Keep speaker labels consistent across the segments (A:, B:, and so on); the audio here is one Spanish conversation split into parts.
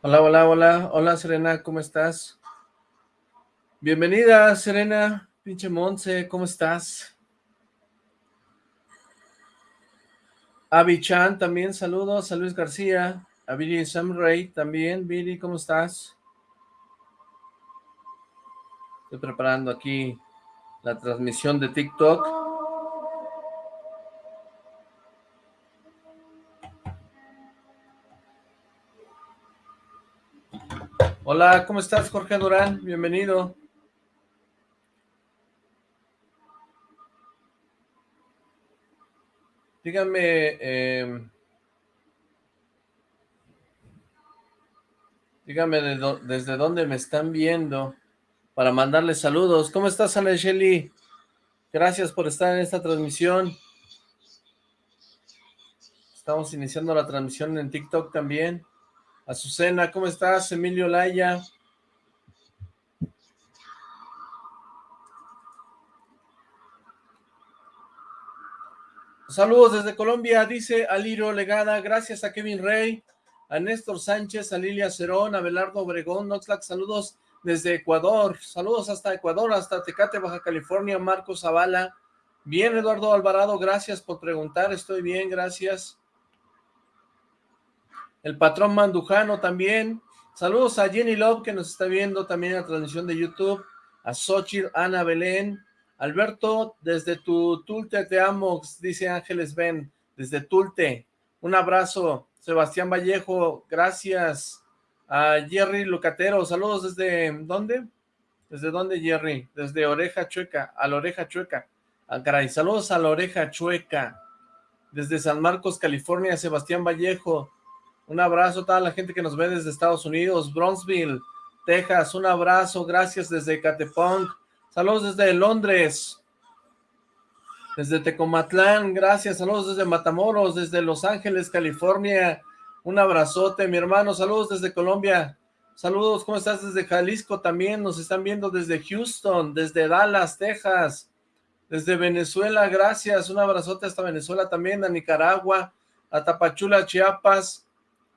A: Hola, hola, hola, hola Serena, ¿cómo estás? Bienvenida Serena, pinche Monse, ¿cómo estás? Avi Chan también, saludos, a Luis García, a Billy Samray también, Billy, ¿cómo estás? Estoy preparando aquí la transmisión de TikTok. Hola, ¿cómo estás Jorge Durán? Bienvenido. Díganme, eh, díganme desde dónde me están viendo para mandarles saludos. ¿Cómo estás, Ana? Gracias por estar en esta transmisión. Estamos iniciando la transmisión en TikTok también. Azucena, ¿cómo estás? Emilio Laya. Saludos desde Colombia, dice Aliro Legada, gracias a Kevin Rey, a Néstor Sánchez, a Lilia Cerón, a Belardo Obregón, Noxlack, saludos desde Ecuador, saludos hasta Ecuador, hasta Tecate, Baja California, Marcos Zavala, bien Eduardo Alvarado, gracias por preguntar, estoy bien, gracias. El patrón Mandujano también, saludos a Jenny Love que nos está viendo también en la transmisión de YouTube, a Xochitl, Ana Belén, Alberto, desde tu Tulte te amo, dice Ángeles Ben, desde Tulte. Un abrazo. Sebastián Vallejo, gracias. A Jerry Lucatero, saludos desde, ¿dónde? ¿Desde dónde, Jerry? Desde Oreja Chueca, a la Oreja Chueca. Ah, caray, saludos a la Oreja Chueca. Desde San Marcos, California, Sebastián Vallejo. Un abrazo a toda la gente que nos ve desde Estados Unidos, Bronzeville, Texas. Un abrazo, gracias desde Catepong. Saludos desde Londres. Desde Tecomatlán, gracias. Saludos desde Matamoros, desde Los Ángeles, California. Un abrazote, mi hermano. Saludos desde Colombia. Saludos, ¿cómo estás? Desde Jalisco también. Nos están viendo desde Houston, desde Dallas, Texas. Desde Venezuela, gracias. Un abrazote hasta Venezuela también, a Nicaragua, a Tapachula, Chiapas,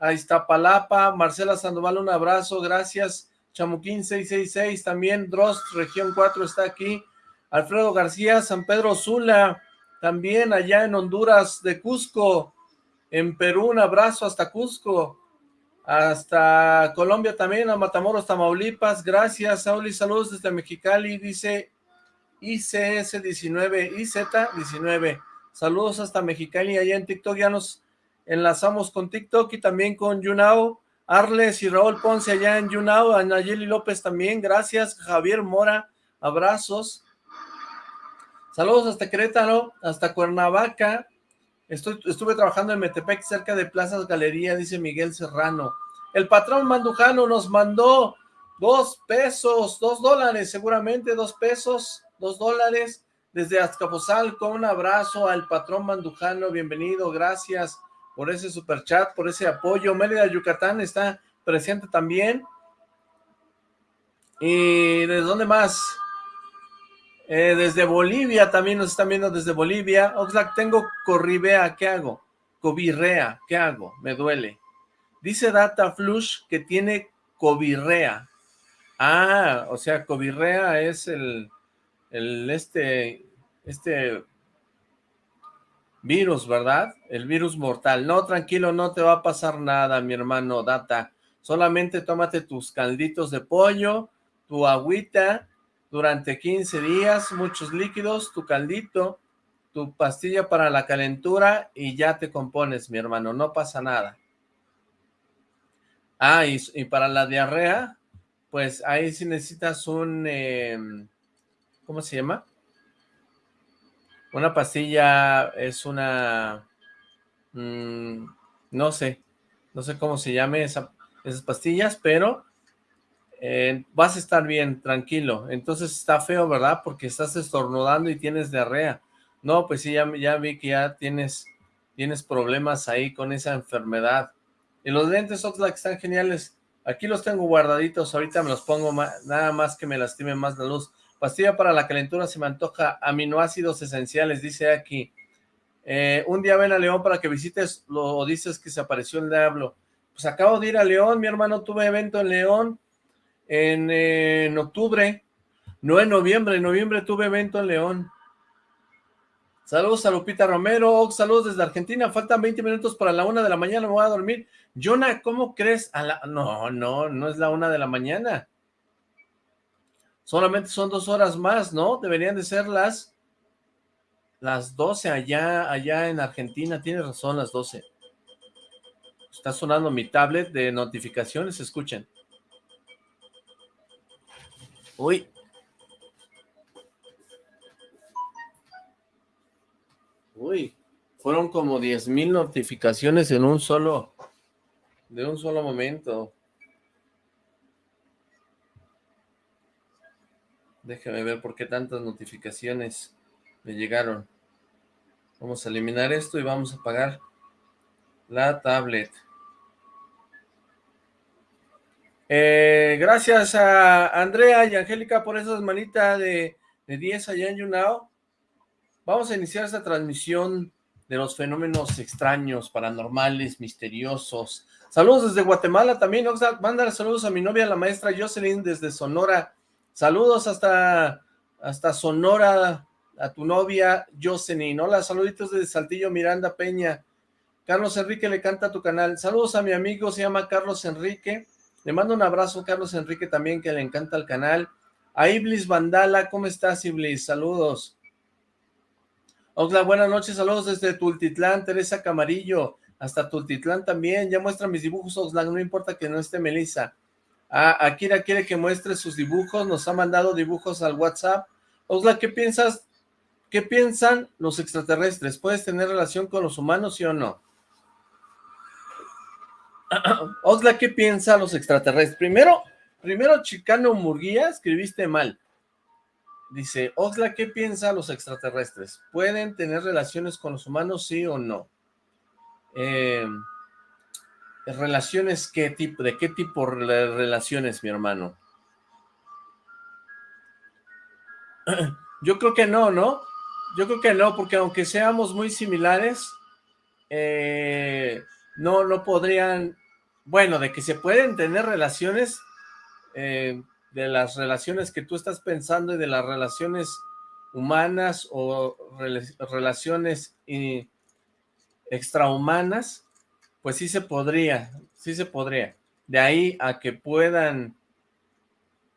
A: a Iztapalapa. Marcela Sandoval, un abrazo, gracias. Chamuquín 666 también, Drost, región 4 está aquí, Alfredo García, San Pedro Sula, también allá en Honduras de Cusco, en Perú un abrazo hasta Cusco, hasta Colombia también, a Matamoros, Tamaulipas, gracias, Sauli, saludos desde Mexicali, dice ICS19, IZ19, saludos hasta Mexicali, allá en TikTok ya nos enlazamos con TikTok y también con YouNow, Arles y Raúl Ponce allá en Yunao, a Nayeli López también, gracias, Javier Mora, abrazos. Saludos hasta Querétaro, hasta Cuernavaca. Estoy, estuve trabajando en Metepec, cerca de Plazas Galería, dice Miguel Serrano. El patrón Mandujano nos mandó dos pesos, dos dólares, seguramente dos pesos, dos dólares, desde Azcapotzalco. Un abrazo al patrón Mandujano, bienvenido, gracias por ese super chat, por ese apoyo. Mérida, Yucatán está presente también. ¿Y desde dónde más? Eh, desde Bolivia también nos están viendo desde Bolivia. Oxlack, tengo corribea, ¿qué hago? Cobirrea, ¿qué hago? Me duele. Dice Data Flush que tiene cobirrea. Ah, o sea, cobirrea es el, el este, este Virus, ¿verdad? El virus mortal. No, tranquilo, no te va a pasar nada, mi hermano Data. Solamente tómate tus calditos de pollo, tu agüita, durante 15 días, muchos líquidos, tu caldito, tu pastilla para la calentura y ya te compones, mi hermano, no pasa nada. Ah, y, para la diarrea, pues ahí sí necesitas un, em, ¿cómo se llama? Una pastilla es una... Mm, no sé, no sé cómo se llame esas pastillas, pero eh, vas a estar bien, tranquilo. Entonces está feo, ¿verdad? Porque estás estornudando y tienes diarrea. No, pues sí, ya, ya vi que ya tienes, tienes problemas ahí con esa enfermedad. Y los lentes Oxlack están geniales. Aquí los tengo guardaditos, ahorita me los pongo nada más que me lastime más la luz. Pastilla para la calentura se me antoja aminoácidos esenciales, dice aquí. Eh, un día ven a León para que visites, lo dices que se apareció el diablo. Pues acabo de ir a León, mi hermano, tuve evento en León en, octubre, no en noviembre, en noviembre tuve evento en León. Saludos a Lupita Romero, saludos desde Argentina, faltan 20 minutos para la una de la mañana, me voy a dormir. Jonah, ¿cómo crees? A la... No, no, no es la una de la mañana. Solamente son dos horas más, ¿no? Deberían de ser las las 12 allá, allá en Argentina, tienes razón, las 12. Está sonando mi tablet de notificaciones, escuchen. Uy. Uy, fueron como 10 mil notificaciones en un solo, de un solo momento. Déjame ver por qué tantas notificaciones me llegaron. Vamos a eliminar esto y vamos a apagar la tablet. Eh, gracias a Andrea y Angélica por esas manitas de, de 10 allá en YouNow. Vamos a iniciar esta transmisión de los fenómenos extraños, paranormales, misteriosos. Saludos desde Guatemala también. Mándale saludos a mi novia, la maestra Jocelyn, desde Sonora. Saludos hasta, hasta Sonora, a tu novia Jocelyn. Hola, saluditos desde Saltillo, Miranda Peña. Carlos Enrique le canta a tu canal. Saludos a mi amigo, se llama Carlos Enrique. Le mando un abrazo, Carlos Enrique, también, que le encanta el canal. A Iblis Vandala, ¿cómo estás, Iblis? Saludos. Hola, buenas noches, saludos desde Tultitlán, Teresa Camarillo, hasta Tultitlán también, ya muestra mis dibujos, Oxlack, no importa que no esté Melissa. Ah, Akira quiere que muestre sus dibujos, nos ha mandado dibujos al WhatsApp. Oxlack, ¿qué piensas? ¿Qué piensan los extraterrestres? ¿Puedes tener relación con los humanos, sí o no? Oxlack, ¿qué piensa los extraterrestres? Primero, primero Chicano Murguía, escribiste mal. Dice, Oxlack, ¿qué piensa los extraterrestres? ¿Pueden tener relaciones con los humanos, sí o no? Eh, ¿Relaciones qué tipo? ¿De qué tipo de relaciones, mi hermano? Yo creo que no, ¿no? Yo creo que no, porque aunque seamos muy similares, eh, no, no podrían, bueno, de que se pueden tener relaciones, eh, de las relaciones que tú estás pensando y de las relaciones humanas o relaciones extrahumanas, pues sí se podría, sí se podría. De ahí a que puedan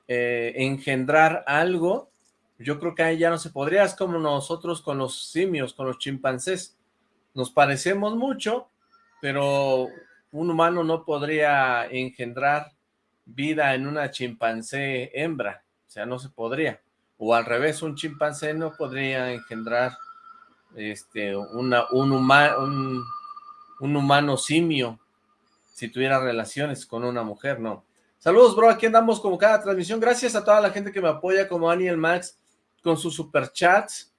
A: eh, engendrar algo, yo creo que ahí ya no se podría, es como nosotros con los simios, con los chimpancés. Nos parecemos mucho, pero un humano no podría engendrar vida en una chimpancé hembra, o sea, no se podría. O al revés, un chimpancé no podría engendrar este, una, un, un, un humano simio si tuviera relaciones con una mujer, no. Saludos, bro, aquí andamos como cada transmisión. Gracias a toda la gente que me apoya, como Aniel Max, con sus superchats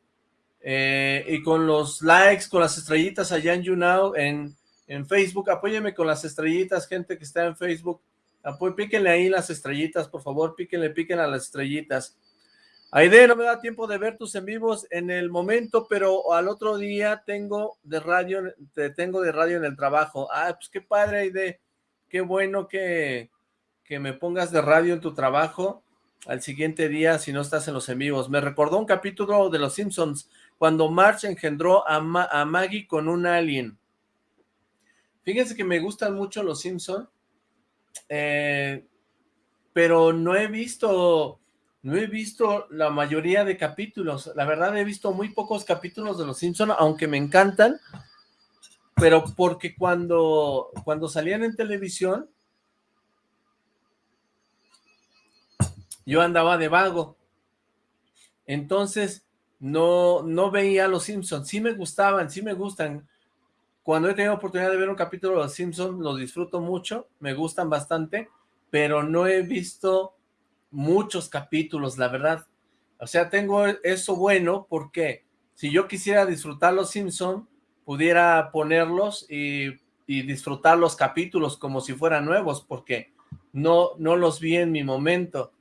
A: eh, y con los likes, con las estrellitas allá en YouNow, en, en Facebook. Apóyeme con las estrellitas, gente que está en Facebook. píquenle ahí las estrellitas, por favor, píquenle, piquen a las estrellitas. Aide, no me da tiempo de ver tus en vivos en el momento, pero al otro día tengo de radio, te tengo de radio en el trabajo. Ah, pues qué padre, Aide. Qué bueno que, que me pongas de radio en tu trabajo al siguiente día si no estás en los en vivos. Me recordó un capítulo de Los Simpsons cuando Marge engendró a, a Maggie con un alien. Fíjense que me gustan mucho Los Simpsons, eh, pero no he visto no he visto la mayoría de capítulos. La verdad he visto muy pocos capítulos de Los Simpsons, aunque me encantan, pero porque cuando, cuando salían en televisión yo andaba de vago. Entonces, no, no veía Los Simpsons. Sí me gustaban, sí me gustan. Cuando he tenido oportunidad de ver un capítulo de Los Simpsons, los disfruto mucho, me gustan bastante, pero no he visto muchos capítulos, la verdad. O sea, tengo eso bueno porque si yo quisiera disfrutar Los Simpsons, pudiera ponerlos y, disfrutar los capítulos como si fueran nuevos, porque no, no los vi en mi momento.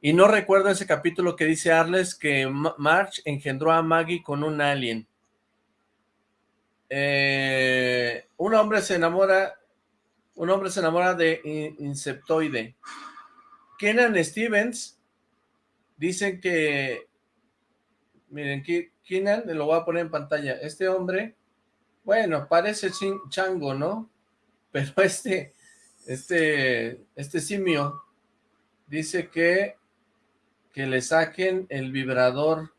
A: Y no recuerdo ese capítulo que dice Arles que March engendró a Maggie con un alien. Eh, un hombre se enamora Un hombre se enamora de Insectoide. Kenan Stevens, dicen que, miren, Kenan, lo voy a poner en pantalla, este hombre, bueno, parece chango, ¿no? Pero este, este, este simio, dice que, que le saquen el vibrador.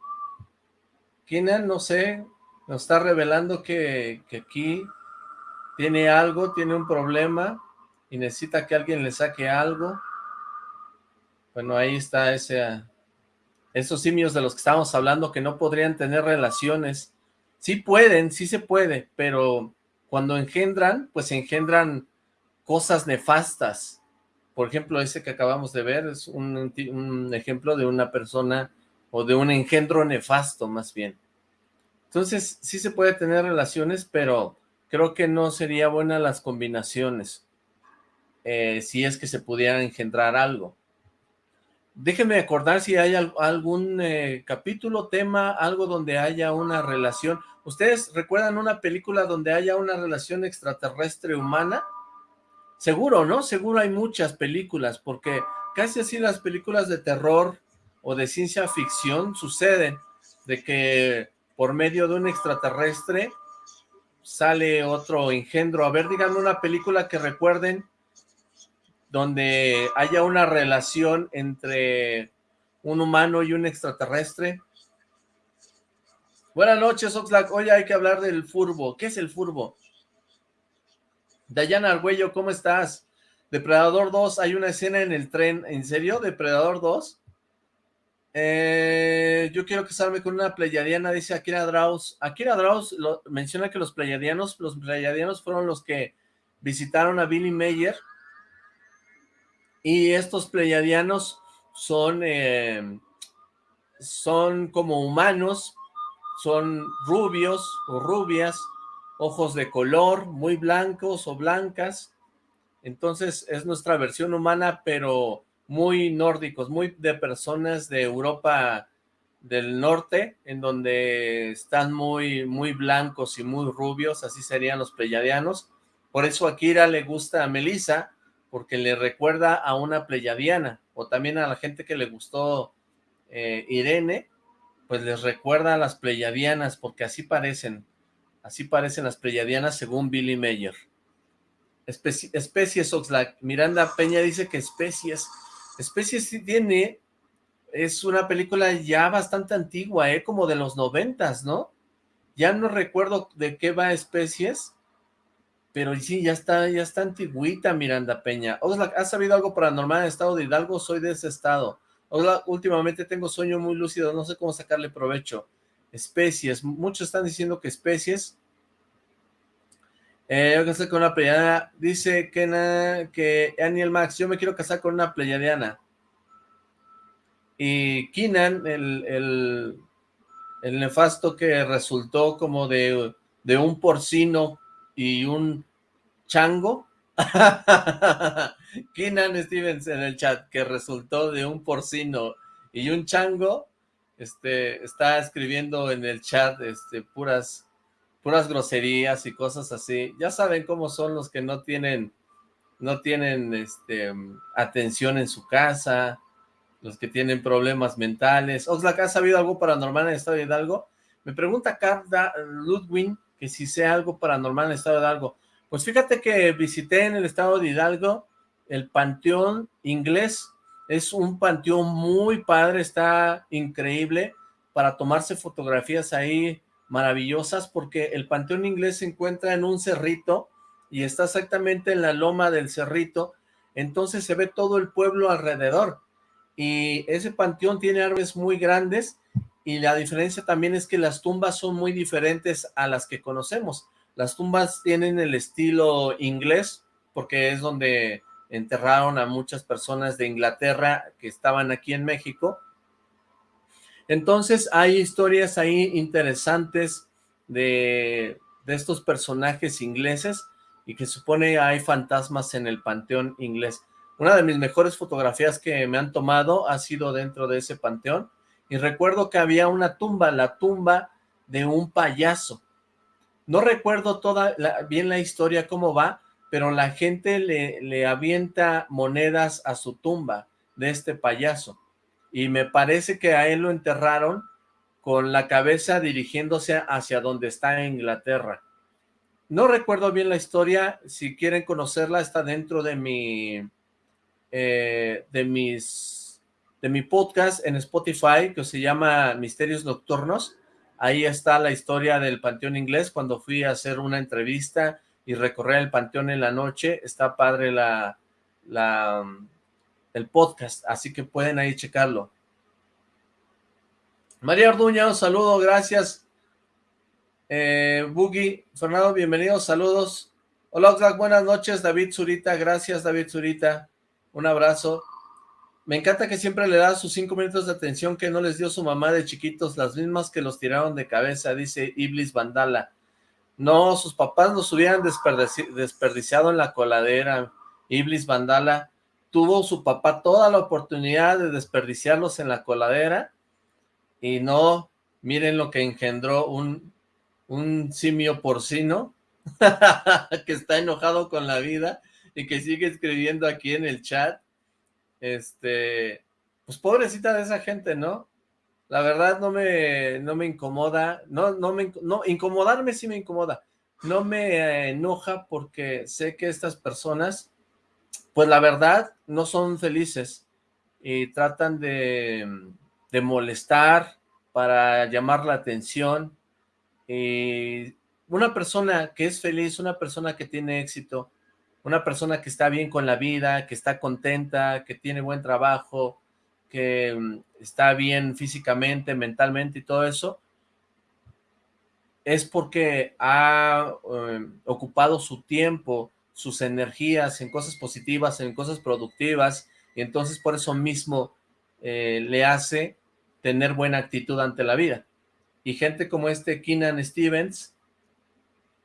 A: Kenan, no sé, nos está revelando que, que aquí tiene algo, tiene un problema y necesita que alguien le saque algo. Bueno, ahí está ese, esos simios de los que estábamos hablando que no podrían tener relaciones. Sí pueden, sí se puede, pero cuando engendran, pues engendran cosas nefastas. Por ejemplo, ese que acabamos de ver es un, ejemplo de una persona o de un engendro nefasto más bien. Entonces, sí se puede tener relaciones, pero creo que no sería buena las combinaciones, eh, si es que se pudiera engendrar algo. Déjenme acordar si hay algún eh, capítulo, tema, algo donde haya una relación. ¿Ustedes recuerdan una película donde haya una relación extraterrestre humana? Seguro, ¿no? Seguro hay muchas películas, porque casi así las películas de terror o de ciencia ficción suceden, de que por medio de un extraterrestre sale otro engendro. A ver, díganme una película que recuerden donde haya una relación entre un humano y un extraterrestre. Buenas noches, Oxlack. Hoy hay que hablar del furbo. ¿Qué es el furbo? Dayana Argüello, ¿cómo estás? Depredador 2, hay una escena en el tren. ¿En serio? ¿Depredador 2? Eh, yo quiero casarme con una pleyadiana, dice Akira Draus. Akira Draus menciona que los pleyadianos, los pleyadianos fueron los que visitaron a Billy Mayer y estos pleyadianos son, eh, son como humanos, son rubios o rubias, ojos de color, muy blancos o blancas. Entonces es nuestra versión humana, pero muy nórdicos, muy de personas de Europa del norte, en donde están muy, muy blancos y muy rubios, así serían los pleyadianos. Por eso a Kira le gusta a Melissa, porque le recuerda a una pleyadiana, o también a la gente que le gustó eh, Irene, pues les recuerda a las pleyadianas, porque así parecen, así parecen las pleyadianas según Billy Mayer. especies Oxlack, Miranda Peña dice que especies, especies sí tiene, es una película ya bastante antigua, ¿eh? como de los noventas, ¿no? Ya no recuerdo de qué va especies, pero sí, ya está, ya está antigüita Miranda Peña. Oxlack, ¿has sabido algo paranormal en estado de Hidalgo? Soy de ese estado. Oxlack, últimamente tengo sueño muy lúcido, no sé cómo sacarle provecho. Especies, muchos están diciendo que especies. Eh, yo casar con una pleyadiana. Dice que, que Aniel Max, yo me quiero casar con una pleyadiana. Y Kinan, el, el, el nefasto que resultó como de, de un porcino y un chango. Keenan Stevens en el chat, que resultó de un porcino y un chango, este, está escribiendo en el chat, este, puras, puras groserías y cosas así. Ya saben cómo son los que no tienen, no tienen, este, atención en su casa, los que tienen problemas mentales. Oxlack, ¿has sabido algo paranormal en el estado de Hidalgo? Me pregunta Carla Ludwin que si sea algo paranormal en el estado de Hidalgo. Pues fíjate que visité en el estado de Hidalgo el panteón inglés. Es un panteón muy padre, está increíble para tomarse fotografías ahí maravillosas porque el panteón inglés se encuentra en un cerrito y está exactamente en la loma del cerrito, entonces se ve todo el pueblo alrededor y ese panteón tiene árboles muy grandes y la diferencia también es que las tumbas son muy diferentes a las que conocemos. Las tumbas tienen el estilo inglés, porque es donde enterraron a muchas personas de Inglaterra que estaban aquí en México. Entonces hay historias ahí interesantes de, estos personajes ingleses y que supone hay fantasmas en el panteón inglés. Una de mis mejores fotografías que me han tomado ha sido dentro de ese panteón y recuerdo que había una tumba, la tumba de un payaso. No recuerdo toda bien la historia cómo va, pero la gente le, le avienta monedas a su tumba de este payaso. Y me parece que a él lo enterraron con la cabeza dirigiéndose hacia donde está Inglaterra. No recuerdo bien la historia, si quieren conocerla está dentro de mi, eh, de mis, de mi podcast en Spotify que se llama Misterios Nocturnos. Ahí está la historia del Panteón Inglés cuando fui a hacer una entrevista y recorrer el Panteón en la noche. Está padre la, la, el podcast, así que pueden ahí checarlo. María Orduña, un saludo, gracias. Eh, Boogie, Fernando, bienvenidos, saludos. Hola, buenas noches, David Zurita, gracias David Zurita, un abrazo. Me encanta que siempre le da sus cinco minutos de atención que no les dio su mamá de chiquitos, las mismas que los tiraron de cabeza, dice Iblis Vandala. No, sus papás los hubieran desperdiciado en la coladera, Iblis Vandala. Tuvo su papá toda la oportunidad de desperdiciarlos en la coladera y no, miren lo que engendró un simio porcino que está enojado con la vida y que sigue escribiendo aquí en el chat. Este, pues pobrecita de esa gente, ¿no? La verdad no me, no me incomoda, no, no me, no, incomodarme sí me incomoda, no me enoja porque sé que estas personas, pues la verdad, no son felices y tratan de, de molestar, para llamar la atención. y una persona que es feliz, una persona que tiene éxito, una persona que está bien con la vida, que está contenta, que tiene buen trabajo, que mm, está bien físicamente, mentalmente y todo eso, es porque ha em, ocupado su tiempo, sus energías en cosas positivas, en cosas productivas, y entonces por eso mismo eh, le hace tener buena actitud ante la vida. Y gente como este Keenan Stevens,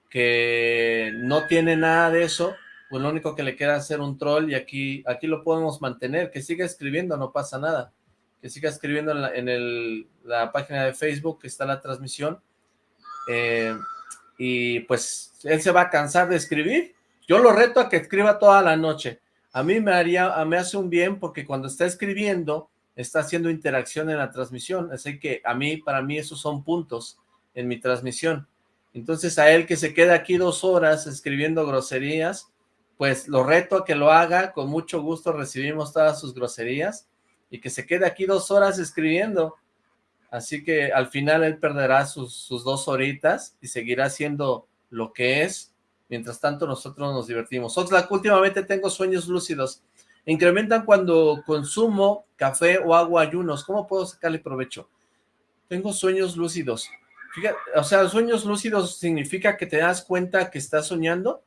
A: que no tiene nada de eso, pues lo único que le queda es hacer un troll y aquí, aquí lo podemos mantener, que siga escribiendo, no pasa nada, que siga escribiendo en la, en el, la página de Facebook que está la transmisión, eh, y pues él se va a cansar de escribir, yo lo reto a que escriba toda la noche, a mí me haría, me hace un bien porque cuando está escribiendo, está haciendo interacción en la transmisión, así que a mí, para mí esos son puntos en mi transmisión. Entonces a él que se queda aquí dos horas escribiendo groserías, pues lo reto a que lo haga, con mucho gusto recibimos todas sus groserías, y que se quede aquí dos horas escribiendo, así que al final él perderá sus, sus dos horitas y seguirá siendo lo que es, mientras tanto nosotros nos divertimos. Oxlack, últimamente tengo sueños lúcidos, Incrementan cuando consumo café o agua ayunos. ¿Cómo puedo sacarle provecho? Tengo sueños lúcidos. Fíjate, o sea, sueños lúcidos significa que te das cuenta que estás soñando.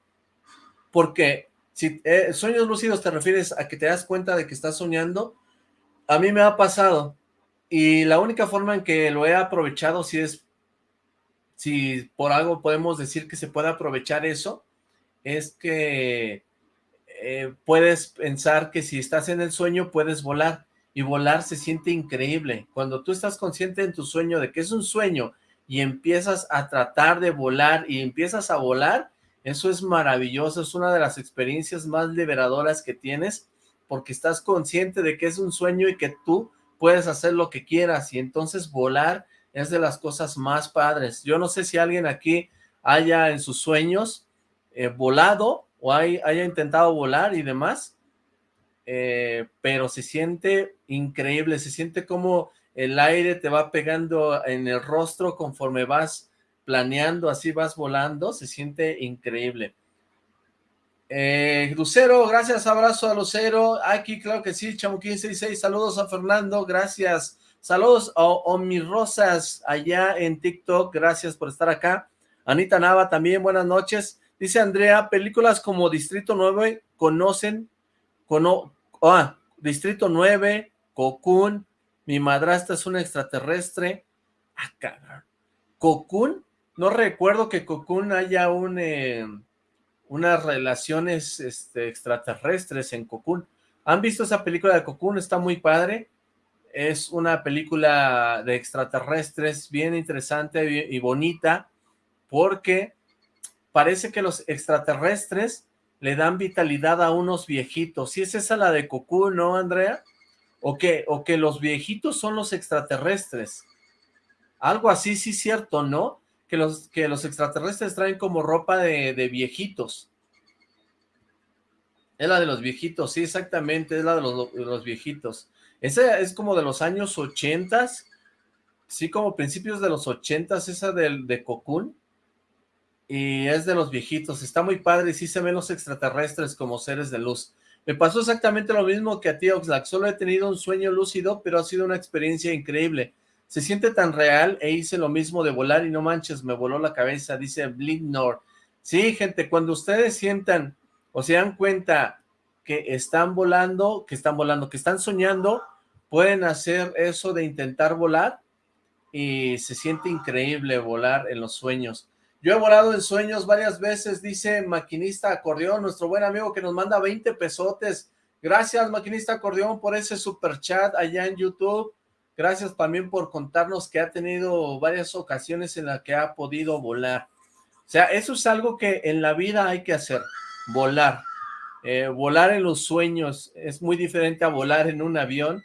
A: Porque si eh, sueños lúcidos te refieres a que te das cuenta de que estás soñando, a mí me ha pasado. Y la única forma en que lo he aprovechado, si es, si por algo podemos decir que se puede aprovechar eso, es que eh, puedes pensar que si estás en el sueño puedes volar, y volar se siente increíble. Cuando tú estás consciente en tu sueño de que es un sueño, y empiezas a tratar de volar, y empiezas a volar, eso es maravilloso, es una de las experiencias más liberadoras que tienes, porque estás consciente de que es un sueño y que tú puedes hacer lo que quieras, y entonces volar es de las cosas más padres. Yo no sé si alguien aquí haya en sus sueños eh, volado, o haya intentado volar y demás, eh, pero se siente increíble, se siente como el aire te va pegando en el rostro conforme vas planeando, así vas volando, se siente increíble. Eh, Lucero, gracias, abrazo a Lucero, aquí claro que sí, Chamuquín66, saludos a Fernando, gracias, saludos a, mis rosas allá en TikTok, gracias por estar acá, Anita Nava también, buenas noches, Dice Andrea, películas como Distrito 9 conocen, cono, ah, Distrito 9, Cocoon, Mi madrastra es una extraterrestre. Ah. ¿Cocoon? No recuerdo que Cocoon haya un, eh, unas relaciones este, extraterrestres en Cocoon. ¿Han visto esa película de Cocoon? Está muy padre. Es una película de extraterrestres bien interesante y bonita porque parece que los extraterrestres le dan vitalidad a unos viejitos. ¿Sí es esa la de Cocoon, no, Andrea? ¿O que, o que los viejitos son los extraterrestres. Algo así, sí cierto, ¿no? Que los, que los extraterrestres traen como ropa de, viejitos. Es la de los viejitos, sí, exactamente, es la de los, viejitos. Esa es como de los años ochentas, sí, como principios de los ochentas, esa del de Cocoon y es de los viejitos, está muy padre sí se ven los extraterrestres como seres de luz. Me pasó exactamente lo mismo que a ti, Oxlack, solo he tenido un sueño lúcido, pero ha sido una experiencia increíble. Se siente tan real e hice lo mismo de volar y no manches, me voló la cabeza, dice Blignor. Sí, gente, cuando ustedes sientan o se dan cuenta que están volando, que están volando, que están soñando, pueden hacer eso de intentar volar y se siente increíble volar en los sueños. Yo he volado en sueños varias veces, dice Maquinista Acordeón, nuestro buen amigo que nos manda 20 pesotes. Gracias, Maquinista Acordeón, por ese super chat allá en YouTube. Gracias también por contarnos que ha tenido varias ocasiones en las que ha podido volar. O sea, eso es algo que en la vida hay que hacer, volar. Eh, volar en los sueños es muy diferente a volar en un avión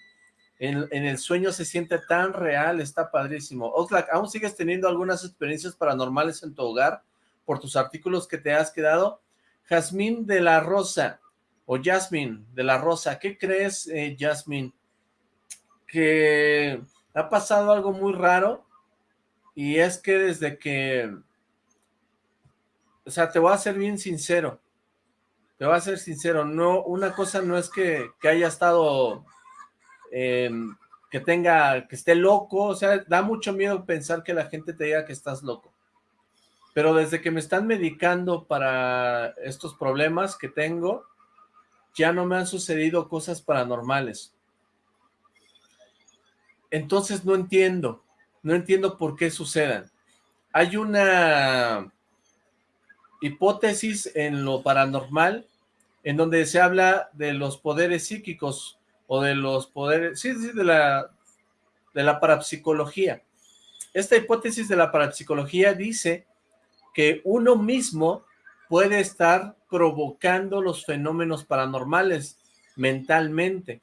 A: en, el sueño se siente tan real, está padrísimo. Oxlack, ¿aún sigues teniendo algunas experiencias paranormales en tu hogar por tus artículos que te has quedado? Jazmín de la Rosa, o Jasmine de la Rosa, ¿qué crees, eh, Jasmine? Que ha pasado algo muy raro, y es que desde que... O sea, te voy a ser bien sincero, te voy a ser sincero, no, una cosa no es que, que haya estado Em, que tenga, que esté loco, o sea, da mucho miedo pensar que la gente te diga que estás loco. Pero desde que me están medicando para estos problemas que tengo, ya no me han sucedido cosas paranormales. Entonces no entiendo, no entiendo por qué sucedan. Hay una hipótesis en lo paranormal en donde se habla de los poderes psíquicos o de los poderes, sí, sí, de la, de la parapsicología. Esta hipótesis de la parapsicología dice que uno mismo puede estar provocando los fenómenos paranormales mentalmente.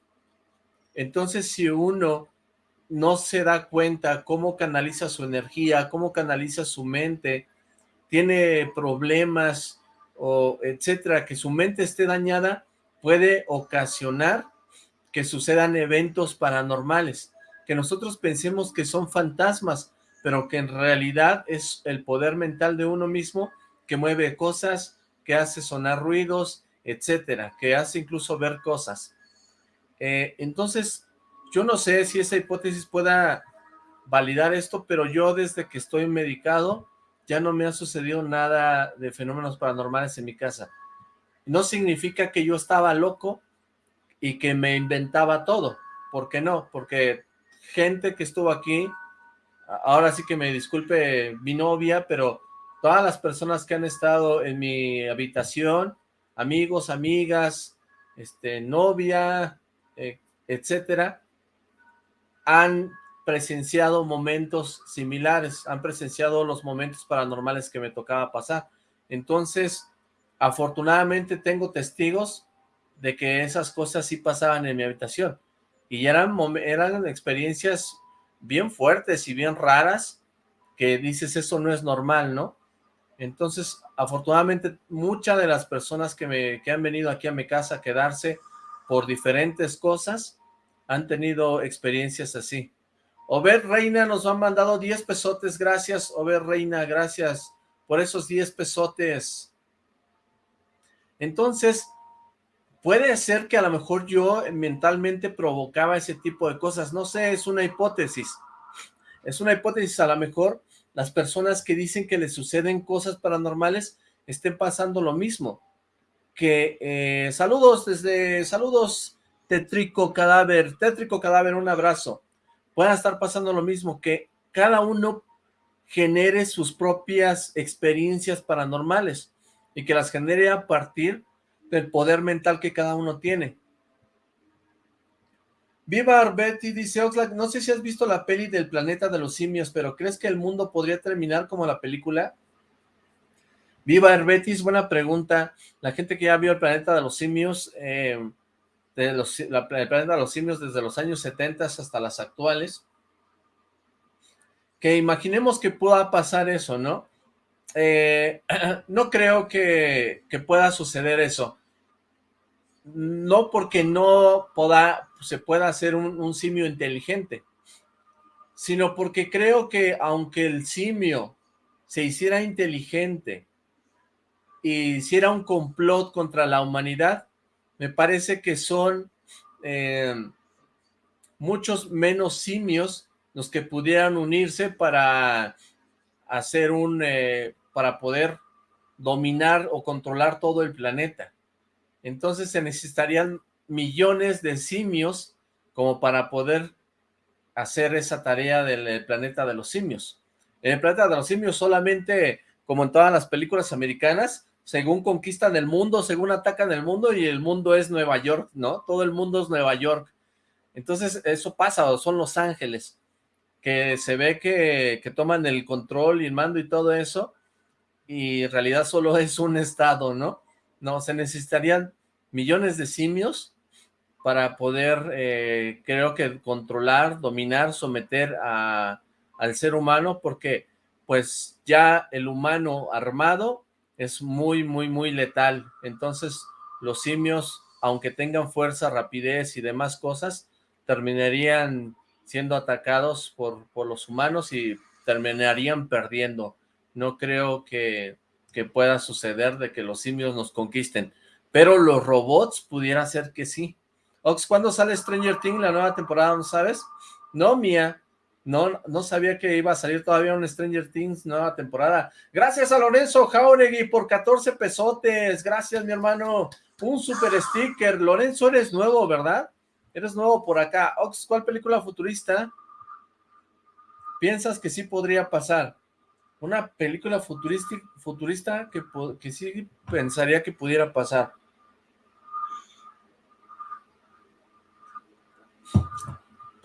A: Entonces, si uno no se da cuenta cómo canaliza su energía, cómo canaliza su mente, tiene problemas o etcétera, que su mente esté dañada, puede ocasionar que sucedan eventos paranormales, que nosotros pensemos que son fantasmas, pero que en realidad es el poder mental de uno mismo que mueve cosas, que hace sonar ruidos, etcétera, que hace incluso ver cosas. Eh, entonces, yo no sé si esa hipótesis pueda validar esto, pero yo desde que estoy medicado ya no me ha sucedido nada de fenómenos paranormales en mi casa. No significa que yo estaba loco, y que me inventaba todo. ¿Por qué no? Porque gente que estuvo aquí, ahora sí que me disculpe mi novia, pero todas las personas que han estado en mi habitación, amigos, amigas, este, novia, eh, etcétera, han presenciado momentos similares, han presenciado los momentos paranormales que me tocaba pasar. Entonces, afortunadamente tengo testigos de que esas cosas sí pasaban en mi habitación. Y eran, eran experiencias bien fuertes y bien raras, que dices, eso no es normal, ¿no? Entonces, afortunadamente, muchas de las personas que, me, que han venido aquí a mi casa a quedarse por diferentes cosas, han tenido experiencias así. Ober Reina nos han mandado 10 pesotes, gracias, Ober Reina, gracias por esos 10 pesotes. Entonces, Puede ser que a lo mejor yo mentalmente provocaba ese tipo de cosas, no sé, es una hipótesis. Es una hipótesis, a lo mejor las personas que dicen que les suceden cosas paranormales estén pasando lo mismo. Que, eh, saludos desde, saludos Tétrico Cadáver, Tétrico Cadáver, un abrazo. Puedan estar pasando lo mismo, que cada uno genere sus propias experiencias paranormales y que las genere a partir del poder mental que cada uno tiene. Viva Arbetti, dice Oxlack, no sé si has visto la peli del planeta de los simios, pero ¿crees que el mundo podría terminar como la película? Viva Herbetis, buena pregunta. La gente que ya vio el planeta de los simios, eh, de los, el planeta de los simios desde los años 70 hasta las actuales, que imaginemos que pueda pasar eso, ¿no? Eh, no creo que, pueda suceder eso. No porque no se pueda hacer un simio inteligente, sino porque creo que aunque el simio se hiciera inteligente y hiciera un complot contra la humanidad, me parece que son eh, muchos menos simios los que pudieran unirse para hacer un, eh, para poder dominar o controlar todo el planeta. Entonces se necesitarían millones de simios como para poder hacer esa tarea del planeta de los simios. En el planeta de los simios solamente, como en todas las películas americanas, según conquistan el mundo, según atacan el mundo y el mundo es Nueva York, ¿no? Todo el mundo es Nueva York. Entonces eso pasa, son Los Ángeles, que se ve que, que toman el control y el mando y todo eso, y en realidad solo es un estado, ¿no? No, se necesitarían millones de simios para poder, eh, creo que controlar, dominar, someter a, al ser humano, porque pues ya el humano armado es muy, muy, muy letal. Entonces, los simios, aunque tengan fuerza, rapidez y demás cosas, terminarían siendo atacados por, por los humanos y terminarían perdiendo. No creo que, que pueda suceder de que los simios nos conquisten. Pero los robots pudiera ser que sí. Ox, ¿cuándo sale Stranger Things, la nueva temporada, no sabes? No, Mía, no, no sabía que iba a salir todavía un Stranger Things nueva temporada. Gracias a Lorenzo Jauregui por 14 pesotes. Gracias, mi hermano. Un super sticker. Lorenzo, eres nuevo, ¿verdad? Eres nuevo por acá. Ox, ¿cuál película futurista piensas que sí podría pasar? Una película futurista que, que sí pensaría que pudiera pasar.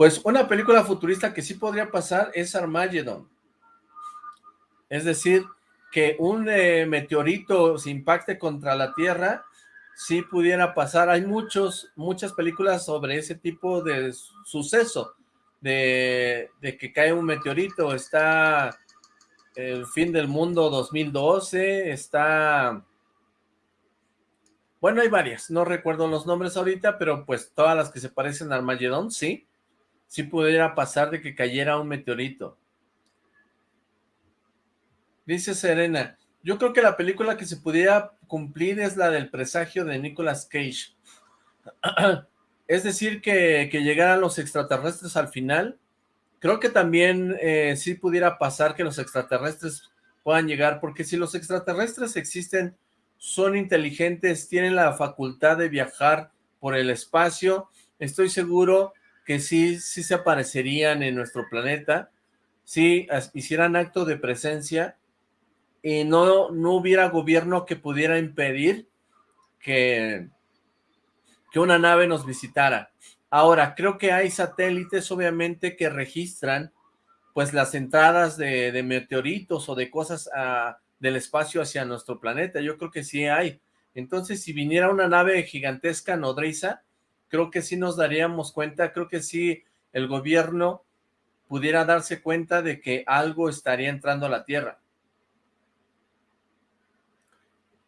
A: Pues una película futurista que sí podría pasar es Armageddon. Es decir, que un eh, meteorito se impacte contra la Tierra, sí pudiera pasar. Hay muchos, muchas películas sobre ese tipo de suceso, de, de que cae un meteorito. Está El fin del mundo 2012, está... Bueno, hay varias, no recuerdo los nombres ahorita, pero pues todas las que se parecen a Armageddon, sí si pudiera pasar de que cayera un meteorito. Dice Serena, yo creo que la película que se pudiera cumplir es la del presagio de Nicolas Cage. es decir, que, llegaran los extraterrestres al final. Creo que también eh, sí pudiera pasar que los extraterrestres puedan llegar, porque si los extraterrestres existen, son inteligentes, tienen la facultad de viajar por el espacio, estoy seguro que sí, sí se aparecerían en nuestro planeta, si hicieran acto de presencia y no, no hubiera gobierno que pudiera impedir que, que una nave nos visitara. Ahora, creo que hay satélites obviamente que registran pues las entradas de, meteoritos o de cosas del espacio hacia nuestro planeta. Yo creo que sí hay. Entonces, si viniera una nave gigantesca nodriza, creo que sí nos daríamos cuenta, creo que sí el gobierno pudiera darse cuenta de que algo estaría entrando a la Tierra.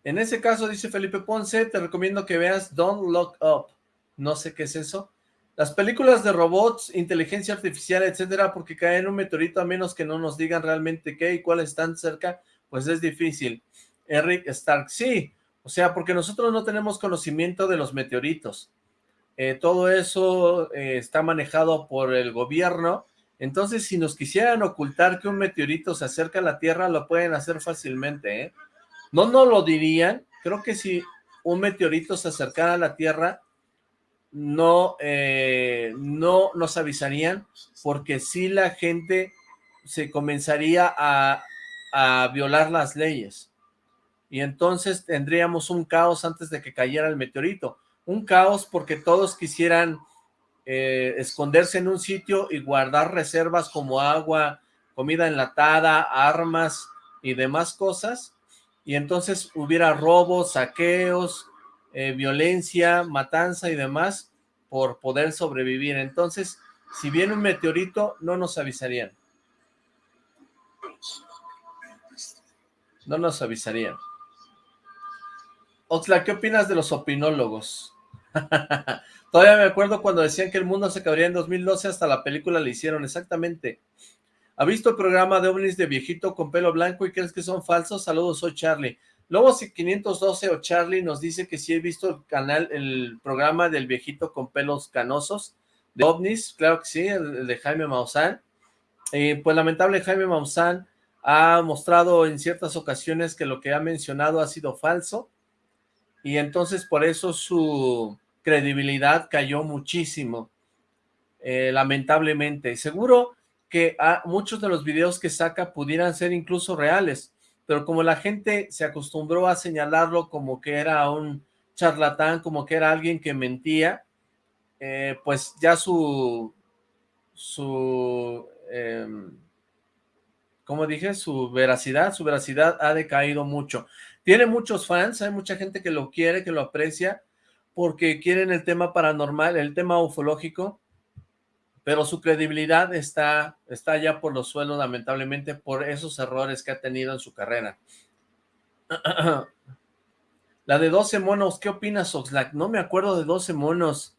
A: En ese caso, dice Felipe Ponce, te recomiendo que veas Don't Look Up. No sé qué es eso. Las películas de robots, inteligencia artificial, etcétera, porque caen un meteorito a menos que no nos digan realmente qué y cuáles están cerca, pues es difícil. Eric Stark, sí, o sea, porque nosotros no tenemos conocimiento de los meteoritos. Eh, todo eso eh, está manejado por el gobierno, entonces si nos quisieran ocultar que un meteorito se acerca a la Tierra, lo pueden hacer fácilmente, ¿eh? No no lo dirían, creo que si un meteorito se acercara a la Tierra, no, no nos avisarían, porque si la gente se comenzaría a, a violar las leyes, y entonces tendríamos un caos antes de que cayera el meteorito un caos porque todos quisieran eh, esconderse en un sitio y guardar reservas como agua, comida enlatada, armas y demás cosas, y entonces hubiera robos, saqueos, eh, violencia, matanza y demás por poder sobrevivir. Entonces, si viene un meteorito, no nos avisarían. No nos avisarían. Oxla, ¿qué opinas de los opinólogos? Todavía me acuerdo cuando decían que el mundo se acabaría en 2012, hasta la película le hicieron, exactamente. ¿Ha visto el programa de ovnis de viejito con pelo blanco y crees que son falsos? Saludos, soy Charlie. Luego 512 o Charlie nos dice que sí he visto el canal, el programa del viejito con pelos canosos de ovnis, claro que sí, el, de Jaime Maussan. Eh, pues lamentable Jaime Maussan ha mostrado en ciertas ocasiones que lo que ha mencionado ha sido falso y entonces por eso su credibilidad cayó muchísimo, eh, lamentablemente. Seguro que muchos de los videos que saca pudieran ser incluso reales, pero como la gente se acostumbró a señalarlo como que era un charlatán, como que era alguien que mentía, eh, pues ya su, su, eh, como dije, su veracidad, su veracidad ha decaído mucho. Tiene muchos fans, hay mucha gente que lo quiere, que lo aprecia, porque quieren el tema paranormal, el tema ufológico, pero su credibilidad está, está ya por los suelos, lamentablemente, por esos errores que ha tenido en su carrera. La de 12 monos, ¿qué opinas, Oxlack? No me acuerdo de 12 monos.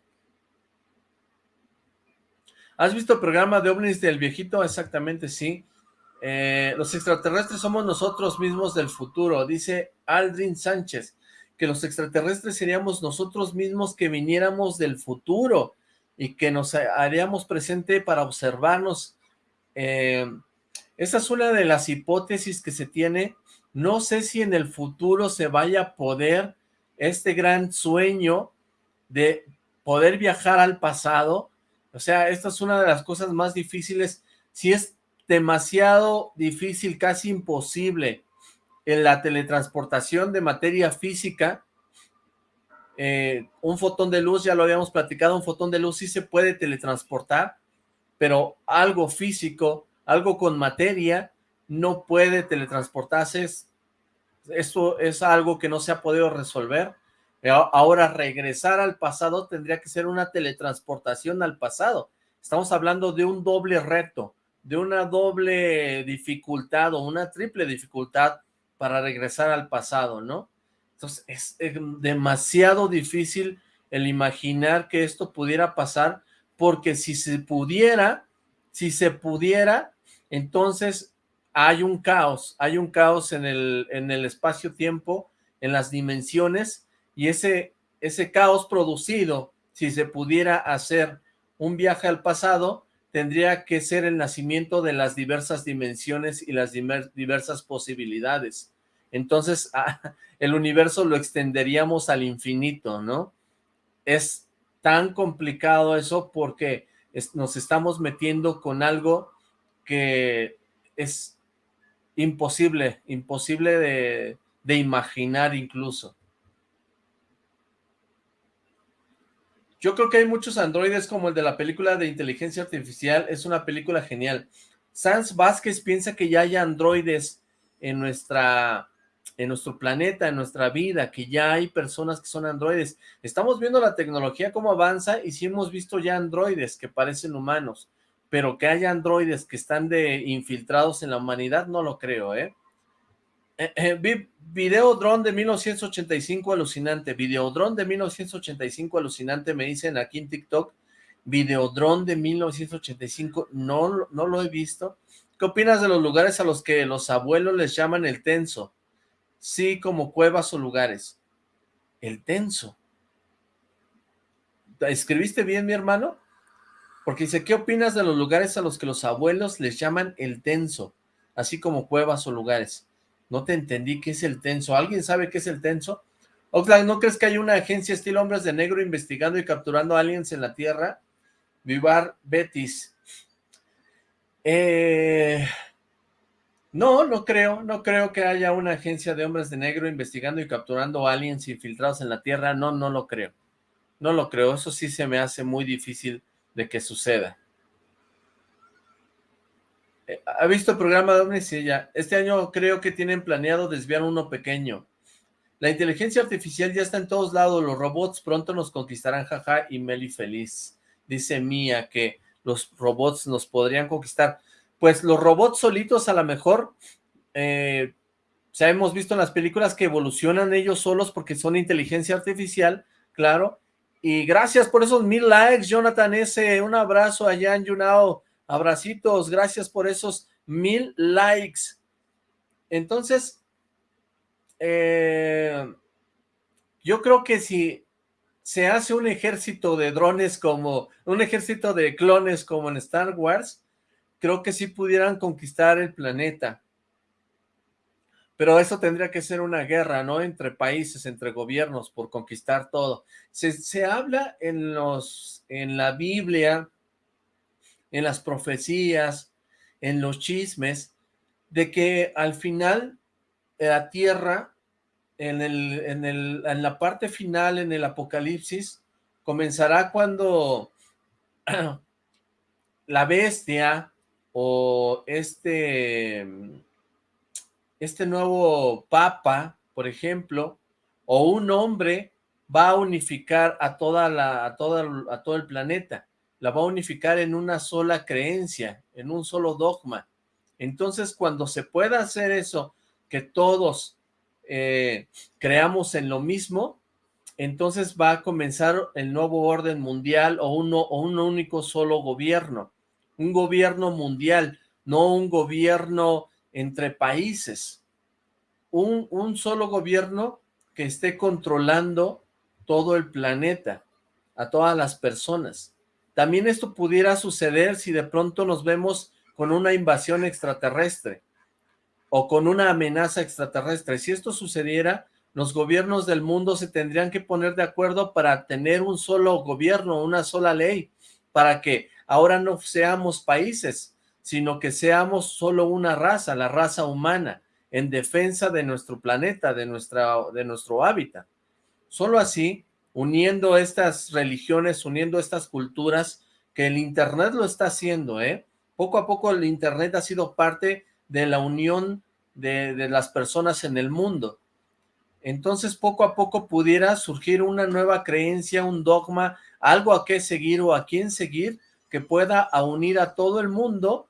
A: ¿Has visto el programa de ovnis del viejito? Exactamente, sí. Eh, los extraterrestres somos nosotros mismos del futuro, dice Aldrin Sánchez, que los extraterrestres seríamos nosotros mismos que viniéramos del futuro y que nos haríamos presente para observarnos. Eh, esa es una de las hipótesis que se tiene. No sé si en el futuro se vaya a poder este gran sueño de poder viajar al pasado. O sea, esta es una de las cosas más difíciles. Si es demasiado difícil, casi imposible, en la teletransportación de materia física, eh, un fotón de luz, ya lo habíamos platicado, un fotón de luz sí se puede teletransportar, pero algo físico, algo con materia, no puede teletransportarse. Esto es algo que no se ha podido resolver. Ahora, regresar al pasado tendría que ser una teletransportación al pasado. Estamos hablando de un doble reto, de una doble dificultad o una triple dificultad para regresar al pasado, ¿no? Entonces es, demasiado difícil el imaginar que esto pudiera pasar, porque si se pudiera, si se pudiera, entonces hay un caos, hay un caos en el, en el espacio-tiempo, en las dimensiones, y ese, ese caos producido, si se pudiera hacer un viaje al pasado, tendría que ser el nacimiento de las diversas dimensiones y las diversas posibilidades entonces ah, el universo lo extenderíamos al infinito, ¿no? Es tan complicado eso porque nos estamos metiendo con algo que es imposible, imposible de, de imaginar incluso. Yo creo que hay muchos androides como el de la película de inteligencia artificial, es una película genial. Sans Vázquez piensa que ya hay androides en nuestra en nuestro planeta, en nuestra vida, que ya hay personas que son androides. Estamos viendo la tecnología cómo avanza y sí hemos visto ya androides que parecen humanos, pero que haya androides que están de infiltrados en la humanidad, no lo creo, ¿eh? Eh, eh de 1985 alucinante, videodrone de 1985 alucinante, me dicen aquí en TikTok, videodrone de 1985, no, no lo he visto. ¿Qué opinas de los lugares a los que los abuelos les llaman el tenso? sí como cuevas o lugares. El tenso. ¿Escribiste bien, mi hermano? Porque dice, ¿qué opinas de los lugares a los que los abuelos les llaman el tenso? Así como cuevas o lugares. No te entendí qué es el tenso. ¿Alguien sabe qué es el tenso? Oxlack, ¿no crees que hay una agencia estilo Hombres de Negro investigando y capturando aliens en la Tierra? Vivar Betis. Eh, no, no creo, no creo que haya una agencia de hombres de negro investigando y capturando aliens infiltrados en la Tierra, no, no lo creo. No lo creo, eso sí se me hace muy difícil de que suceda. Eh, ¿Ha visto el programa de Omnis? Sí, ya. Este año creo que tienen planeado desviar uno pequeño. La inteligencia artificial ya está en todos lados, los robots pronto nos conquistarán, jaja, y Meli feliz. Dice Mía que los robots nos podrían conquistar. Pues los robots solitos a lo mejor, eh, ya hemos visto en las películas que evolucionan ellos solos porque son inteligencia artificial, claro, y gracias por esos mil likes, Jonathan S. Un abrazo allá en Yunao. Abracitos, gracias por esos mil likes. Entonces, eh, yo creo que si se hace un ejército de drones como, un ejército de clones como en Star Wars, creo que sí pudieran conquistar el planeta. Pero eso tendría que ser una guerra, ¿no? Entre países, entre gobiernos, por conquistar todo. Se, se habla en, los, en la Biblia, en las profecías, en los chismes, de que al final la tierra, en, el, en, el, en la parte final, en el apocalipsis, comenzará cuando la bestia o este este nuevo papa, por ejemplo, o un hombre va a unificar a, toda la, a, toda, a todo el planeta, la va a unificar en una sola creencia, en un solo dogma. Entonces, cuando se pueda hacer eso, que todos eh, creamos en lo mismo, entonces va a comenzar el nuevo orden mundial o, uno, o un único solo gobierno, un gobierno mundial, no un gobierno entre países, un, un solo gobierno que esté controlando todo el planeta, a todas las personas. También esto pudiera suceder si de pronto nos vemos con una invasión extraterrestre o con una amenaza extraterrestre. Si esto sucediera, los gobiernos del mundo se tendrían que poner de acuerdo para tener un solo gobierno, una sola ley, para que ahora no seamos países, sino que seamos solo una raza, la raza humana, en defensa de nuestro planeta, de, nuestra, de nuestro hábitat. Solo así, uniendo estas religiones, uniendo estas culturas, que el Internet lo está haciendo, ¿eh? Poco a poco el Internet ha sido parte de la unión de, de las personas en el mundo. Entonces, poco a poco pudiera surgir una nueva creencia, un dogma, algo a qué seguir o a quién seguir, que pueda unir a todo el mundo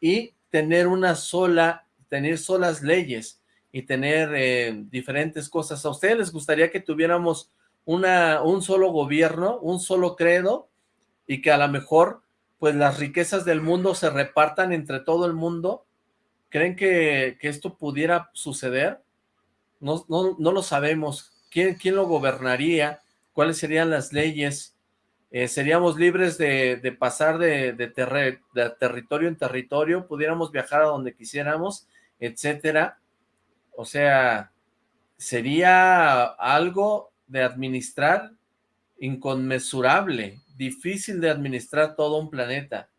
A: y tener una sola, tener solas leyes y tener eh, diferentes cosas. ¿A ustedes les gustaría que tuviéramos una, un solo gobierno, un solo credo y que a lo mejor pues las riquezas del mundo se repartan entre todo el mundo? ¿Creen que, que esto pudiera suceder? No, no, no lo sabemos. ¿Quién, ¿Quién lo gobernaría? ¿Cuáles serían las leyes? Eh, seríamos libres de, pasar de, territorio en territorio, pudiéramos viajar a donde quisiéramos, etcétera. O sea, sería algo de administrar inconmensurable, difícil de administrar todo un planeta.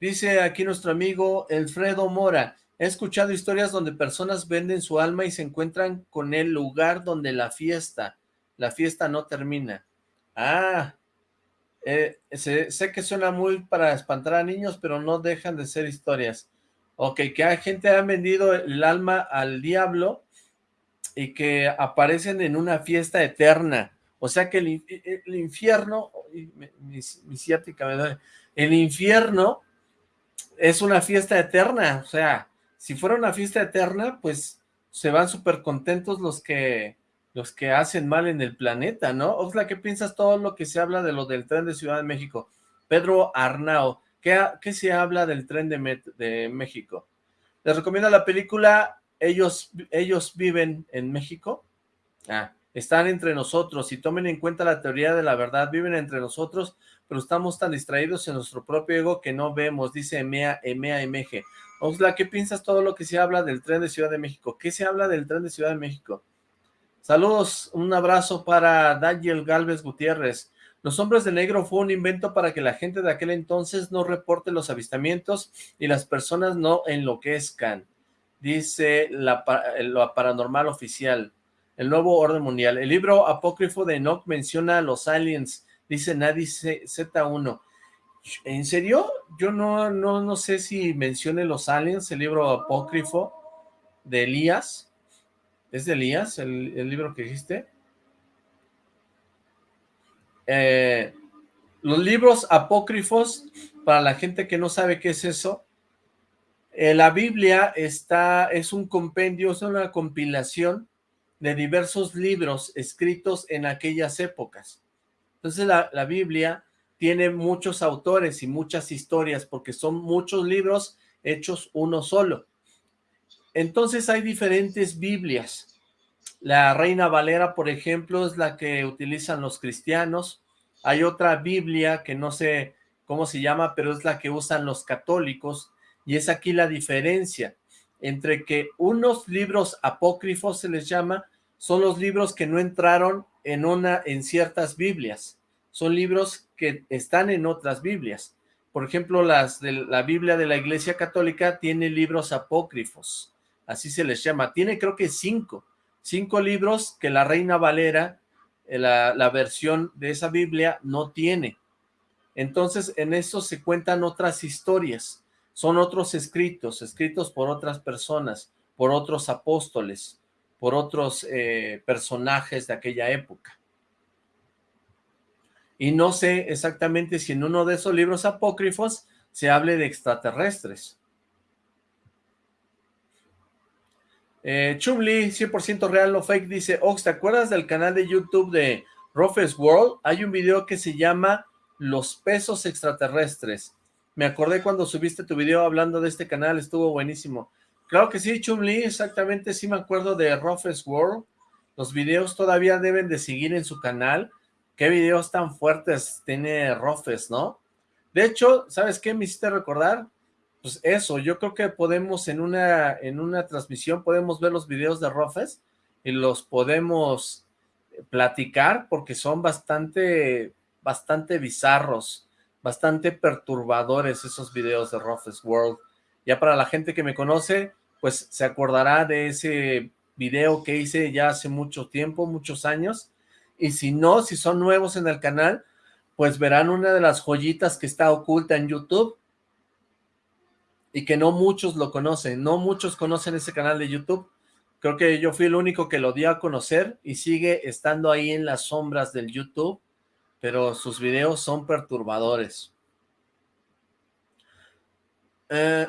A: Dice aquí nuestro amigo Alfredo Mora, he escuchado historias donde personas venden su alma y se encuentran con el lugar donde la fiesta, la fiesta no termina. Ah, eh, sé, que suena muy para espantar a niños, pero no dejan de ser historias. Ok, que hay gente ha vendido el alma al diablo y que aparecen en una fiesta eterna. O sea que el, el infierno, mi, ciática me duele, el infierno es una fiesta eterna. O sea, si fuera una fiesta eterna, pues se van súper contentos los que los que hacen mal en el planeta, ¿no? Oxla, ¿qué piensas todo lo que se habla de lo del tren de Ciudad de México? Pedro Arnao, ¿qué, qué se habla del tren de, México? Les recomiendo la película Ellos, Ellos viven en México. Ah, están entre nosotros y tomen en cuenta la teoría de la verdad, viven entre nosotros, pero estamos tan distraídos en nuestro propio ego que no vemos, dice Emea, Emea MG. Oxla, ¿qué piensas todo lo que se habla del tren de Ciudad de México? ¿Qué se habla del tren de Ciudad de México? Saludos, un abrazo para Daniel Galvez Gutiérrez. Los hombres de negro fue un invento para que la gente de aquel entonces no reporte los avistamientos y las personas no enloquezcan, dice la, paranormal oficial, el nuevo orden mundial. El libro apócrifo de Enoch menciona a los aliens, dice Nadie Z1. ¿En serio? yo no, no, no sé si mencione los aliens, el libro apócrifo de Elías. ¿Es de Elías el, el libro que dijiste? Eh, los libros apócrifos, para la gente que no sabe qué es eso, eh, la Biblia está, es un compendio, es una compilación de diversos libros escritos en aquellas épocas. Entonces la, la Biblia tiene muchos autores y muchas historias porque son muchos libros hechos uno solo. Entonces hay diferentes Biblias. La Reina Valera, por ejemplo, es la que utilizan los cristianos. Hay otra Biblia que no sé cómo se llama, pero es la que usan los católicos. Y es aquí la diferencia entre que unos libros apócrifos se les llama, son los libros que no entraron en, una, en ciertas Biblias son libros que están en otras Biblias. Por ejemplo, las de la Biblia de la Iglesia Católica tiene libros apócrifos, así se les llama. Tiene creo que cinco, cinco libros que la Reina Valera, eh, la, la versión de esa Biblia, no tiene. Entonces, en eso se cuentan otras historias, son otros escritos, escritos por otras personas, por otros apóstoles, por otros eh, personajes de aquella época y no sé exactamente si en uno de esos libros apócrifos se hable de extraterrestres. Eh, Chumli, 100% real, no fake, dice, Ox, ¿te acuerdas del canal de YouTube de Rofes World? Hay un video que se llama Los pesos extraterrestres. Me acordé cuando subiste tu video hablando de este canal, estuvo buenísimo. Claro que sí, Chumli, exactamente, sí me acuerdo de Rofes World. Los videos todavía deben de seguir en su canal qué videos tan fuertes tiene Rofes, ¿no? De hecho, ¿sabes qué me hiciste recordar? Pues eso, yo creo que podemos en una, en una transmisión, podemos ver los videos de Rofes y los podemos platicar porque son bastante, bastante bizarros, bastante perturbadores esos videos de Rofes World. Ya para la gente que me conoce, pues se acordará de ese video que hice ya hace mucho tiempo, muchos años, y si no, si son nuevos en el canal, pues verán una de las joyitas que está oculta en YouTube y que no muchos lo conocen, no muchos conocen ese canal de YouTube. Creo que yo fui el único que lo dio a conocer y sigue estando ahí en las sombras del YouTube, pero sus videos son perturbadores. Eh,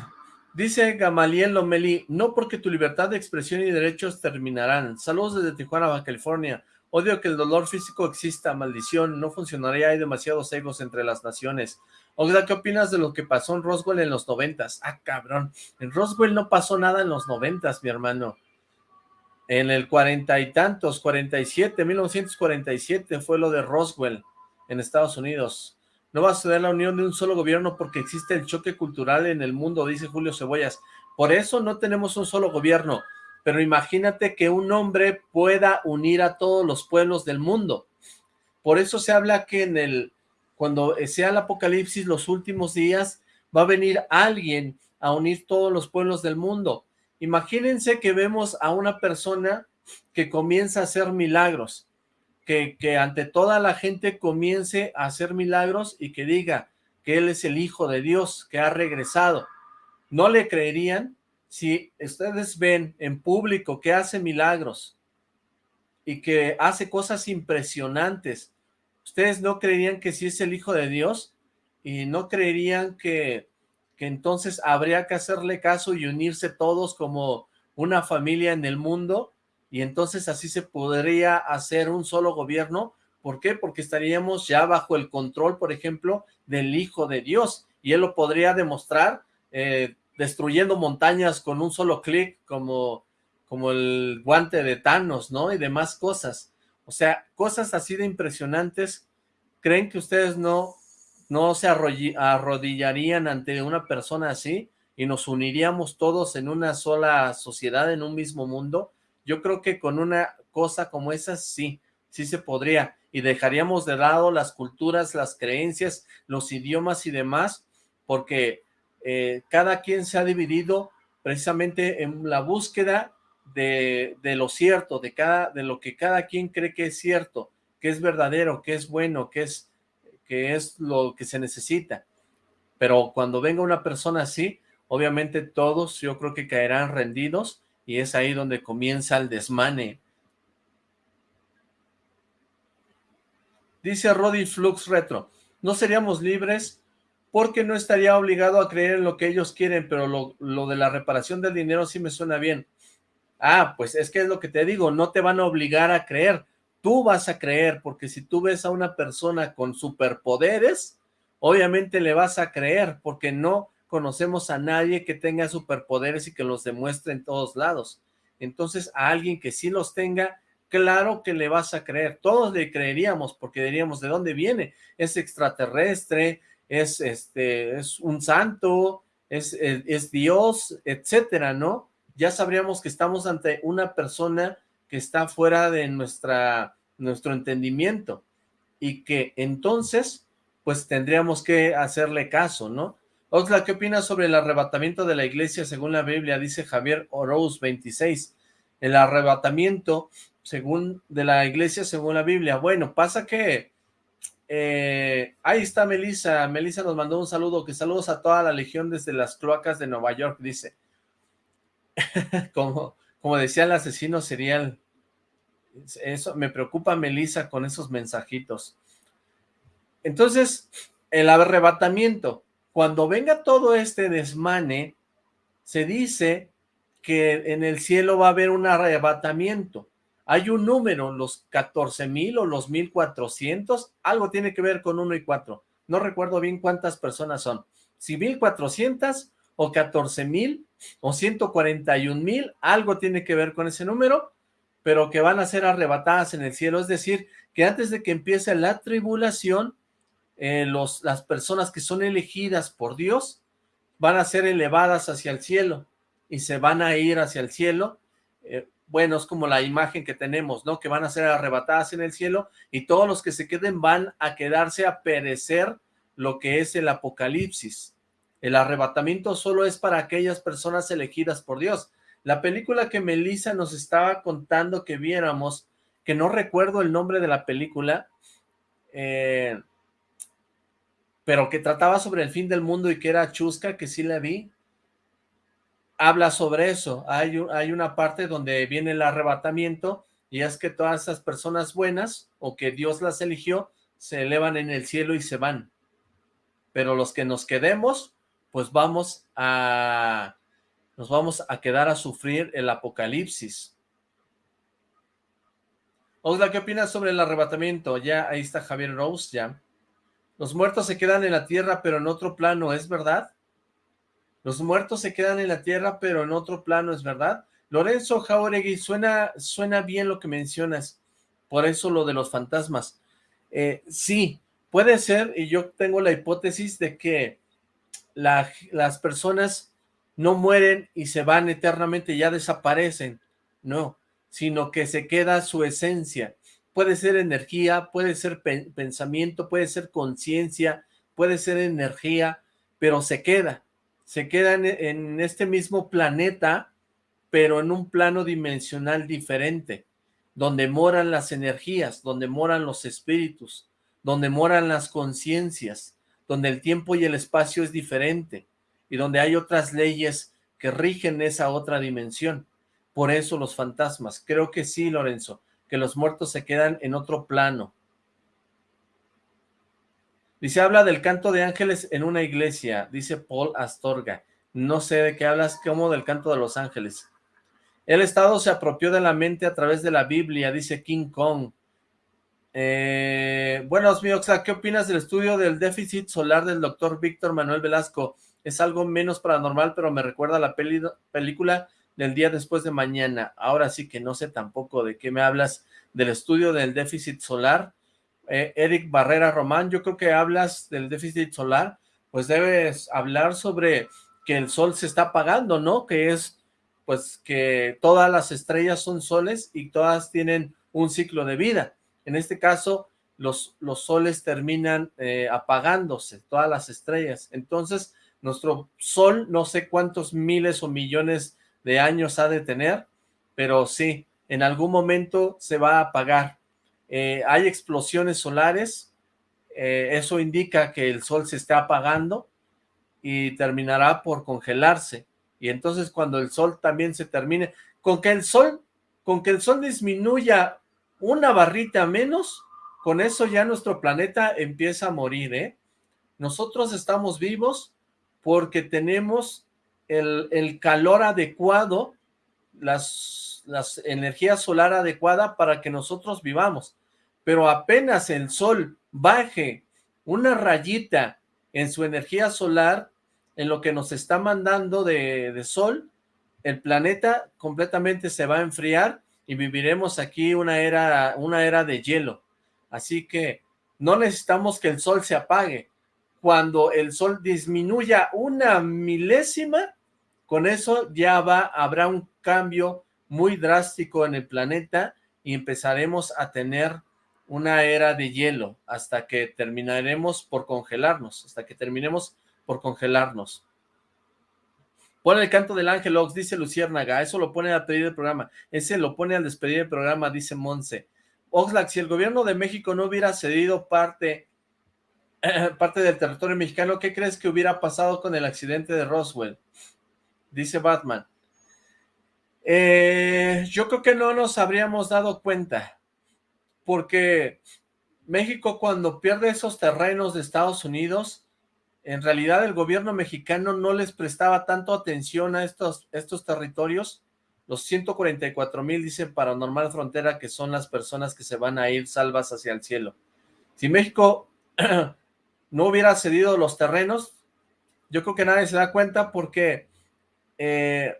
A: dice Gamaliel Lomeli, no porque tu libertad de expresión y derechos terminarán. Saludos desde Tijuana, California. Odio que el dolor físico exista, maldición, no funcionaría, hay demasiados egos entre las naciones. Ogda, ¿qué opinas de lo que pasó en Roswell en los noventas? Ah, cabrón, en Roswell no pasó nada en los noventas, mi hermano. En el cuarenta y tantos, 47, 1947 fue lo de Roswell en Estados Unidos. No va a suceder la unión de un solo gobierno porque existe el choque cultural en el mundo, dice Julio Cebollas. Por eso no tenemos un solo gobierno pero imagínate que un hombre pueda unir a todos los pueblos del mundo. Por eso se habla que en el, cuando sea el apocalipsis, los últimos días, va a venir alguien a unir todos los pueblos del mundo. Imagínense que vemos a una persona que comienza a hacer milagros, que, ante toda la gente comience a hacer milagros y que diga que él es el Hijo de Dios, que ha regresado. ¿No le creerían? si ustedes ven en público que hace milagros y que hace cosas impresionantes, ¿ustedes no creerían que sí es el Hijo de Dios? ¿Y no creerían que, que entonces habría que hacerle caso y unirse todos como una familia en el mundo? Y entonces así se podría hacer un solo gobierno. ¿Por qué? Porque estaríamos ya bajo el control, por ejemplo, del Hijo de Dios. Y él lo podría demostrar eh, destruyendo montañas con un solo clic, como, como el guante de Thanos, ¿no? Y demás cosas. O sea, cosas así de impresionantes. ¿Creen que ustedes no, no se arrodillarían ante una persona así y nos uniríamos todos en una sola sociedad, en un mismo mundo? Yo creo que con una cosa como esa sí, sí se podría. Y dejaríamos de lado las culturas, las creencias, los idiomas y demás, porque eh, cada quien se ha dividido precisamente en la búsqueda de, lo cierto, de, cada, de lo que cada quien cree que es cierto, que es verdadero, que es bueno, que es, que es lo que se necesita. pero cuando venga una persona así, obviamente todos yo creo que caerán rendidos y es ahí donde comienza el desmane. Dice Roddy Flux Retro, no seríamos libres porque no estaría obligado a creer en lo que ellos quieren, pero lo, lo de la reparación del dinero sí me suena bien. Ah, pues es que es lo que te digo, no te van a obligar a creer, tú vas a creer, porque si tú ves a una persona con superpoderes, obviamente le vas a creer, porque no conocemos a nadie que tenga superpoderes y que los demuestre en todos lados. Entonces, a alguien que sí los tenga, claro que le vas a creer. Todos le creeríamos, porque diríamos, ¿de dónde viene? Es extraterrestre, es, este, es un santo, es, es, es Dios, etcétera, ¿no? ya sabríamos que estamos ante una persona que está fuera de nuestra, nuestro entendimiento y que entonces pues tendríamos que hacerle caso, ¿no? Oxla, ¿qué opinas sobre el arrebatamiento de la iglesia según la Biblia? Dice Javier Oroz 26. El arrebatamiento según de la iglesia según la Biblia. Bueno, pasa que eh, ahí está Melissa. Melissa nos mandó un saludo. Que saludos a toda la legión desde las cloacas de Nueva York, dice. como, como decía el asesino serial. Eso me preocupa Melissa con esos mensajitos. Entonces, el arrebatamiento. Cuando venga todo este desmane, se dice que en el cielo va a haber un arrebatamiento. Hay un número, los 14 mil o los 1400, algo tiene que ver con 1 y 4. No recuerdo bien cuántas personas son. Si 1400 o 14 mil o 141 mil, algo tiene que ver con ese número, pero que van a ser arrebatadas en el cielo, es decir, que antes de que empiece la tribulación, eh, los, las personas que son elegidas por Dios van a ser elevadas hacia el cielo y se van a ir hacia el cielo, eh, bueno, es como la imagen que tenemos, ¿no? Que van a ser arrebatadas en el cielo y todos los que se queden van a quedarse a perecer lo que es el apocalipsis. El arrebatamiento solo es para aquellas personas elegidas por Dios. La película que Melissa nos estaba contando que viéramos, que no recuerdo el nombre de la película, eh, pero que trataba sobre el fin del mundo y que era chusca, que sí la vi, habla sobre eso. Hay, hay una parte donde viene el arrebatamiento y es que todas esas personas buenas o que Dios las eligió se elevan en el cielo y se van. Pero los que nos quedemos, pues vamos a, nos vamos a quedar a sufrir el apocalipsis. Osla, ¿qué opinas sobre el arrebatamiento? Ya, ahí está Javier Rose, ya. Los muertos se quedan en la tierra, pero en otro plano, ¿es verdad? Los muertos se quedan en la tierra, pero en otro plano, ¿es verdad? Lorenzo Jauregui, suena, suena bien lo que mencionas, por eso lo de los fantasmas. Eh, sí, puede ser, y yo tengo la hipótesis de que las personas no mueren y se van eternamente, ya desaparecen, no, sino que se queda su esencia. Puede ser energía, puede ser pensamiento, puede ser conciencia, puede ser energía, pero se queda, se queda en este mismo planeta, pero en un plano dimensional diferente, donde moran las energías, donde moran los espíritus, donde moran las conciencias, donde el tiempo y el espacio es diferente y donde hay otras leyes que rigen esa otra dimensión. Por eso los fantasmas. Creo que sí, Lorenzo, que los muertos se quedan en otro plano. Dice, habla del canto de ángeles en una iglesia, dice Paul Astorga. No sé de qué hablas, como del canto de los ángeles. El Estado se apropió de la mente a través de la Biblia, dice King Kong. Eh, buenos Mioxa, ¿qué opinas del estudio del déficit solar del doctor Víctor Manuel Velasco? Es algo menos paranormal, pero me recuerda a la película del día después de mañana. Ahora sí que no sé tampoco de qué me hablas del estudio del déficit solar. Eh, Eric Barrera Román, yo creo que hablas del déficit solar, pues debes hablar sobre que el sol se está apagando, ¿no? Que es, pues, que todas las estrellas son soles y todas tienen un ciclo de vida en este caso, los, los soles terminan eh, apagándose, todas las estrellas. Entonces, nuestro sol, no sé cuántos miles o millones de años ha de tener, pero sí, en algún momento se va a apagar. Eh, hay explosiones solares, eh, eso indica que el sol se está apagando, y terminará por congelarse. Y entonces cuando el sol también se termine, con que el sol, con que el sol disminuya una barrita menos, con eso ya nuestro planeta empieza a morir, ¿eh? Nosotros estamos vivos porque tenemos el, el calor adecuado, las, las energía solar adecuada para que nosotros vivamos. Pero apenas el sol baje una rayita en su energía solar, en lo que nos está mandando de, de sol, el planeta completamente se va a enfriar y viviremos aquí una era, una era de hielo. Así que no necesitamos que el sol se apague. Cuando el sol disminuya una milésima, con eso ya va, habrá un cambio muy drástico en el planeta y empezaremos a tener una era de hielo hasta que terminaremos por congelarnos, hasta que terminemos por congelarnos. Pone el canto del ángel Ox, dice Luciérnaga, eso lo pone a pedir el programa, ese lo pone al despedir el programa, dice Monse. Oxlack, si el gobierno de México no hubiera cedido parte, parte del territorio mexicano, ¿qué crees que hubiera pasado con el accidente de Roswell? Dice Batman. Eh, yo creo que no nos habríamos dado cuenta porque México cuando pierde esos terrenos de Estados Unidos, en realidad el gobierno mexicano no les prestaba tanto atención a estos, estos territorios, los 144 mil dicen Paranormal Frontera que son las personas que se van a ir salvas hacia el cielo. Si México no hubiera cedido los terrenos, yo creo que nadie se da cuenta porque eh,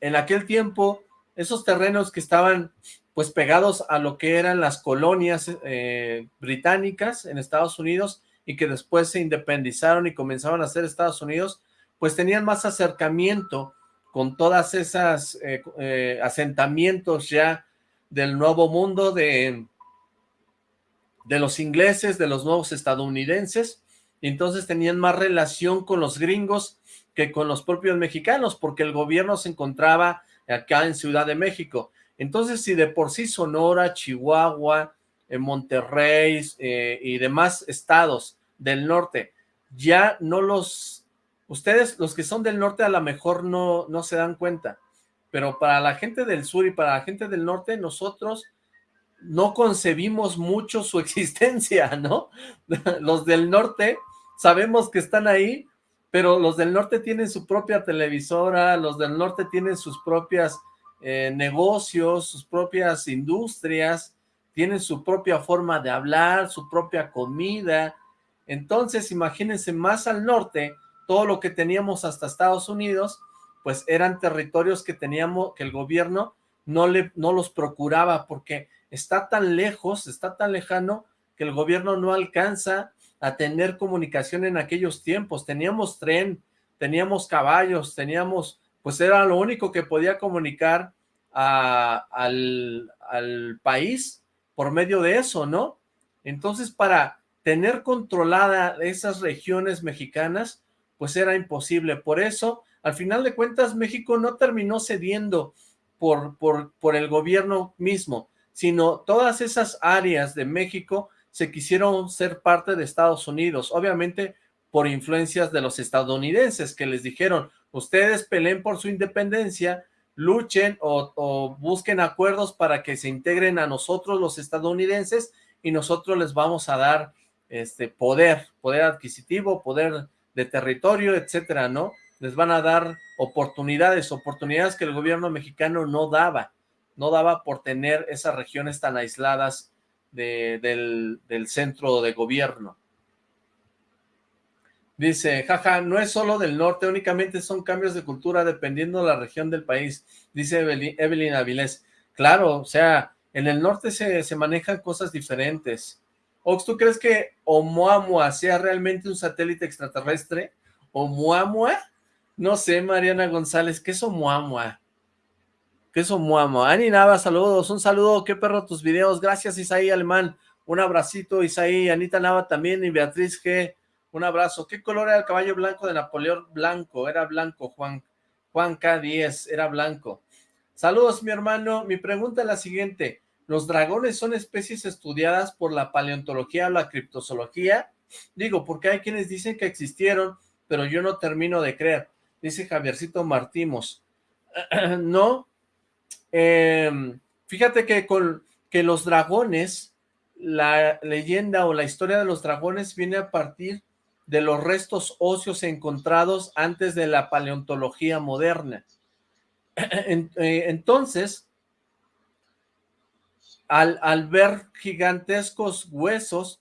A: en aquel tiempo esos terrenos que estaban pues pegados a lo que eran las colonias eh, británicas en Estados Unidos y que después se independizaron y comenzaron a ser Estados Unidos, pues tenían más acercamiento con todas esas eh, eh, asentamientos ya del nuevo mundo de, de los ingleses, de los nuevos estadounidenses, entonces tenían más relación con los gringos que con los propios mexicanos, porque el gobierno se encontraba acá en Ciudad de México, entonces, si de por sí Sonora, Chihuahua, eh, Monterrey eh, y demás estados del norte, ya no los... Ustedes, los que son del norte, a lo mejor no, no se dan cuenta, pero para la gente del sur y para la gente del norte, nosotros no concebimos mucho su existencia, ¿no? Los del norte sabemos que están ahí, pero los del norte tienen su propia televisora, los del norte tienen sus propias eh, negocios, sus propias industrias, tienen su propia forma de hablar, su propia comida. Entonces, imagínense más al norte, todo lo que teníamos hasta Estados Unidos, pues eran territorios que teníamos, que el gobierno no, le, no los procuraba porque está tan lejos, está tan lejano que el gobierno no alcanza a tener comunicación en aquellos tiempos. Teníamos tren, teníamos caballos, teníamos pues era lo único que podía comunicar al, país por medio de eso, ¿no? Entonces, para tener controlada esas regiones mexicanas, pues era imposible. Por eso, al final de cuentas, México no terminó cediendo por, por, por el gobierno mismo, sino todas esas áreas de México se quisieron ser parte de Estados Unidos, obviamente por influencias de los estadounidenses que les dijeron, ustedes peleen por su independencia, luchen o, busquen acuerdos para que se integren a nosotros los estadounidenses y nosotros les vamos a dar este poder, poder adquisitivo, poder de territorio, etcétera, ¿no? Les van a dar oportunidades, oportunidades que el gobierno mexicano no daba, no daba por tener esas regiones tan aisladas del, del centro de gobierno. Dice, jaja, no es solo del norte, únicamente son cambios de cultura dependiendo de la región del país, dice Evelyn, Avilés. Claro, o sea, en el norte se, se manejan cosas diferentes. Ox, ¿tú crees que Oumuamua sea realmente un satélite extraterrestre? ¿Oumuamua? No sé, Mariana González, ¿qué es Oumuamua? ¿Qué es Oumuamua? Ani Nava, saludos, un saludo, qué perro tus videos, gracias Isaí Alemán, un abracito Isaí, Anita Nava también y Beatriz G., un abrazo. ¿Qué color era el caballo blanco de Napoleón? Blanco, era blanco, Juan. Juan K10, era blanco. Saludos, mi hermano. Mi pregunta es la siguiente. ¿Los dragones son especies estudiadas por la paleontología o la criptozoología? Digo, porque hay quienes dicen que existieron, pero yo no termino de creer, dice Javiercito Martimos. no, em, fíjate que con que los dragones, la leyenda o la historia de los dragones viene a partir de los restos óseos encontrados antes de la paleontología moderna. Eh, entonces, al, ver gigantescos huesos,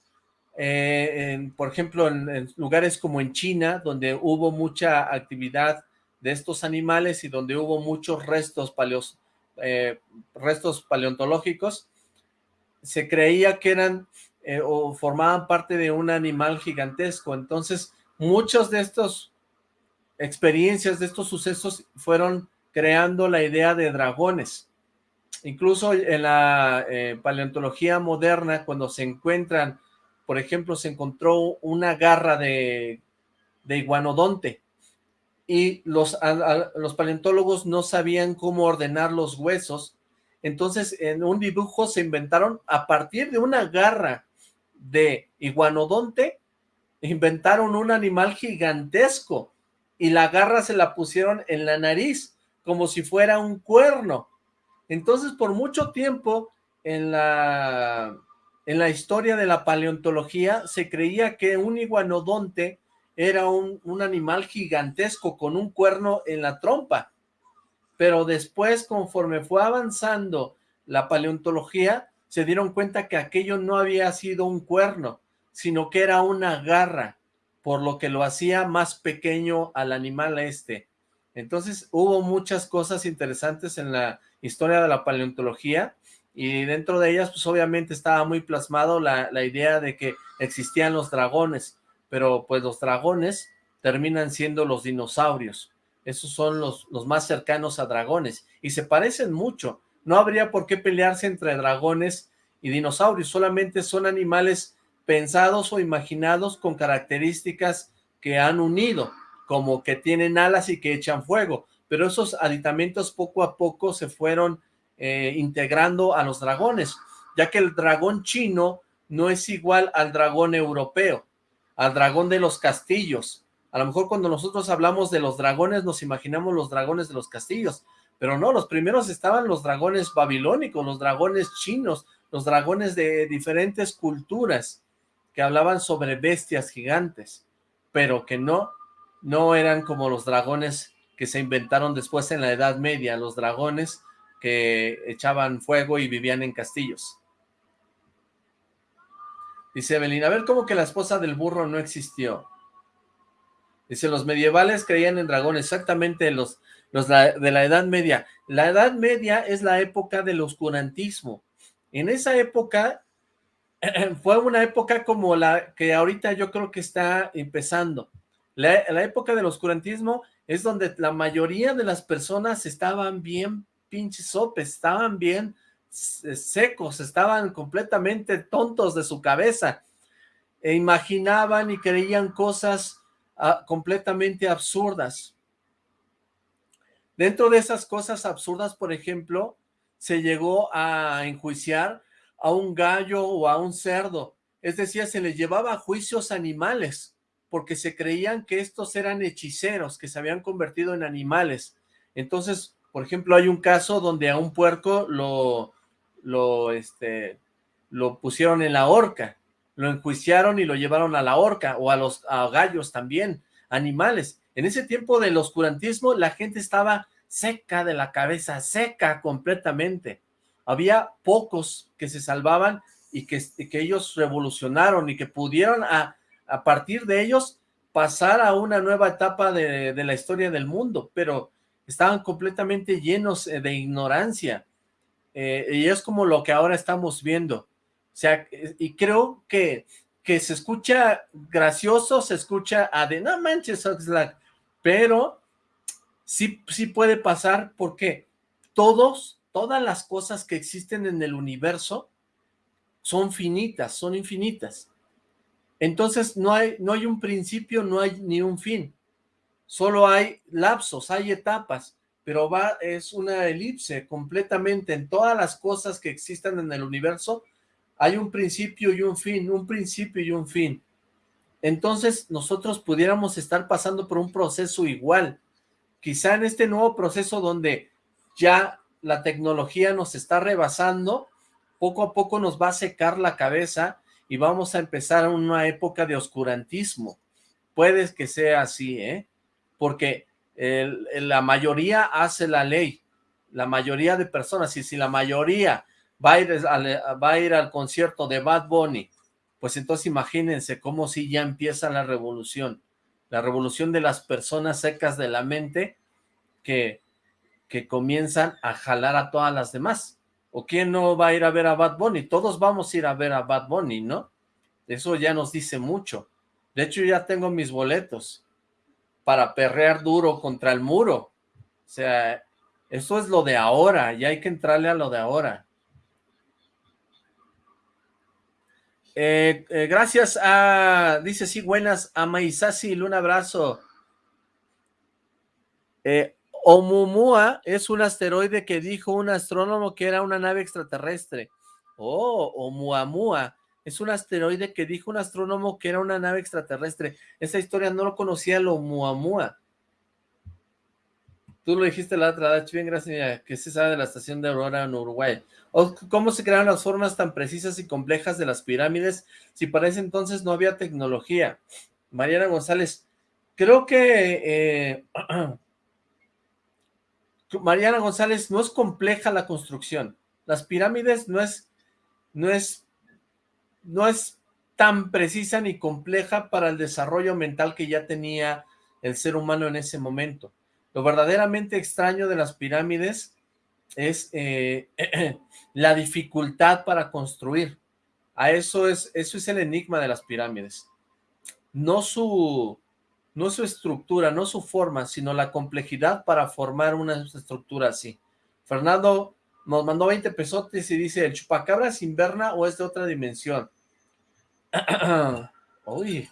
A: eh, por ejemplo, en, lugares como en China, donde hubo mucha actividad de estos animales y donde hubo muchos restos, paleos, eh, restos paleontológicos, se creía que eran eh, o formaban parte de un animal gigantesco. Entonces, muchas de estas experiencias, de estos sucesos, fueron creando la idea de dragones. Incluso en la eh, paleontología moderna, cuando se encuentran, por ejemplo, se encontró una garra de, de iguanodonte, y los, los paleontólogos no sabían cómo ordenar los huesos, entonces en un dibujo se inventaron a partir de una garra de iguanodonte, inventaron un animal gigantesco y la garra se la pusieron en la nariz como si fuera un cuerno. Entonces por mucho tiempo en la, en la historia de la paleontología se creía que un iguanodonte era un, un animal gigantesco con un cuerno en la trompa pero después conforme fue avanzando la paleontología, se dieron cuenta que aquello no había sido un cuerno, sino que era una garra, por lo que lo hacía más pequeño al animal este. Entonces hubo muchas cosas interesantes en la historia de la paleontología, y dentro de ellas pues obviamente estaba muy plasmado la, la idea de que existían los dragones, pero pues los dragones terminan siendo los dinosaurios. Esos son los, los más cercanos a dragones y se parecen mucho. No habría por qué pelearse entre dragones y dinosaurios, solamente son animales pensados o imaginados con características que han unido, como que tienen alas y que echan fuego, pero esos aditamentos poco a poco se fueron eh, integrando a los dragones, ya que el dragón chino no es igual al dragón europeo, al dragón de los castillos, a lo mejor cuando nosotros hablamos de los dragones nos imaginamos los dragones de los castillos, pero no, los primeros estaban los dragones babilónicos, los dragones chinos, los dragones de diferentes culturas que hablaban sobre bestias gigantes, pero que no, no eran como los dragones que se inventaron después en la Edad Media, los dragones que echaban fuego y vivían en castillos. Dice Evelyn, a ver, ¿cómo que la esposa del burro no existió? Dice, los medievales creían en dragones, exactamente los, los de la Edad Media. La Edad Media es la época del oscurantismo. En esa época, fue una época como la que ahorita yo creo que está empezando. La, época del oscurantismo es donde la mayoría de las personas estaban bien pinches sopes, estaban bien secos, estaban completamente tontos de su cabeza, e imaginaban y creían cosas completamente absurdas. Dentro de esas cosas absurdas, por ejemplo, se llegó a enjuiciar a un gallo o a un cerdo, es decir, se les llevaba a juicios animales, porque se creían que estos eran hechiceros, que se habían convertido en animales. Entonces, por ejemplo, hay un caso donde a un puerco lo, lo, este, lo pusieron en la horca, lo enjuiciaron y lo llevaron a la horca, o a los gallos también, animales. En ese tiempo del oscurantismo, la gente estaba seca de la cabeza, seca completamente. Había pocos que se salvaban y que, ellos revolucionaron y que pudieron a, partir de ellos pasar a una nueva etapa de, de la historia del mundo, pero estaban completamente llenos eh, de ignorancia. Eh, y es como lo que ahora estamos viendo. O sea, y creo que, que se escucha gracioso, se escucha a de, no manches, Oxlack, pero sí, sí puede pasar porque todos, todas las cosas que existen en el universo son finitas, son infinitas. Entonces no hay, no hay un principio, no hay ni un fin. Solo hay lapsos, hay etapas, pero va, es una elipse completamente en todas las cosas que existan en el universo hay un principio y un fin, un principio y un fin. Entonces nosotros pudiéramos estar pasando por un proceso igual. Quizá en este nuevo proceso donde ya la tecnología nos está rebasando, poco a poco nos va a secar la cabeza y vamos a empezar una época de oscurantismo. Puede que sea así, ¿eh? Porque la mayoría hace la ley, la mayoría de personas, y si la mayoría va a, ir va a ir al concierto de Bad Bunny, pues entonces imagínense cómo si ya empieza la revolución, la revolución de las personas secas de la mente que, que comienzan a jalar a todas las demás. ¿O quién no va a ir a ver a Bad Bunny? Todos vamos a ir a ver a Bad Bunny, ¿no? Eso ya nos dice mucho. De hecho, ya tengo mis boletos para perrear duro contra el muro. O sea, eso es lo de ahora, y hay que entrarle a lo de ahora. Eh, eh, gracias a, dice sí, buenas, a Maisasi, un abrazo. Eh, Omumua es un asteroide que dijo un astrónomo que era una nave extraterrestre. Oh, Oumuamua es un asteroide que dijo un astrónomo que era una nave extraterrestre. Esa historia no lo conocía el Oumuamua. Tú lo dijiste la otra vez, bien, gracias, que se sabe de la estación de Aurora en Uruguay. Cómo se crearon las formas tan precisas y complejas de las pirámides, si para ese entonces no había tecnología. Mariana González, creo que eh, Mariana González, no es compleja la construcción. Las pirámides no es, no es, no es tan precisa ni compleja para el desarrollo mental que ya tenía el ser humano en ese momento. Lo verdaderamente extraño de las pirámides es eh, la dificultad para construir. A eso es, eso es el enigma de las pirámides. No su, no su estructura, no su forma, sino la complejidad para formar una estructura así. Fernando nos mandó 20 pesotes y dice, ¿el chupacabras inverna o es de otra dimensión? Uy.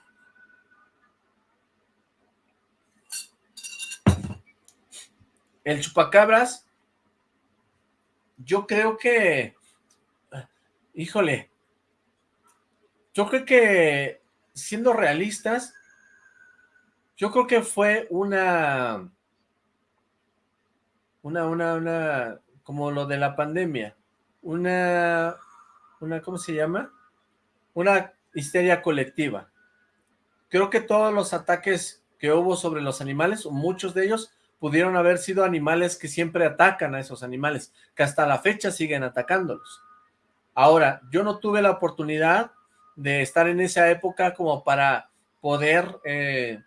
A: El chupacabras, yo creo que, híjole, yo creo que, siendo realistas, yo creo que fue una, una, una, una, como lo de la pandemia, una, una, ¿cómo se llama? Una histeria colectiva. Creo que todos los ataques que hubo sobre los animales, muchos de ellos, pudieron haber sido animales que siempre atacan a esos animales, que hasta la fecha siguen atacándolos. Ahora, yo no tuve la oportunidad de estar en esa época como para poder eh,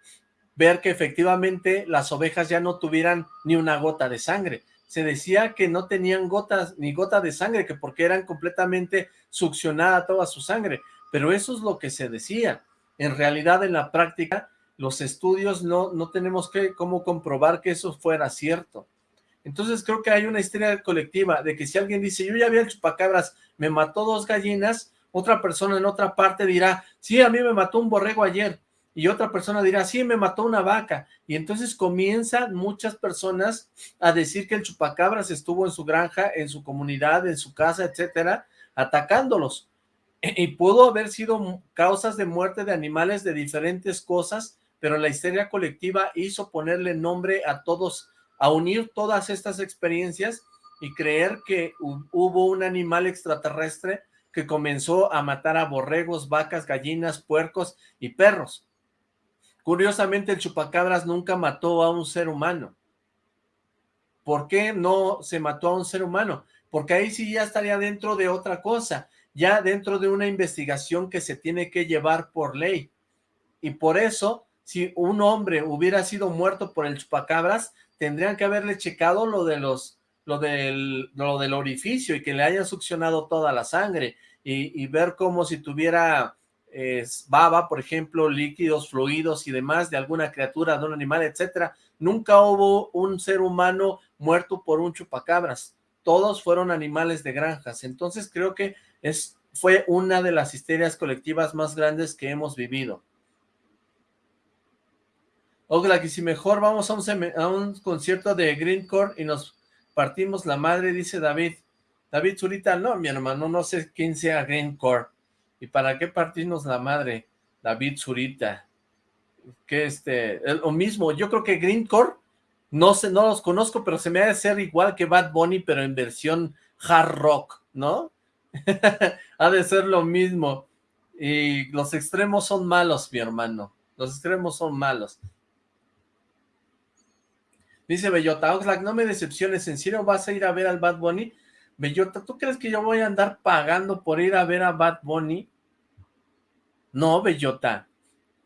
A: ver que efectivamente las ovejas ya no tuvieran ni una gota de sangre. Se decía que no tenían gotas ni gota de sangre, que porque eran completamente succionada toda su sangre, pero eso es lo que se decía. En realidad, en la práctica, los estudios no, no tenemos que cómo comprobar que eso fuera cierto. Entonces creo que hay una historia colectiva de que si alguien dice, yo ya vi el chupacabras, me mató dos gallinas, otra persona en otra parte dirá, sí, a mí me mató un borrego ayer, y otra persona dirá, sí, me mató una vaca, y entonces comienzan muchas personas a decir que el chupacabras estuvo en su granja, en su comunidad, en su casa, etcétera, atacándolos, y pudo haber sido causas de muerte de animales de diferentes cosas, pero la histeria colectiva hizo ponerle nombre a todos, a unir todas estas experiencias y creer que hubo un animal extraterrestre que comenzó a matar a borregos, vacas, gallinas, puercos y perros. Curiosamente, el chupacabras nunca mató a un ser humano. ¿Por qué no se mató a un ser humano? Porque ahí sí ya estaría dentro de otra cosa, ya dentro de una investigación que se tiene que llevar por ley. Y por eso, si un hombre hubiera sido muerto por el chupacabras, tendrían que haberle checado lo de los lo del, lo del orificio y que le hayan succionado toda la sangre y, ver como si tuviera baba, por ejemplo, líquidos, fluidos y demás de alguna criatura, de un animal, etcétera. Nunca hubo un ser humano muerto por un chupacabras. Todos fueron animales de granjas. Entonces creo que es, fue una de las histerias colectivas más grandes que hemos vivido. Ojalá que si mejor vamos a un, concierto de Greencore y nos partimos la madre, dice David. David Zurita, no, mi hermano, no sé quién sea Greencore. ¿Y para qué partirnos la madre? David Zurita. Que este, lo mismo, yo creo que Greencore, no sé, no los conozco, pero se me ha de ser igual que Bad Bunny, pero en versión hard rock, ¿no? ha de ser lo mismo. Y los extremos son malos, mi hermano. Los extremos son malos. Dice Bellota, Oxlack, no me decepciones, ¿en serio vas a ir a ver al Bad Bunny? Bellota, ¿tú crees que yo voy a andar pagando por ir a ver a Bad Bunny? No, Bellota.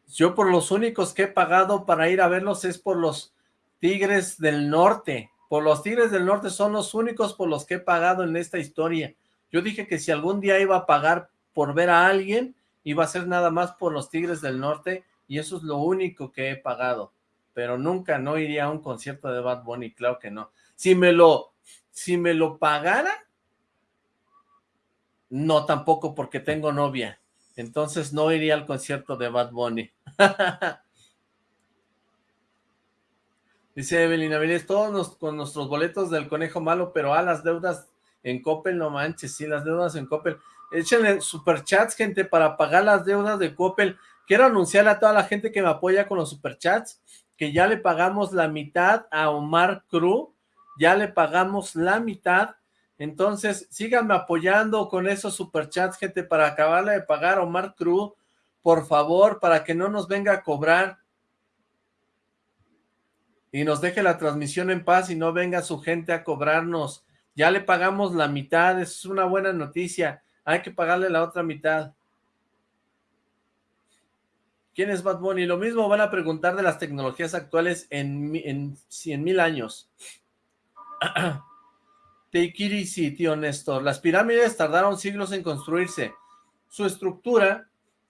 A: Yo por los únicos que he pagado para ir a verlos es por los Tigres del Norte. Por los Tigres del Norte son los únicos por los que he pagado en esta historia. Yo dije que si algún día iba a pagar por ver a alguien, iba a ser nada más por los Tigres del Norte y eso es lo único que he pagado pero nunca no iría a un concierto de Bad Bunny, claro que no. Si me lo, si me lo pagara, no tampoco porque tengo novia, entonces no iría al concierto de Bad Bunny. Dice Evelina Vélez, todos con nuestros boletos del conejo malo, pero a las deudas en Coppel, no manches, sí, las deudas en Coppel. Échenle superchats, gente, para pagar las deudas de Coppel. Quiero anunciarle a toda la gente que me apoya con los superchats que ya le pagamos la mitad a Omar Cruz, ya le pagamos la mitad, entonces síganme apoyando con esos superchats, gente, para acabarle de pagar a Omar Cruz, por favor, para que no nos venga a cobrar y nos deje la transmisión en paz y no venga su gente a cobrarnos. Ya le pagamos la mitad, es una buena noticia, hay que pagarle la otra mitad. ¿Quién es Bad Bunny? Lo mismo van a preguntar de las tecnologías actuales en, en 100 mil años. Take sí, tío Néstor. Las pirámides tardaron siglos en construirse. Su estructura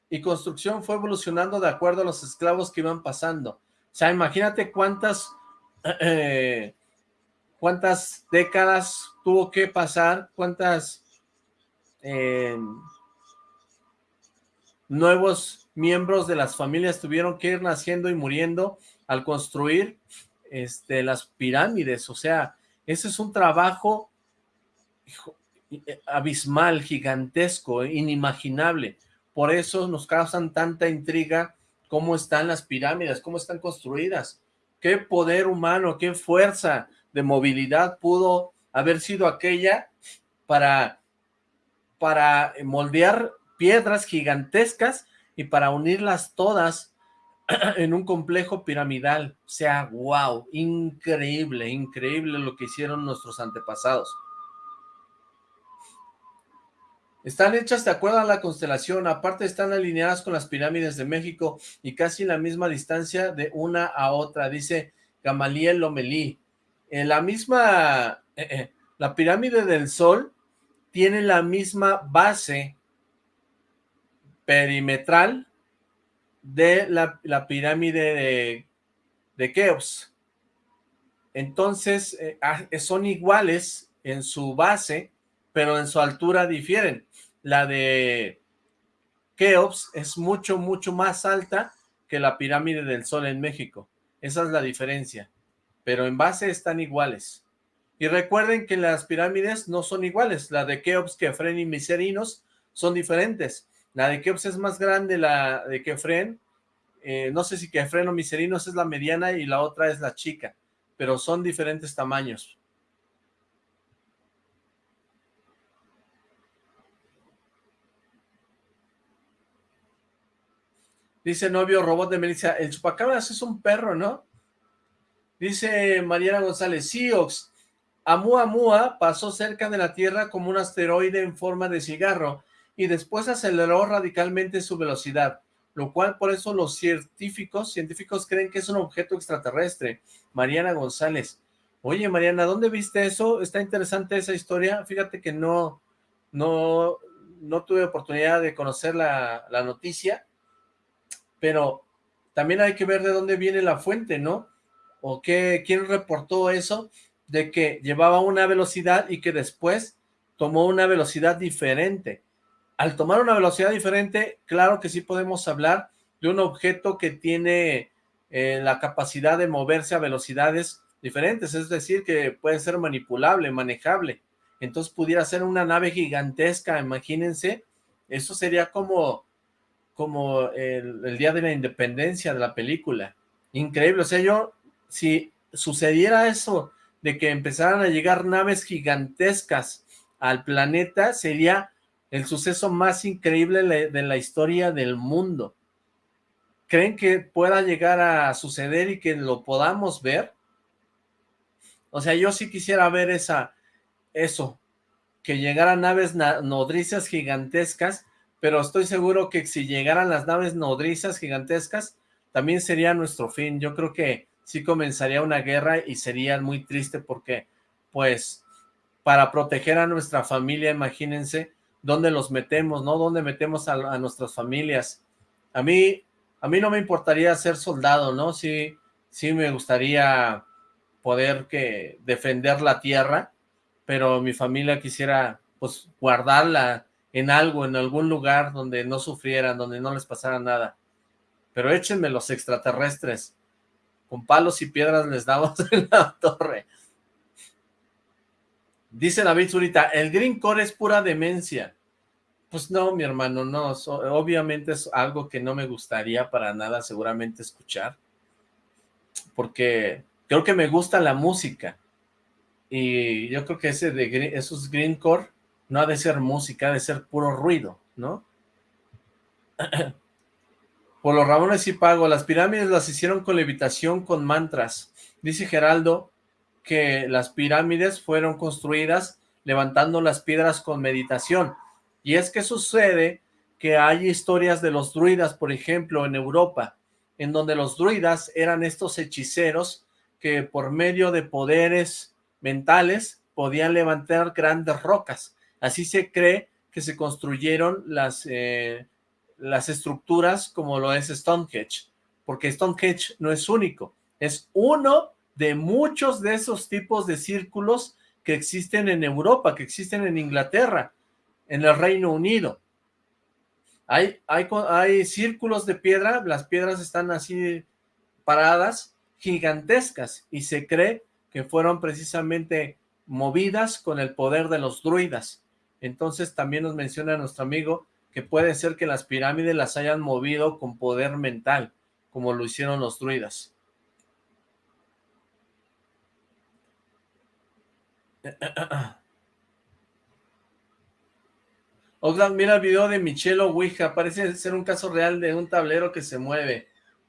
A: y construcción fue evolucionando de acuerdo a los esclavos que iban pasando. O sea, imagínate cuántas, cuántas décadas tuvo que pasar, cuántas eh, nuevos miembros de las familias tuvieron que ir naciendo y muriendo al construir este, las pirámides, o sea, ese es un trabajo eh, abismal, gigantesco, inimaginable, por eso nos causan tanta intriga cómo están las pirámides, cómo están construidas, qué poder humano, qué fuerza de movilidad pudo haber sido aquella para, para moldear piedras gigantescas y para unirlas todas en un complejo piramidal. O sea, wow, increíble, increíble lo que hicieron nuestros antepasados. Están hechas de acuerdo a la constelación, aparte están alineadas con las pirámides de México y casi la misma distancia de una a otra, dice Gamaliel Lomelí. La misma, eh, eh, la pirámide del Sol tiene la misma base perimetral de la, pirámide de, Keops. Entonces, eh, ah, son iguales en su base, pero en su altura difieren. La de Keops es mucho, mucho más alta que la pirámide del Sol en México. Esa es la diferencia. Pero en base están iguales. Y recuerden que las pirámides no son iguales. La de Keops, Kefren y Miserinos son diferentes. La de Keops es más grande, la de Kefren. Eh, no sé si Kefren o Miserinos es la mediana y la otra es la chica, pero son diferentes tamaños. Dice novio robot de Melissa, el chupacabras es un perro, ¿no? Dice Mariana González, sí, Ox, Amua pasó cerca de la Tierra como un asteroide en forma de cigarro y después aceleró radicalmente su velocidad, lo cual por eso los científicos, científicos creen que es un objeto extraterrestre. Mariana González. Oye, Mariana, ¿dónde viste eso? Está interesante esa historia. Fíjate que no, no, no tuve oportunidad de conocer la, la noticia, pero también hay que ver de dónde viene la fuente, ¿no? O qué, quién reportó eso, de que llevaba una velocidad y que después tomó una velocidad diferente al tomar una velocidad diferente, claro que sí podemos hablar de un objeto que tiene eh, la capacidad de moverse a velocidades diferentes, es decir, que puede ser manipulable, manejable. Entonces pudiera ser una nave gigantesca, imagínense, eso sería como, como el, el, día de la independencia de la película. Increíble, o sea, yo, si sucediera eso, de que empezaran a llegar naves gigantescas al planeta, sería el suceso más increíble de la historia del mundo. ¿Creen que pueda llegar a suceder y que lo podamos ver? O sea, yo sí quisiera ver esa, eso, que llegaran naves nodrizas gigantescas, pero estoy seguro que si llegaran las naves nodrizas gigantescas, también sería nuestro fin. Yo creo que sí comenzaría una guerra y sería muy triste porque, pues, para proteger a nuestra familia, imagínense, dónde los metemos, ¿no? ¿Dónde metemos a, nuestras familias? A mí, a mí no me importaría ser soldado, ¿no? Sí, sí me gustaría poder que defender la tierra, pero mi familia quisiera pues guardarla en algo, en algún lugar donde no sufrieran, donde no les pasara nada. Pero échenme los extraterrestres, con palos y piedras les damos en la torre. Dice David Zurita, el Green Core es pura demencia. Pues no, mi hermano, no, obviamente es algo que no me gustaría para nada seguramente escuchar, porque creo que me gusta la música, y yo creo que ese de esos greencore no ha de ser música, ha de ser puro ruido, ¿no? Por los Ramones y pago, las pirámides las hicieron con levitación, con mantras. Dice Geraldo que las pirámides fueron construidas levantando las piedras con meditación. Y es que sucede que hay historias de los druidas, por ejemplo, en Europa, en donde los druidas eran estos hechiceros que por medio de poderes mentales podían levantar grandes rocas. Así se cree que se construyeron las, eh, las estructuras como lo es Stonehenge, porque Stonehenge no es único, es uno de muchos de esos tipos de círculos que existen en Europa, que existen en Inglaterra, en el Reino Unido. Hay, hay, círculos de piedra, las piedras están así paradas, gigantescas, y se cree que fueron precisamente movidas con el poder de los druidas. Entonces también nos menciona nuestro amigo que puede ser que las pirámides las hayan movido con poder mental, como lo hicieron los druidas. Oxlack, mira el video de Michelo Ouija, parece ser un caso real de un tablero que se mueve.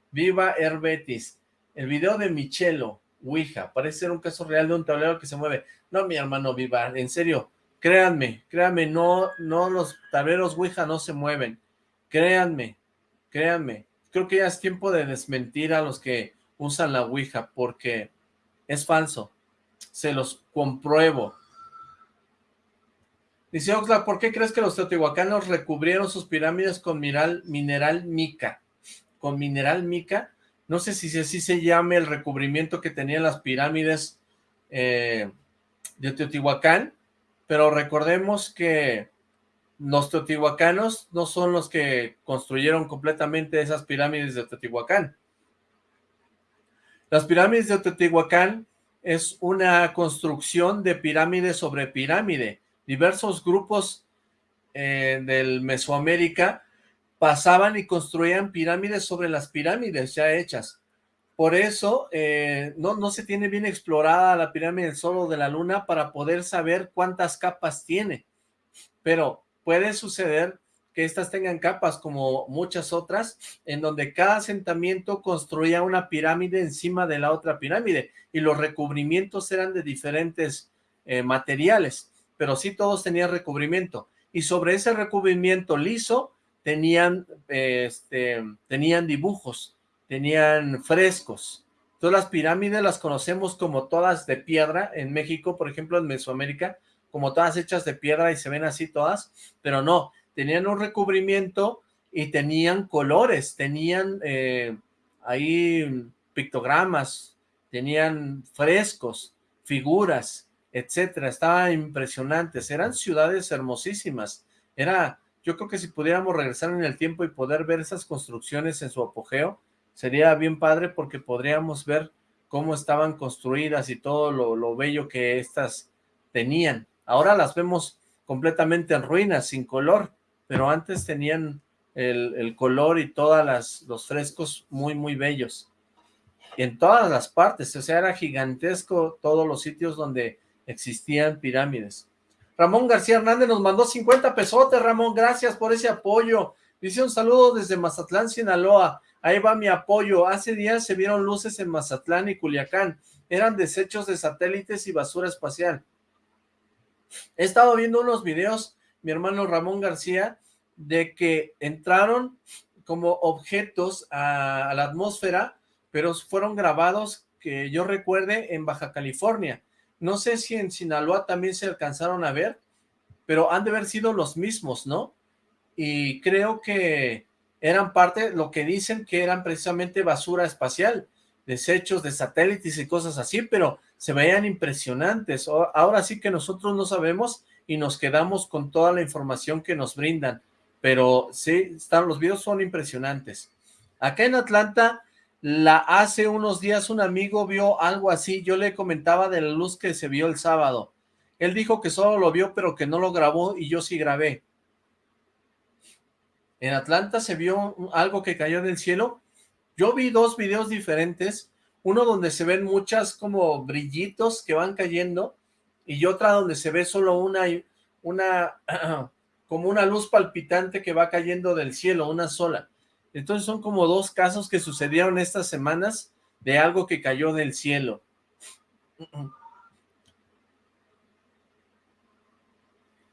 A: Viva Herbetis. El video de Michelo, Ouija, parece ser un caso real de un tablero que se mueve. No, mi hermano Viva, en serio, créanme, créanme, no, no, los tableros Ouija no se mueven. Créanme, créanme. Creo que ya es tiempo de desmentir a los que usan la Ouija, porque es falso. Se los compruebo. Dice Oxla, ¿por qué crees que los teotihuacanos recubrieron sus pirámides con mineral, mineral mica? ¿Con mineral mica? no sé si así se llame el recubrimiento que tenían las pirámides eh, de Teotihuacán, pero recordemos que los teotihuacanos no son los que construyeron completamente esas pirámides de Teotihuacán. Las pirámides de Teotihuacán es una construcción de pirámide sobre pirámide. Diversos grupos eh, del Mesoamérica pasaban y construían pirámides sobre las pirámides ya hechas. Por eso eh, no, no se tiene bien explorada la pirámide del Sol o de la Luna para poder saber cuántas capas tiene. Pero puede suceder que estas tengan capas como muchas otras, en donde cada asentamiento construía una pirámide encima de la otra pirámide, y los recubrimientos eran de diferentes eh, materiales, pero sí todos tenían recubrimiento, y sobre ese recubrimiento liso tenían, este, tenían dibujos, tenían frescos. Todas las pirámides las conocemos como todas de piedra, en México, por ejemplo, en Mesoamérica, como todas hechas de piedra y se ven así todas, pero no, tenían un recubrimiento y tenían colores, tenían eh, ahí pictogramas, tenían frescos, figuras, etcétera, estaban impresionantes, eran ciudades hermosísimas, era yo creo que si pudiéramos regresar en el tiempo y poder ver esas construcciones en su apogeo, sería bien padre porque podríamos ver cómo estaban construidas y todo lo, bello que éstas tenían. Ahora las vemos completamente en ruinas, sin color, pero antes tenían el, color y todos los frescos muy, muy bellos. En todas las partes, o sea, era gigantesco todos los sitios donde existían pirámides. Ramón García Hernández nos mandó 50 pesotes, Ramón, gracias por ese apoyo. Dice un saludo desde Mazatlán, Sinaloa. Ahí va mi apoyo. Hace días se vieron luces en Mazatlán y Culiacán. Eran desechos de satélites y basura espacial. He estado viendo unos videos, mi hermano Ramón García, de que entraron como objetos a, a la atmósfera, pero fueron grabados, que yo recuerde, en Baja California. No sé si en Sinaloa también se alcanzaron a ver, pero han de haber sido los mismos, ¿no? Y creo que eran parte, lo que dicen que eran precisamente basura espacial, desechos de satélites y cosas así, pero se veían impresionantes. Ahora sí que nosotros no sabemos y nos quedamos con toda la información que nos brindan, pero sí, están, los videos son impresionantes. Acá en Atlanta la hace unos días un amigo vio algo así, yo le comentaba de la luz que se vio el sábado. Él dijo que solo lo vio, pero que no lo grabó y yo sí grabé. En Atlanta se vio algo que cayó del cielo. Yo vi dos videos diferentes, uno donde se ven muchas como brillitos que van cayendo y otra donde se ve solo una, una como una luz palpitante que va cayendo del cielo, una sola. Entonces son como dos casos que sucedieron estas semanas de algo que cayó del cielo.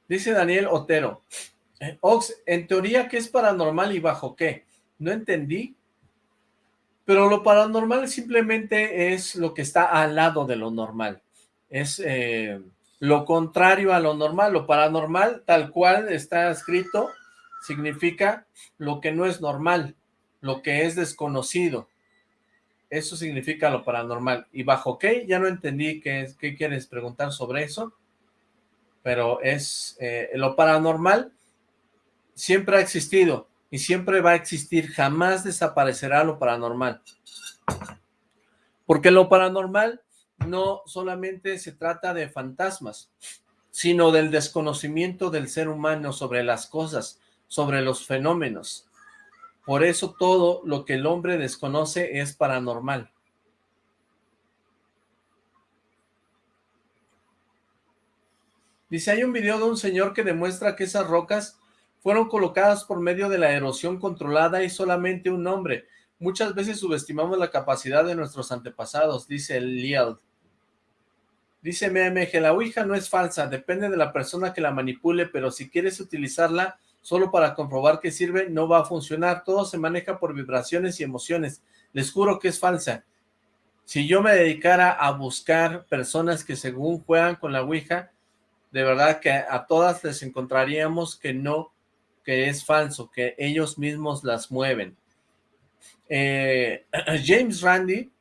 A: Dice Daniel Otero, eh, Ox, en teoría, ¿qué es paranormal y bajo qué? No entendí, pero lo paranormal simplemente es lo que está al lado de lo normal. Es eh, lo contrario a lo normal. Lo paranormal, tal cual está escrito, significa lo que no es normal, lo que es desconocido. Eso significa lo paranormal. ¿Y bajo qué? Ya no entendí qué, qué quieres preguntar sobre eso. Pero es eh, lo paranormal siempre ha existido y siempre va a existir. Jamás desaparecerá lo paranormal. Porque lo paranormal no solamente se trata de fantasmas, sino del desconocimiento del ser humano sobre las cosas, sobre los fenómenos. Por eso todo lo que el hombre desconoce es paranormal. Dice, hay un video de un señor que demuestra que esas rocas fueron colocadas por medio de la erosión controlada y solamente un hombre. Muchas veces subestimamos la capacidad de nuestros antepasados, dice Liel. Dice MMG, la Ouija no es falsa, depende de la persona que la manipule, pero si quieres utilizarla, solo para comprobar que sirve, no va a funcionar. Todo se maneja por vibraciones y emociones. Les juro que es falsa. Si yo me dedicara a buscar personas que según juegan con la Ouija, de verdad que a todas les encontraríamos que no, que es falso, que ellos mismos las mueven. Eh, James Randi,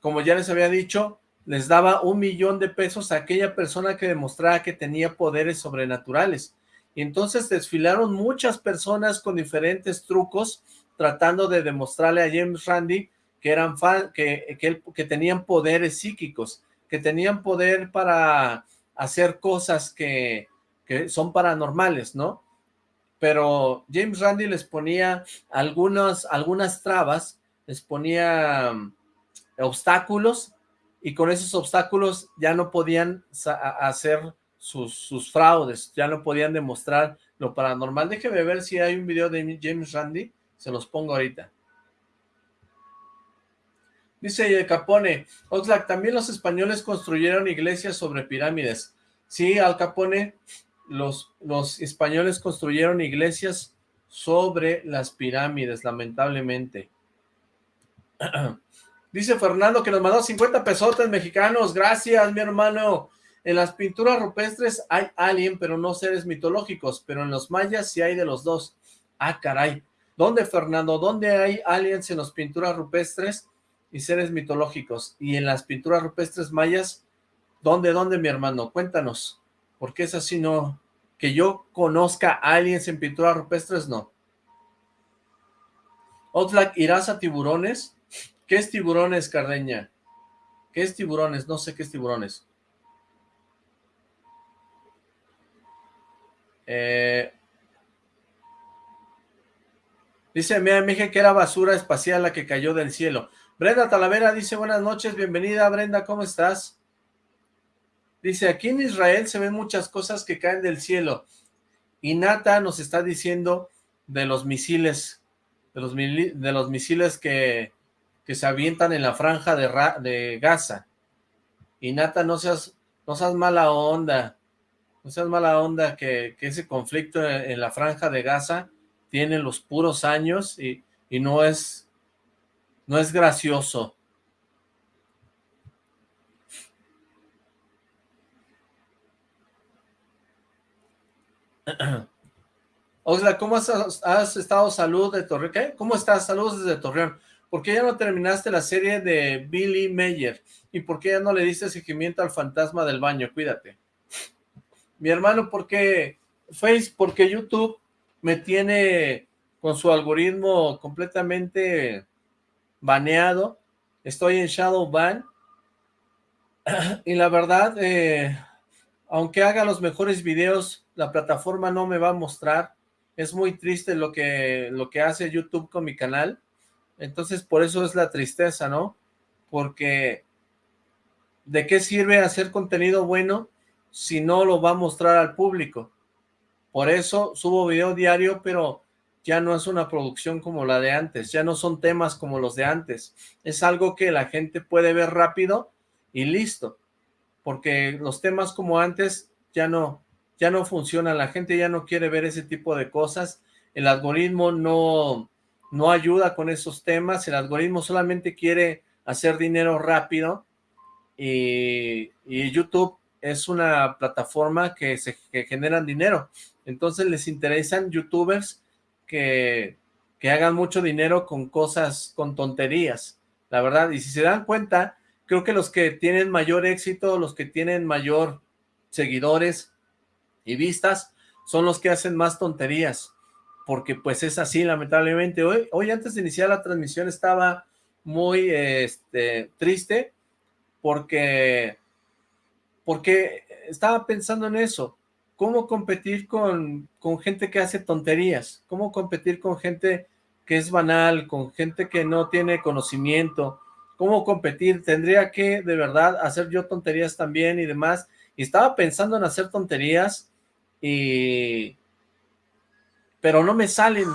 A: como ya les había dicho, les daba un millón de pesos a aquella persona que demostrara que tenía poderes sobrenaturales. Y entonces desfilaron muchas personas con diferentes trucos tratando de demostrarle a James Randi que eran que, que, tenían poderes psíquicos, que tenían poder para hacer cosas que, que son paranormales, ¿no? Pero James Randi les ponía algunas, algunas trabas, les ponía um, obstáculos, y con esos obstáculos ya no podían hacer sus, fraudes, ya no podían demostrar lo paranormal. Déjeme ver si hay un video de James Randi, se los pongo ahorita. Dice Capone, Oxlack, también los españoles construyeron iglesias sobre pirámides. Sí, Al Capone, los, los españoles construyeron iglesias sobre las pirámides, lamentablemente. Dice Fernando que nos mandó 50 pesotes mexicanos. Gracias, mi hermano. En las pinturas rupestres hay alien, pero no seres mitológicos, pero en los mayas sí hay de los dos. Ah, caray. ¿Dónde, Fernando? ¿Dónde hay aliens en las pinturas rupestres y seres mitológicos? Y en las pinturas rupestres mayas, ¿dónde, dónde, mi hermano? Cuéntanos. Porque es así, no... Que yo conozca aliens en pinturas rupestres, no. Oxlack, ¿irás a tiburones? ¿Qué es tiburones, Cardeña? ¿Qué es tiburones? No sé qué es tiburones. Eh, Dice, me dije que era basura espacial la que cayó del cielo. Brenda Talavera dice, buenas noches, bienvenida Brenda, ¿cómo estás? Dice, aquí en Israel se ven muchas cosas que caen del cielo. Y Nata nos está diciendo de los misiles, de los, de los misiles que, que, se avientan en la franja de, de Gaza. Y Nata, no seas, no seas mala onda, no seas mala onda que, ese conflicto en, la franja de Gaza tiene los puros años y, no es, no es gracioso. Oxla, ¿cómo has, estado? Salud de Torreón. ¿Cómo estás? Saludos desde Torreón. ¿Por qué ya no terminaste la serie de Billy Mayer? ¿Y por qué ya no le diste seguimiento al fantasma del baño? Cuídate. Mi hermano, ¿por qué Face? Porque YouTube me tiene con su algoritmo completamente baneado. Estoy en Shadow Ban. Y la verdad, eh, aunque haga los mejores videos, la plataforma no me va a mostrar. Es muy triste lo que, lo que hace YouTube con mi canal. Entonces, por eso es la tristeza, ¿no? Porque, ¿de qué sirve hacer contenido bueno si no lo va a mostrar al público? Por eso subo video diario, pero ya no es una producción como la de antes, ya no son temas como los de antes. Es algo que la gente puede ver rápido y listo. Porque los temas como antes ya no, ya no funciona, la gente ya no quiere ver ese tipo de cosas, el algoritmo no, no ayuda con esos temas, el algoritmo solamente quiere hacer dinero rápido y, YouTube es una plataforma que, se, que generan dinero, entonces les interesan youtubers que, que hagan mucho dinero con cosas, con tonterías, la verdad, y si se dan cuenta, creo que los que tienen mayor éxito, los que tienen mayor seguidores, y vistas son los que hacen más tonterías, porque pues es así lamentablemente. Hoy, hoy antes de iniciar la transmisión estaba muy este, triste porque, porque estaba pensando en eso, cómo competir con, con gente que hace tonterías, cómo competir con gente que es banal, con gente que no tiene conocimiento, cómo competir, tendría que de verdad hacer yo tonterías también y demás, y estaba pensando en hacer tonterías y pero no me salen,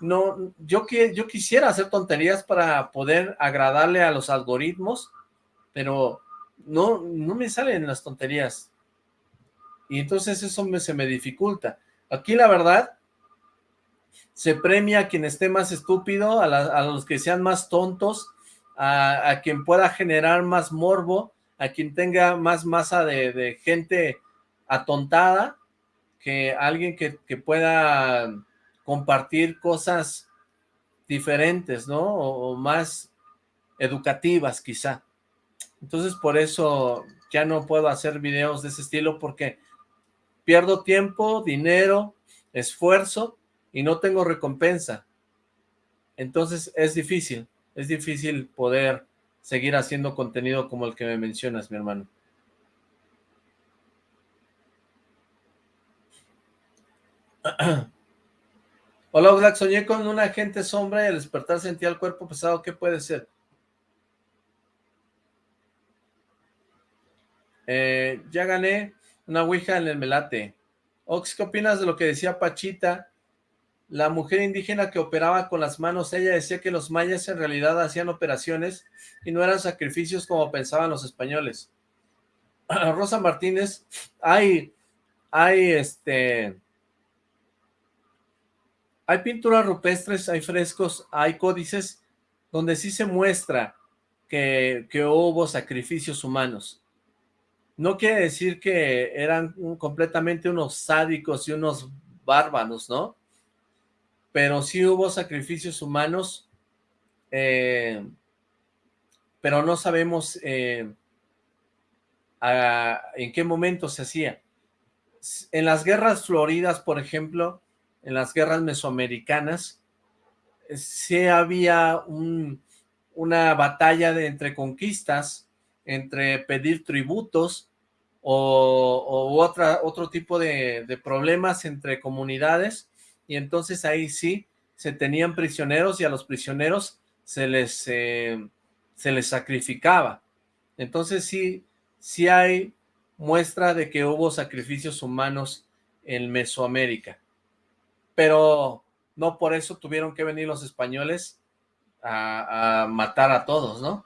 A: no, yo, que, yo quisiera hacer tonterías para poder agradarle a los algoritmos, pero no, no me salen las tonterías, y entonces eso se me dificulta. Aquí la verdad, se premia a quien esté más estúpido, a, los que sean más tontos, a, quien pueda generar más morbo, a quien tenga más masa de, de gente atontada, que alguien que, pueda compartir cosas diferentes, ¿no? O, más educativas quizá. Entonces por eso ya no puedo hacer videos de ese estilo porque pierdo tiempo, dinero, esfuerzo y no tengo recompensa. Entonces es difícil, es difícil poder seguir haciendo contenido como el que me mencionas, mi hermano. Hola Black, soñé con un agente sombra y al despertar sentía el cuerpo pesado, ¿qué puede ser? Eh, ya gané una ouija en el melate. Ox, ¿qué opinas de lo que decía Pachita? La mujer indígena que operaba con las manos, ella decía que los mayas en realidad hacían operaciones y no eran sacrificios como pensaban los españoles. Rosa Martínez, hay, hay este, hay pinturas rupestres, hay frescos, hay códices donde sí se muestra que, hubo sacrificios humanos. No quiere decir que eran completamente unos sádicos y unos bárbaros, ¿no? Pero sí hubo sacrificios humanos, eh, pero no sabemos eh, en qué momento se hacía. En las guerras floridas, por ejemplo, en las guerras mesoamericanas, sí había una batalla de, entre conquistas, entre pedir tributos o, otra, otro tipo de, problemas entre comunidades, y entonces ahí sí se tenían prisioneros y a los prisioneros se les, eh, se les sacrificaba. Entonces sí, sí hay muestra de que hubo sacrificios humanos en Mesoamérica. Pero no por eso tuvieron que venir los españoles a, a matar a todos, ¿no?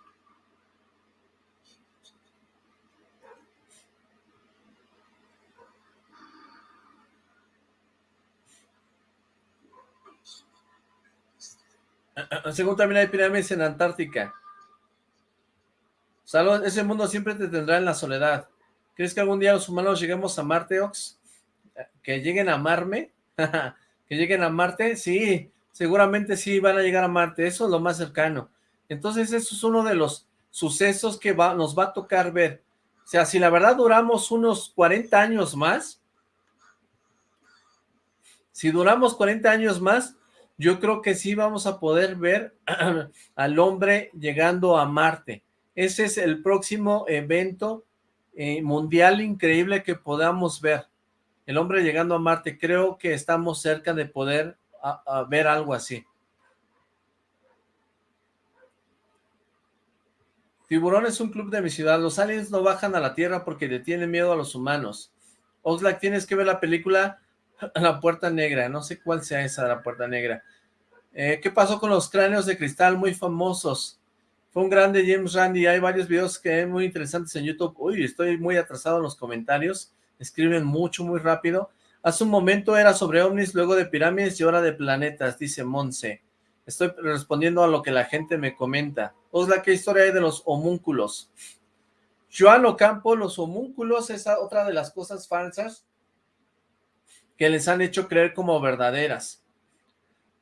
A: Según también hay pirámides en Antártica. Salud, ese mundo siempre te tendrá en la soledad. ¿Crees que algún día los humanos lleguemos a Marte, Ox? ¿Que lleguen a amarme? ¿Que lleguen a Marte? Sí, seguramente sí van a llegar a Marte. Eso es lo más cercano. Entonces, eso es uno de los sucesos que va, nos va a tocar ver. O sea, si la verdad duramos unos 40 años más, si duramos 40 años más, yo creo que sí vamos a poder ver al hombre llegando a Marte. Ese es el próximo evento eh, mundial increíble que podamos ver. El hombre llegando a Marte. Creo que estamos cerca de poder ver algo así. Tiburón es un club de mi ciudad. Los aliens no bajan a la Tierra porque le tienen miedo a los humanos. Oxlack, tienes que ver la película La Puerta Negra. No sé cuál sea esa, La Puerta Negra. Eh, ¿Qué pasó con los cráneos de cristal muy famosos? Fue un grande James Randi. Hay varios videos que muy interesantes en YouTube. Uy, estoy muy atrasado en los comentarios. Escriben mucho, muy rápido. Hace un momento era sobre ovnis, luego de pirámides y ahora de planetas, dice Monse. Estoy respondiendo a lo que la gente me comenta. Osla, ¿qué historia hay de los homúnculos? Joan Ocampo, los homúnculos es otra de las cosas falsas que les han hecho creer como verdaderas.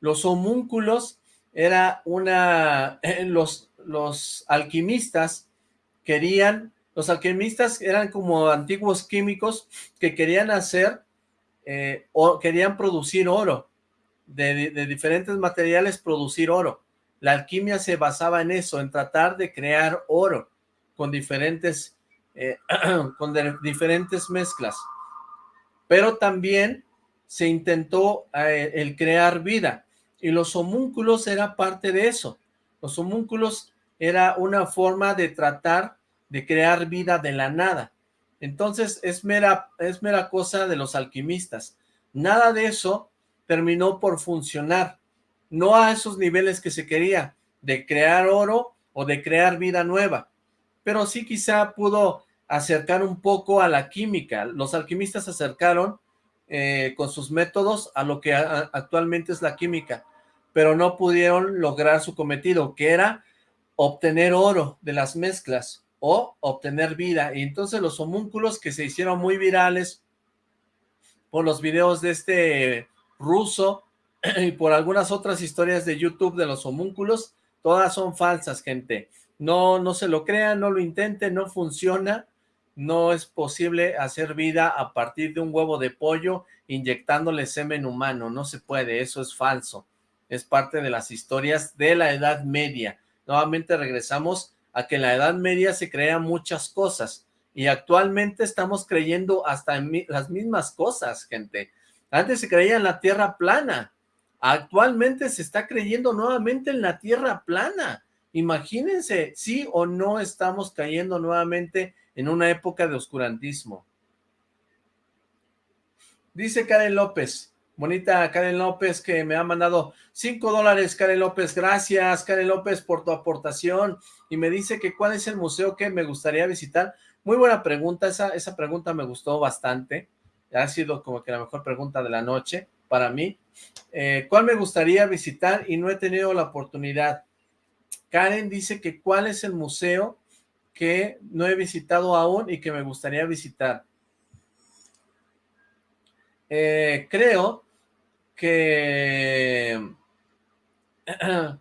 A: Los homúnculos era una... Los, los alquimistas querían... Los alquimistas eran como antiguos químicos que querían hacer eh, o querían producir oro. De, diferentes materiales producir oro. La alquimia se basaba en eso, en tratar de crear oro con diferentes, eh, con diferentes mezclas. Pero también se intentó eh, el crear vida y los homúnculos era parte de eso. Los homúnculos era una forma de tratar de crear vida de la nada. Entonces es mera, es mera cosa de los alquimistas. Nada de eso terminó por funcionar. No a esos niveles que se quería, de crear oro o de crear vida nueva. Pero sí quizá pudo acercar un poco a la química. Los alquimistas se acercaron eh, con sus métodos a lo que actualmente es la química, pero no pudieron lograr su cometido, que era obtener oro de las mezclas o obtener vida. Y entonces los homúnculos que se hicieron muy virales por los videos de este ruso y por algunas otras historias de YouTube de los homúnculos, todas son falsas, gente. No, no se lo crean, no lo intenten, no funciona no es posible hacer vida a partir de un huevo de pollo inyectándole semen humano, no se puede, eso es falso, es parte de las historias de la Edad Media. Nuevamente regresamos a que en la Edad Media se crean muchas cosas y actualmente estamos creyendo hasta en las mismas cosas, gente. Antes se creía en la Tierra plana, actualmente se está creyendo nuevamente en la Tierra plana. Imagínense, sí o no estamos cayendo nuevamente en una época de oscurantismo. Dice Karen López, bonita Karen López que me ha mandado cinco dólares, Karen López, gracias Karen López por tu aportación, y me dice que cuál es el museo que me gustaría visitar. Muy buena pregunta, esa, esa pregunta me gustó bastante, ha sido como que la mejor pregunta de la noche para mí. Eh, ¿Cuál me gustaría visitar y no he tenido la oportunidad? Karen dice que cuál es el museo que no he visitado aún y que me gustaría visitar. Eh, creo que...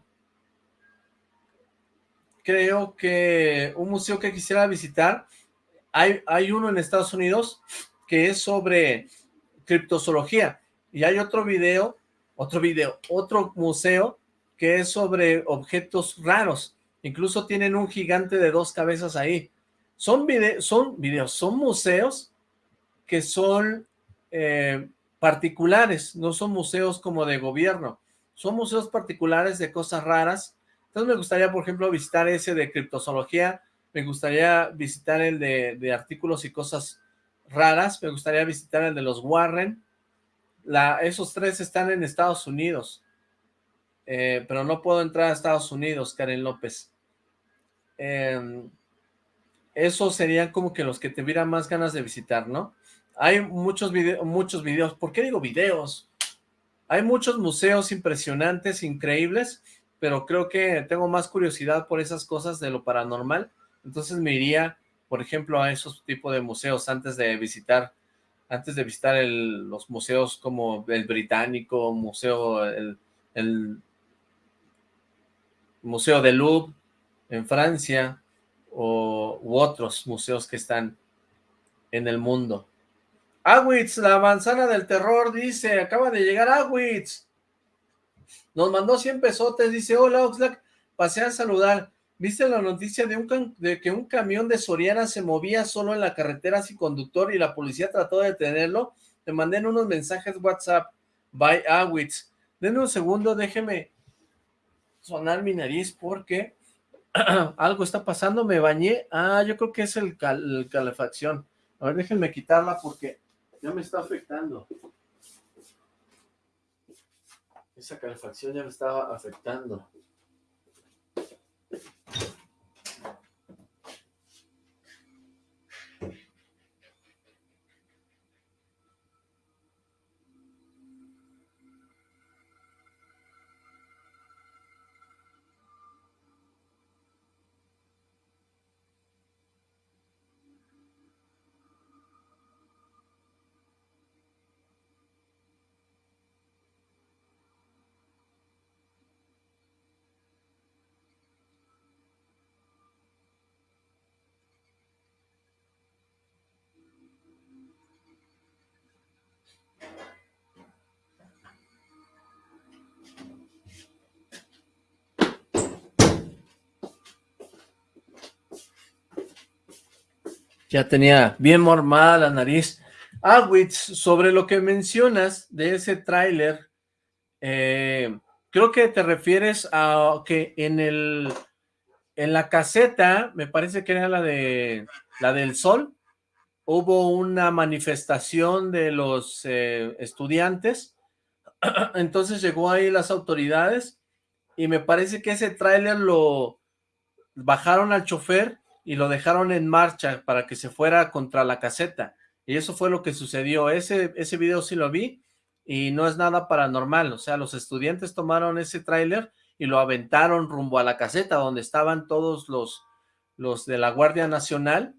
A: creo que un museo que quisiera visitar, hay, hay uno en Estados Unidos que es sobre criptozoología y hay otro video, otro video, otro museo que es sobre objetos raros. Incluso tienen un gigante de dos cabezas ahí. Son, videos, son museos que son eh, particulares, no son museos como de gobierno. son museos particulares de cosas raras, entonces me gustaría, por ejemplo, visitar ese de criptozoología, me gustaría visitar el de, artículos y cosas raras, me gustaría visitar el de los Warren, esos tres están en Estados Unidos, eh, pero no puedo entrar a Estados Unidos, Karen López. Em, esos serían como que los que te tuviera más ganas de visitar, ¿no? Hay muchos, muchos videos, ¿por qué digo videos? Hay muchos museos impresionantes, increíbles, pero creo que tengo más curiosidad por esas cosas de lo paranormal, entonces me iría, por ejemplo, a esos tipos de museos antes de visitar, antes de visitar los museos como el británico, museo, el, Museo de Louvre en Francia, o, u otros museos que están en el mundo. Awitz, la manzana del terror, dice, acaba de llegar Awitz. Nos mandó 100 pesotes, dice, hola Oxlack, pasé a saludar. ¿Viste la noticia de, un de que un camión de Soriana se movía solo en la carretera sin conductor y la policía trató de detenerlo? Te mandé en unos mensajes WhatsApp. Bye, Awitz. Denme un segundo, déjeme sonar mi nariz porque algo está pasando, me bañé. Ah, yo creo que es el, el calefacción. A ver, déjenme quitarla porque ya me está afectando. Esa calefacción ya me estaba afectando. Ya tenía bien mormada la nariz. Awitz, sobre lo que mencionas de ese tráiler, eh, creo que te refieres a que en el en la caseta, me parece que era la de la del sol, hubo una manifestación de los eh, estudiantes, entonces llegó ahí las autoridades y me parece que ese tráiler lo bajaron al chofer y lo dejaron en marcha para que se fuera contra la caseta. Y eso fue lo que sucedió. Ese, ese video sí lo vi y no es nada paranormal. O sea, los estudiantes tomaron ese tráiler y lo aventaron rumbo a la caseta donde estaban todos los, los de la Guardia Nacional,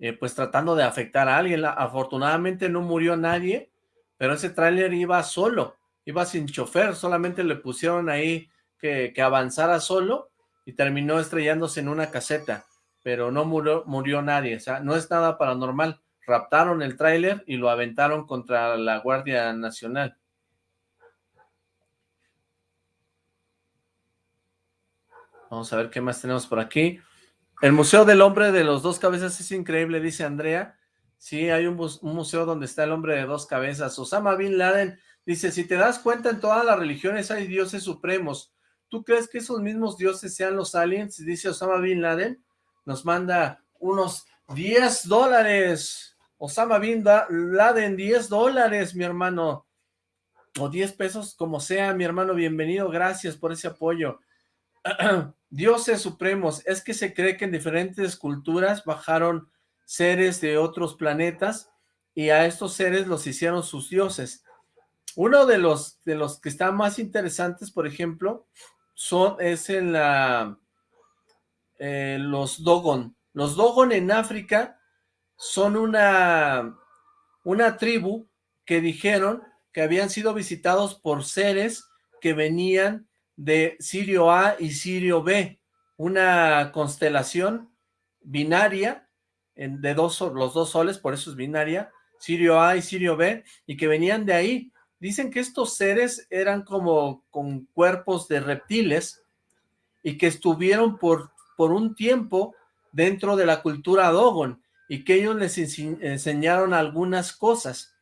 A: eh, pues tratando de afectar a alguien. Afortunadamente no murió nadie, pero ese tráiler iba solo, iba sin chofer, solamente le pusieron ahí que, que avanzara solo y terminó estrellándose en una caseta pero no murió, murió nadie, o sea, no es nada paranormal. Raptaron el tráiler y lo aventaron contra la Guardia Nacional. Vamos a ver qué más tenemos por aquí. El Museo del Hombre de los Dos Cabezas es increíble, dice Andrea. Sí, hay un, un, museo donde está el hombre de dos cabezas. Osama Bin Laden dice, si te das cuenta, en todas las religiones hay dioses supremos. ¿Tú crees que esos mismos dioses sean los aliens? Dice Osama Bin Laden nos manda unos 10 dólares. Osama Bin Laden, 10 dólares, mi hermano. O 10 pesos, como sea, mi hermano, bienvenido. Gracias por ese apoyo. Dioses supremos. Es que se cree que en diferentes culturas bajaron seres de otros planetas y a estos seres los hicieron sus dioses. Uno de los, de los que están más interesantes, por ejemplo, son, es en la eh, los Dogon. Los Dogon en África son una, una tribu que dijeron que habían sido visitados por seres que venían de Sirio A y Sirio B, una constelación binaria de dos, los dos soles, por eso es binaria, Sirio A y Sirio B, y que venían de ahí. Dicen que estos seres eran como con cuerpos de reptiles y que estuvieron por por un tiempo dentro de la cultura Dogon y que ellos les enseñaron algunas cosas,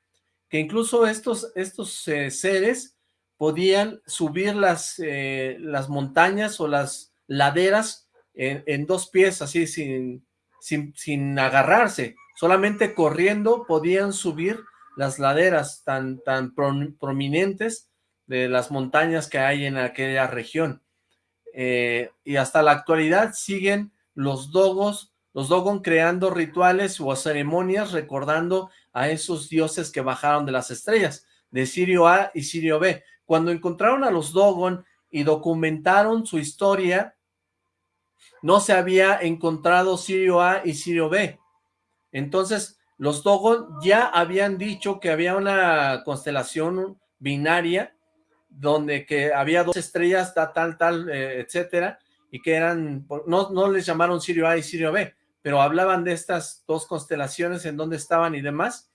A: que incluso estos, estos eh, seres podían subir las, eh, las montañas o las laderas en, dos pies, así sin, sin, sin, agarrarse, solamente corriendo podían subir las laderas tan, tan prominentes de las montañas que hay en aquella región. Eh, y hasta la actualidad siguen los dogos, los dogon creando rituales o ceremonias recordando a esos dioses que bajaron de las estrellas, de Sirio A y Sirio B. Cuando encontraron a los dogon y documentaron su historia, no se había encontrado Sirio A y Sirio B. Entonces, los Dogon ya habían dicho que había una constelación binaria donde que había dos estrellas, tal, tal, tal, eh, etcétera, y que eran, no, no les llamaron Sirio A y Sirio B, pero hablaban de estas dos constelaciones en donde estaban y demás,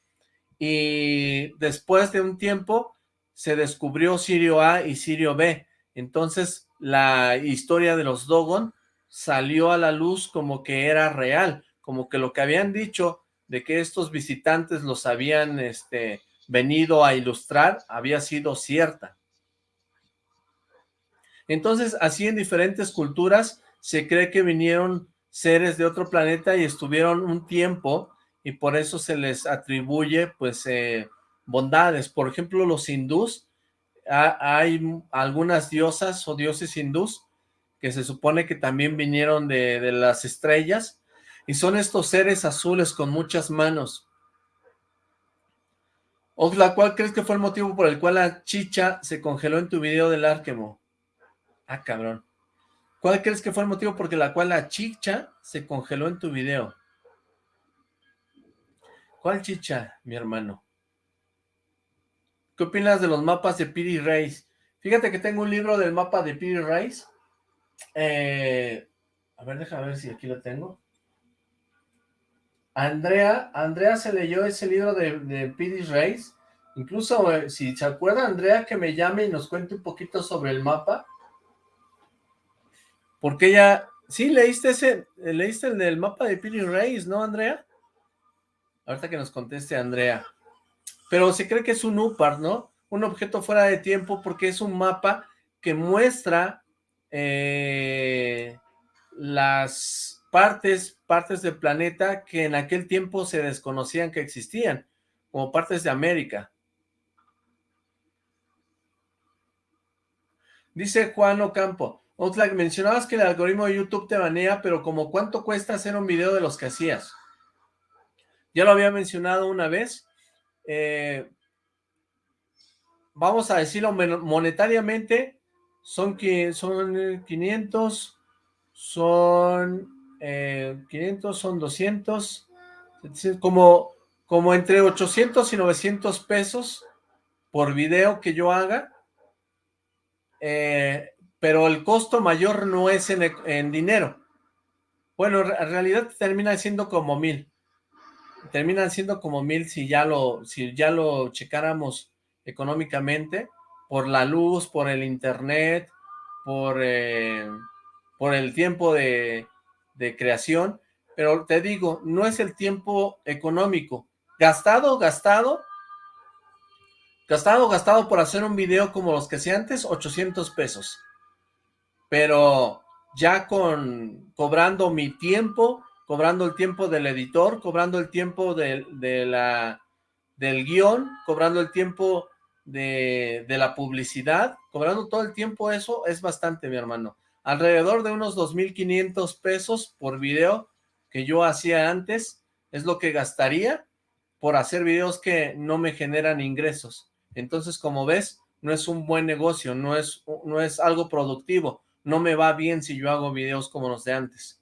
A: y después de un tiempo se descubrió Sirio A y Sirio B, entonces la historia de los Dogon salió a la luz como que era real, como que lo que habían dicho de que estos visitantes los habían este, venido a ilustrar había sido cierta. Entonces, así en diferentes culturas se cree que vinieron seres de otro planeta y estuvieron un tiempo y por eso se les atribuye pues eh, bondades. Por ejemplo, los hindús, hay algunas diosas o dioses hindús que se supone que también vinieron de, las estrellas, y son estos seres azules con muchas manos. Oxla, ¿cuál crees que fue el motivo por el cual la chicha se congeló en tu video del Arquemo? Ah, cabrón. ¿Cuál crees que fue el motivo por el cual la chicha se congeló en tu video? ¿Cuál chicha, mi hermano? ¿Qué opinas de los mapas de Piri Reis? Fíjate que tengo un libro del mapa de Piri Reis eh, a ver, déjame ver si aquí lo tengo. Andrea, Andrea se leyó ese libro de, Pidis Reis. Incluso, eh, si se acuerda, Andrea, que me llame y nos cuente un poquito sobre el mapa. Porque ella... Sí, leíste ese, leíste el del mapa de Pidis Reis, ¿no, Andrea? Ahorita que nos conteste Andrea. Pero se cree que es un UPAR, ¿no? Un objeto fuera de tiempo porque es un mapa que muestra eh, las partes, partes del planeta que en aquel tiempo se desconocían que existían, como partes de América. Dice Juan Ocampo, Oxlack, mencionabas que el algoritmo de YouTube te banea, pero como cuánto cuesta hacer un video de los que hacías. Ya lo había mencionado una vez. Eh, vamos a decirlo monetariamente, son, son 500, son 500, eh, son 200, como, como entre 800 y 900 pesos por video que yo haga, eh, pero el costo mayor no es en, en dinero. Bueno, en realidad termina siendo como mil. Terminan siendo como mil si ya lo, si ya lo checáramos económicamente por la luz, por el internet, por, eh, por el tiempo de, de creación, pero te digo, no es el tiempo económico. Gastado, gastado, gastado, gastado por hacer un video como los que hacía antes, 800 pesos. Pero ya con, cobrando mi tiempo, cobrando el tiempo del editor, cobrando el tiempo de, de la, del guion, cobrando el tiempo de, la publicidad, cobrando todo el tiempo eso, es bastante, mi hermano. Alrededor de unos 2.500 pesos por video que yo hacía antes, es lo que gastaría por hacer videos que no me generan ingresos. Entonces, como ves, no es un buen negocio, no es, no es algo productivo. No me va bien si yo hago videos como los de antes.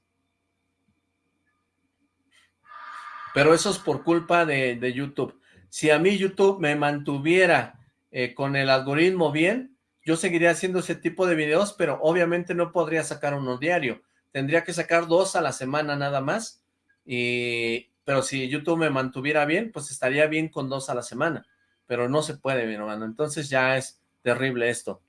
A: Pero eso es por culpa de, de YouTube. Si a mí YouTube me mantuviera eh, con el algoritmo bien, yo seguiría haciendo ese tipo de videos, pero obviamente no podría sacar uno diario. Tendría que sacar dos a la semana nada más, y, pero si YouTube me mantuviera bien, pues estaría bien con dos a la semana, pero no se puede, mi hermano, entonces ya es terrible esto.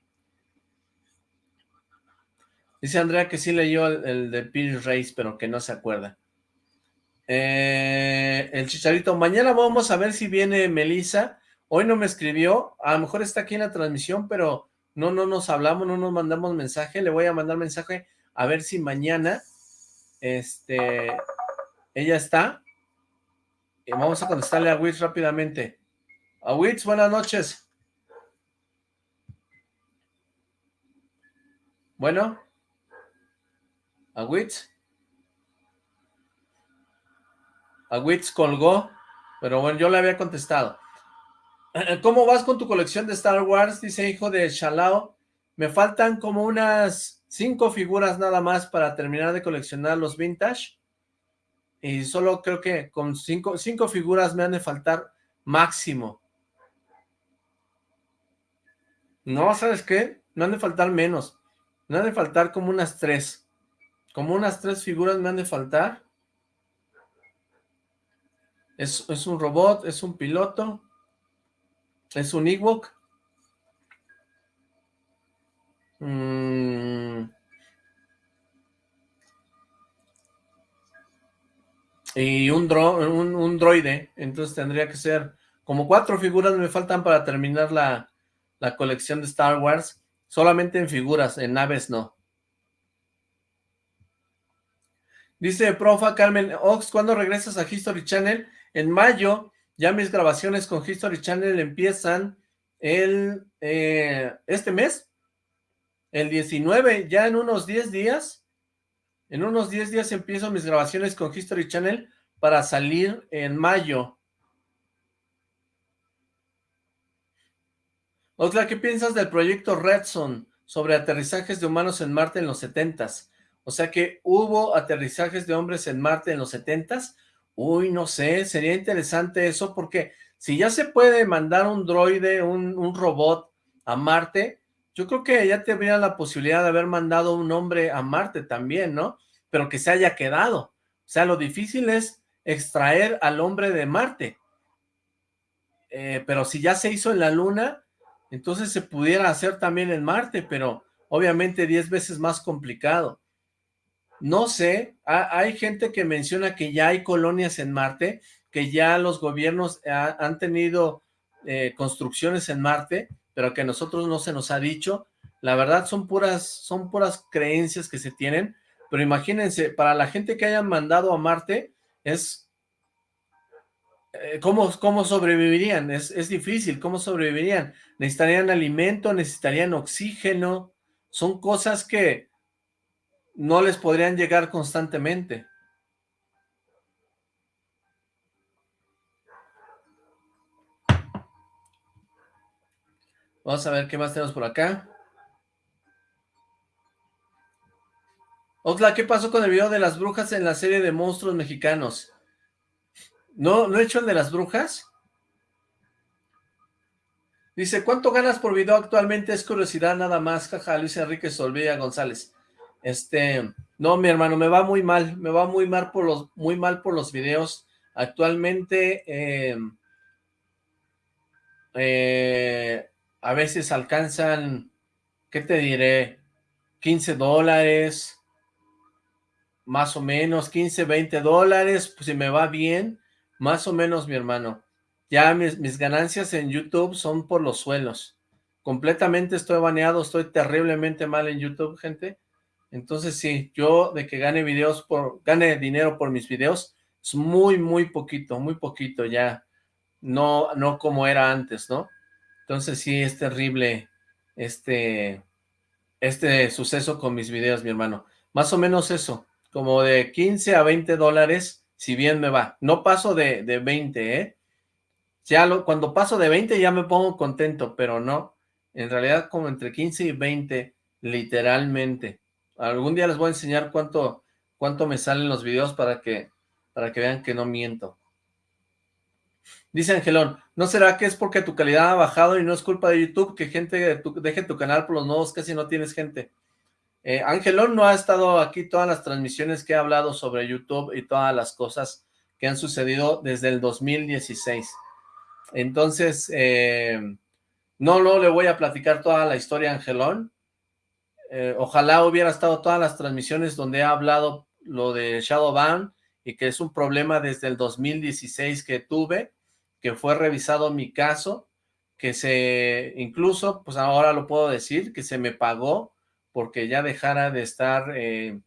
A: Dice Andrea que sí leyó el, de Peter Race, pero que no se acuerda. Eh, el Chicharito, mañana vamos a ver si viene Melissa Hoy no me escribió, a lo mejor está aquí en la transmisión, pero no, no nos hablamos, no nos mandamos mensaje. Le voy a mandar mensaje a ver si mañana, este, ella está. Y vamos a contestarle a Witz rápidamente. A Witz, buenas noches. Bueno. A Witz. A Witz colgó, pero bueno, yo le había contestado. ¿Cómo vas con tu colección de Star Wars? Dice hijo de Shalao. Me faltan como unas cinco figuras nada más para terminar de coleccionar los vintage. Y solo creo que con cinco, cinco figuras me han de faltar máximo. No, ¿sabes qué? Me han de faltar menos. Me han de faltar como unas tres. Como unas tres figuras me han de faltar. Es, es un robot, es un piloto. ¿Es un Ewok? Mm. Y un, un, droide, entonces tendría que ser como cuatro figuras me faltan para terminar la, la colección de Star Wars, solamente en figuras, en naves no. Dice profa Carmen Ox, ¿cuándo regresas a History Channel? En mayo, ya mis grabaciones con History Channel empiezan el, eh, este mes, el 19, ya en unos 10 días, en unos 10 días empiezo mis grabaciones con History Channel para salir en mayo. Oxla, ¿qué piensas del proyecto Redson sobre aterrizajes de humanos en Marte en los 70s? O sea que hubo aterrizajes de hombres en Marte en los 70s, Uy, no sé, sería interesante eso porque si ya se puede mandar un droide, un, robot a Marte, yo creo que ya tendría la posibilidad de haber mandado un hombre a Marte también, ¿no? Pero que se haya quedado. O sea, lo difícil es extraer al hombre de Marte. Eh, pero si ya se hizo en la Luna, entonces se pudiera hacer también en Marte, pero obviamente 10 veces más complicado. No sé, hay gente que menciona que ya hay colonias en Marte, que ya los gobiernos han tenido eh, construcciones en Marte, pero que a nosotros no se nos ha dicho. La verdad son puras, son puras creencias que se tienen, pero imagínense, para la gente que hayan mandado a Marte, es... Eh, ¿cómo, ¿Cómo sobrevivirían? Es, es difícil, ¿cómo sobrevivirían? Necesitarían alimento, necesitarían oxígeno, son cosas que no les podrían llegar constantemente. Vamos a ver qué más tenemos por acá. Oxla, ¿qué pasó con el video de las brujas en la serie de monstruos mexicanos? ¿No, ¿no he hecho el de las brujas? Dice, ¿cuánto ganas por video actualmente? Es curiosidad nada más, jaja, Luis Enrique Solvilla González. Este, no, mi hermano, me va muy mal, me va muy mal por los, muy mal por los videos. Actualmente, eh, eh, a veces alcanzan, ¿qué te diré? 15 dólares, más o menos, 15, 20 dólares, pues si me va bien, más o menos, mi hermano. Ya mis, mis ganancias en YouTube son por los suelos. Completamente estoy baneado, estoy terriblemente mal en YouTube, gente. Entonces sí, yo de que gane videos por, gane dinero por mis videos, es muy, muy poquito, muy poquito ya. No, no como era antes, ¿no? Entonces sí, es terrible este, este suceso con mis videos, mi hermano. Más o menos eso, como de 15 a 20 dólares, si bien me va. No paso de, de 20, ¿eh? Ya lo, cuando paso de 20 ya me pongo contento, pero no. En realidad como entre 15 y 20, literalmente. Algún día les voy a enseñar cuánto, cuánto me salen los videos para que, para que vean que no miento. Dice Angelón, ¿no será que es porque tu calidad ha bajado y no es culpa de YouTube que gente deje tu canal por los nuevos? Casi no tienes gente. Eh, Angelón no ha estado aquí todas las transmisiones que he hablado sobre YouTube y todas las cosas que han sucedido desde el 2016. Entonces, eh, no, no le voy a platicar toda la historia a Angelón, eh, ojalá hubiera estado todas las transmisiones donde he hablado lo de Shadowban y que es un problema desde el 2016 que tuve, que fue revisado mi caso que se, incluso, pues ahora lo puedo decir, que se me pagó porque ya dejara de estar eh,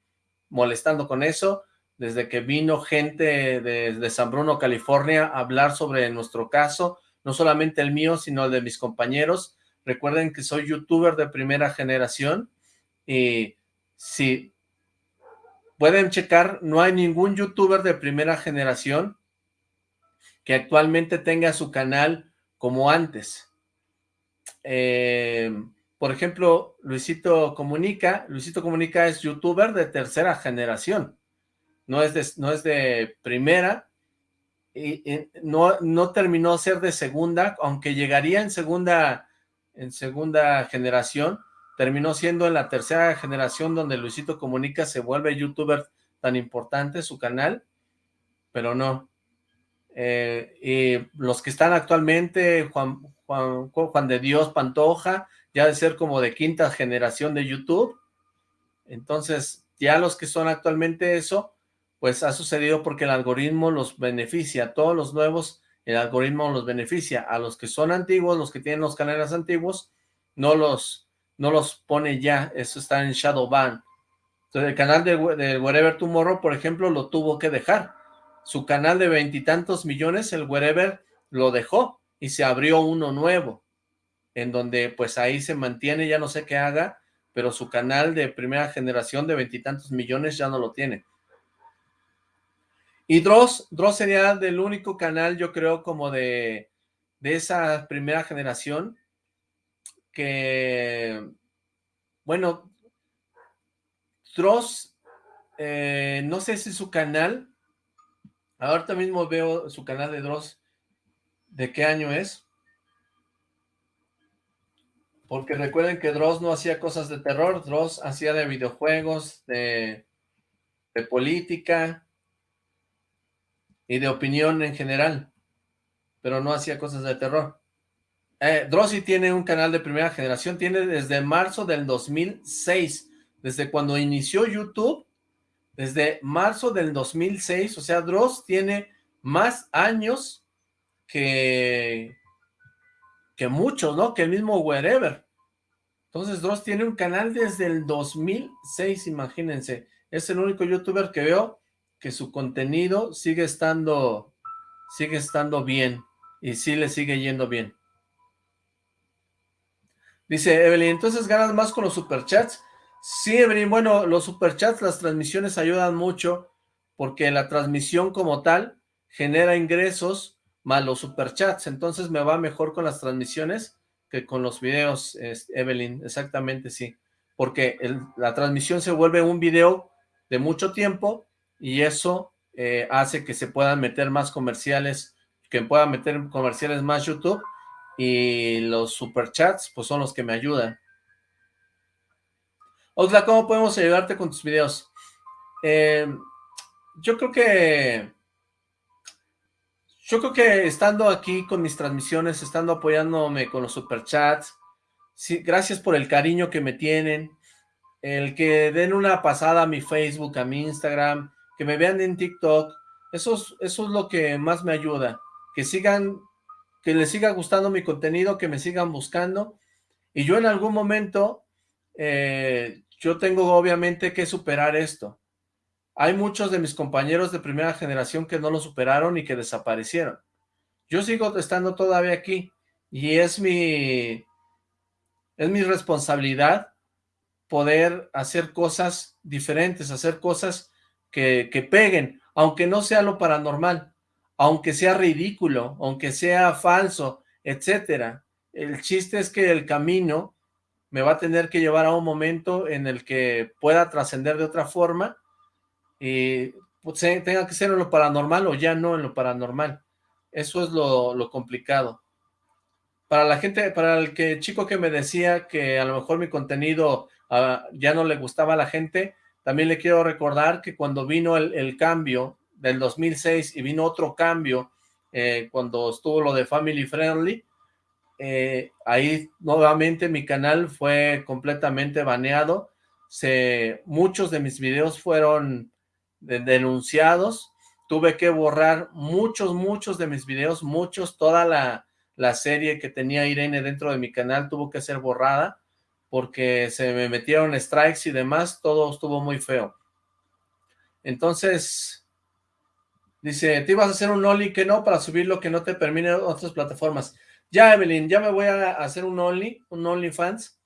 A: molestando con eso, desde que vino gente de, de, San Bruno, California, a hablar sobre nuestro caso, no solamente el mío, sino el de mis compañeros. Recuerden que soy youtuber de primera generación y si pueden checar, no hay ningún youtuber de primera generación que actualmente tenga su canal como antes. Eh, por ejemplo, Luisito Comunica, Luisito Comunica es youtuber de tercera generación, no es de, no es de primera, y, no, no terminó ser de segunda, aunque llegaría en segunda, en segunda generación, terminó siendo en la tercera generación donde Luisito Comunica se vuelve youtuber tan importante, su canal, pero no. Eh, y los que están actualmente, Juan, Juan, Juan de Dios Pantoja, ya de ser como de quinta generación de YouTube. Entonces, ya los que son actualmente eso, pues ha sucedido porque el algoritmo los beneficia. Todos los nuevos, el algoritmo los beneficia. A los que son antiguos, los que tienen los canales antiguos, no los, no los pone ya. Eso está en Shadowban. Entonces, el canal de, de Wherever Tomorrow, por ejemplo, lo tuvo que dejar. Su canal de veintitantos millones, el Wherever, lo dejó y se abrió uno nuevo en donde pues ahí se mantiene, ya no sé qué haga, pero su canal de primera generación de veintitantos millones ya no lo tiene. Y Dross, Dross sería del único canal, yo creo, como de, de esa primera generación, que, bueno, Dross, eh, no sé si su canal, ahorita mismo veo su canal de Dross, ¿de qué año es? Porque recuerden que Dross no hacía cosas de terror, Dross hacía de videojuegos, de, de política y de opinión en general, pero no hacía cosas de terror. Eh, Dross sí tiene un canal de primera generación, tiene desde marzo del 2006, desde cuando inició YouTube, desde marzo del 2006, o sea, Dross tiene más años que, que muchos, ¿no? Que el mismo Wherever. Entonces Dross tiene un canal desde el 2006, imagínense. Es el único youtuber que veo que su contenido sigue estando, sigue estando bien. Y sí le sigue yendo bien. Dice Evelyn, entonces ganas más con los superchats. Sí, Evelyn, bueno, los superchats, las transmisiones ayudan mucho porque la transmisión como tal genera ingresos más los superchats, entonces me va mejor con las transmisiones que con los videos, Evelyn, exactamente sí, porque la transmisión se vuelve un video de mucho tiempo y eso eh, hace que se puedan meter más comerciales, que puedan meter comerciales más YouTube y los superchats pues son los que me ayudan. Osla, ¿cómo podemos ayudarte con tus videos? Eh, yo creo que yo creo que estando aquí con mis transmisiones, estando apoyándome con los superchats, sí, gracias por el cariño que me tienen, el que den una pasada a mi Facebook, a mi Instagram, que me vean en TikTok, eso es, eso es lo que más me ayuda, que sigan, que les siga gustando mi contenido, que me sigan buscando, y yo en algún momento, eh, yo tengo obviamente que superar esto, hay muchos de mis compañeros de primera generación que no lo superaron y que desaparecieron. Yo sigo estando todavía aquí y es mi, es mi responsabilidad poder hacer cosas diferentes, hacer cosas que, que peguen, aunque no sea lo paranormal, aunque sea ridículo, aunque sea falso, etcétera. El chiste es que el camino me va a tener que llevar a un momento en el que pueda trascender de otra forma y pues, tenga que ser en lo paranormal o ya no en lo paranormal. Eso es lo, complicado. Para la gente, para el que chico que me decía que a lo mejor mi contenido ah, ya no le gustaba a la gente, también le quiero recordar que cuando vino el, cambio del 2006 y vino otro cambio eh, cuando estuvo lo de Family Friendly, eh, ahí nuevamente mi canal fue completamente baneado. Se, muchos de mis videos fueron denunciados, tuve que borrar muchos, muchos de mis videos, muchos, toda la, la serie que tenía Irene dentro de mi canal tuvo que ser borrada porque se me metieron strikes y demás, todo estuvo muy feo. Entonces, dice, te ibas a hacer un Only que no para subir lo que no te permiten otras plataformas. Ya, Evelyn, ya me voy a hacer un Only, un OnlyFans.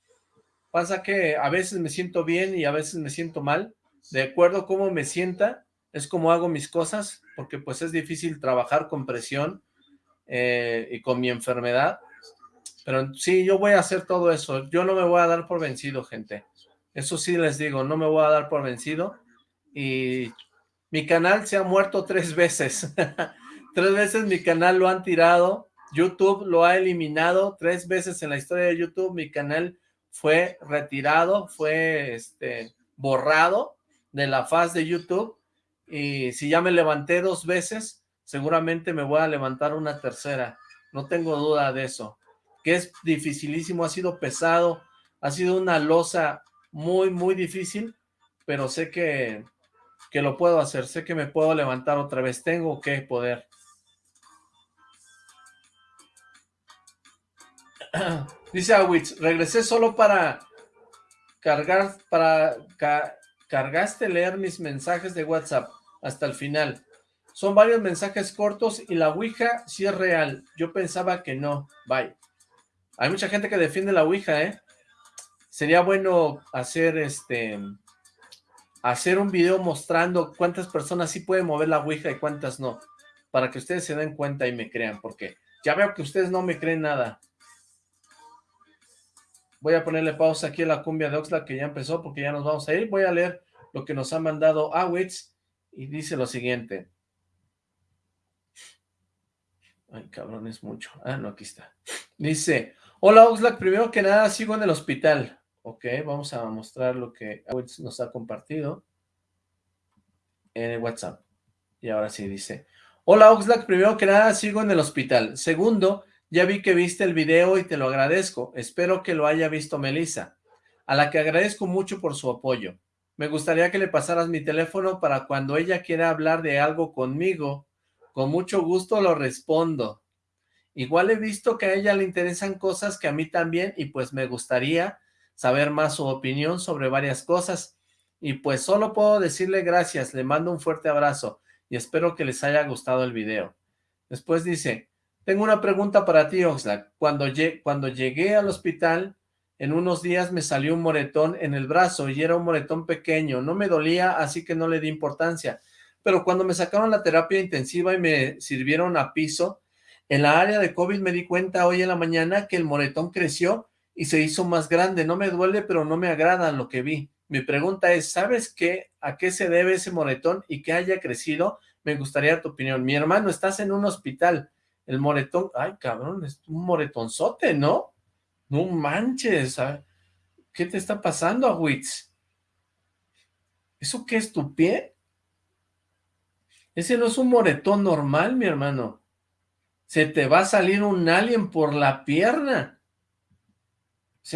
A: Pasa que a veces me siento bien y a veces me siento mal. De acuerdo a cómo me sienta, es como hago mis cosas, porque pues es difícil trabajar con presión eh, y con mi enfermedad. Pero sí, yo voy a hacer todo eso. Yo no me voy a dar por vencido, gente. Eso sí les digo, no me voy a dar por vencido. Y mi canal se ha muerto tres veces. tres veces mi canal lo han tirado. YouTube lo ha eliminado tres veces en la historia de YouTube. Mi canal fue retirado, fue este, borrado de la faz de YouTube. Y si ya me levanté dos veces, seguramente me voy a levantar una tercera. No tengo duda de eso que es dificilísimo, ha sido pesado, ha sido una losa muy, muy difícil, pero sé que, que lo puedo hacer, sé que me puedo levantar otra vez, tengo que poder. Dice Awitz, regresé solo para cargar, para, cargaste leer mis mensajes de WhatsApp hasta el final. Son varios mensajes cortos y la Ouija sí es real. Yo pensaba que no. Bye. Hay mucha gente que defiende la Ouija, ¿eh? Sería bueno hacer este hacer un video mostrando cuántas personas sí pueden mover la Ouija y cuántas no, para que ustedes se den cuenta y me crean, porque ya veo que ustedes no me creen nada. Voy a ponerle pausa aquí a la cumbia de Oxlack que ya empezó porque ya nos vamos a ir. Voy a leer lo que nos ha mandado Awitz y dice lo siguiente. Ay, cabrón, es mucho. Ah, no, aquí está. Dice, Hola Oxlack, primero que nada sigo en el hospital. Ok, vamos a mostrar lo que nos ha compartido en el WhatsApp. Y ahora sí dice, Hola Oxlack, primero que nada sigo en el hospital. Segundo, ya vi que viste el video y te lo agradezco. Espero que lo haya visto Melissa, a la que agradezco mucho por su apoyo. Me gustaría que le pasaras mi teléfono para cuando ella quiera hablar de algo conmigo. Con mucho gusto lo respondo. Igual he visto que a ella le interesan cosas que a mí también y pues me gustaría saber más su opinión sobre varias cosas. Y pues solo puedo decirle gracias, le mando un fuerte abrazo y espero que les haya gustado el video. Después dice, tengo una pregunta para ti Oxlack. Cuando, cuando llegué al hospital, en unos días me salió un moretón en el brazo y era un moretón pequeño. No me dolía, así que no le di importancia. Pero cuando me sacaron la terapia intensiva y me sirvieron a piso, en la área de COVID me di cuenta hoy en la mañana que el moretón creció y se hizo más grande. No me duele, pero no me agrada lo que vi. Mi pregunta es, ¿sabes qué? ¿A qué se debe ese moretón y que haya crecido? Me gustaría tu opinión. Mi hermano, estás en un hospital. El moretón, ay cabrón, es un moretonzote, ¿no? No manches. ¿Qué te está pasando, Agüitz? ¿Eso qué es tu pie? Ese no es un moretón normal, mi hermano se te va a salir un alien por la pierna.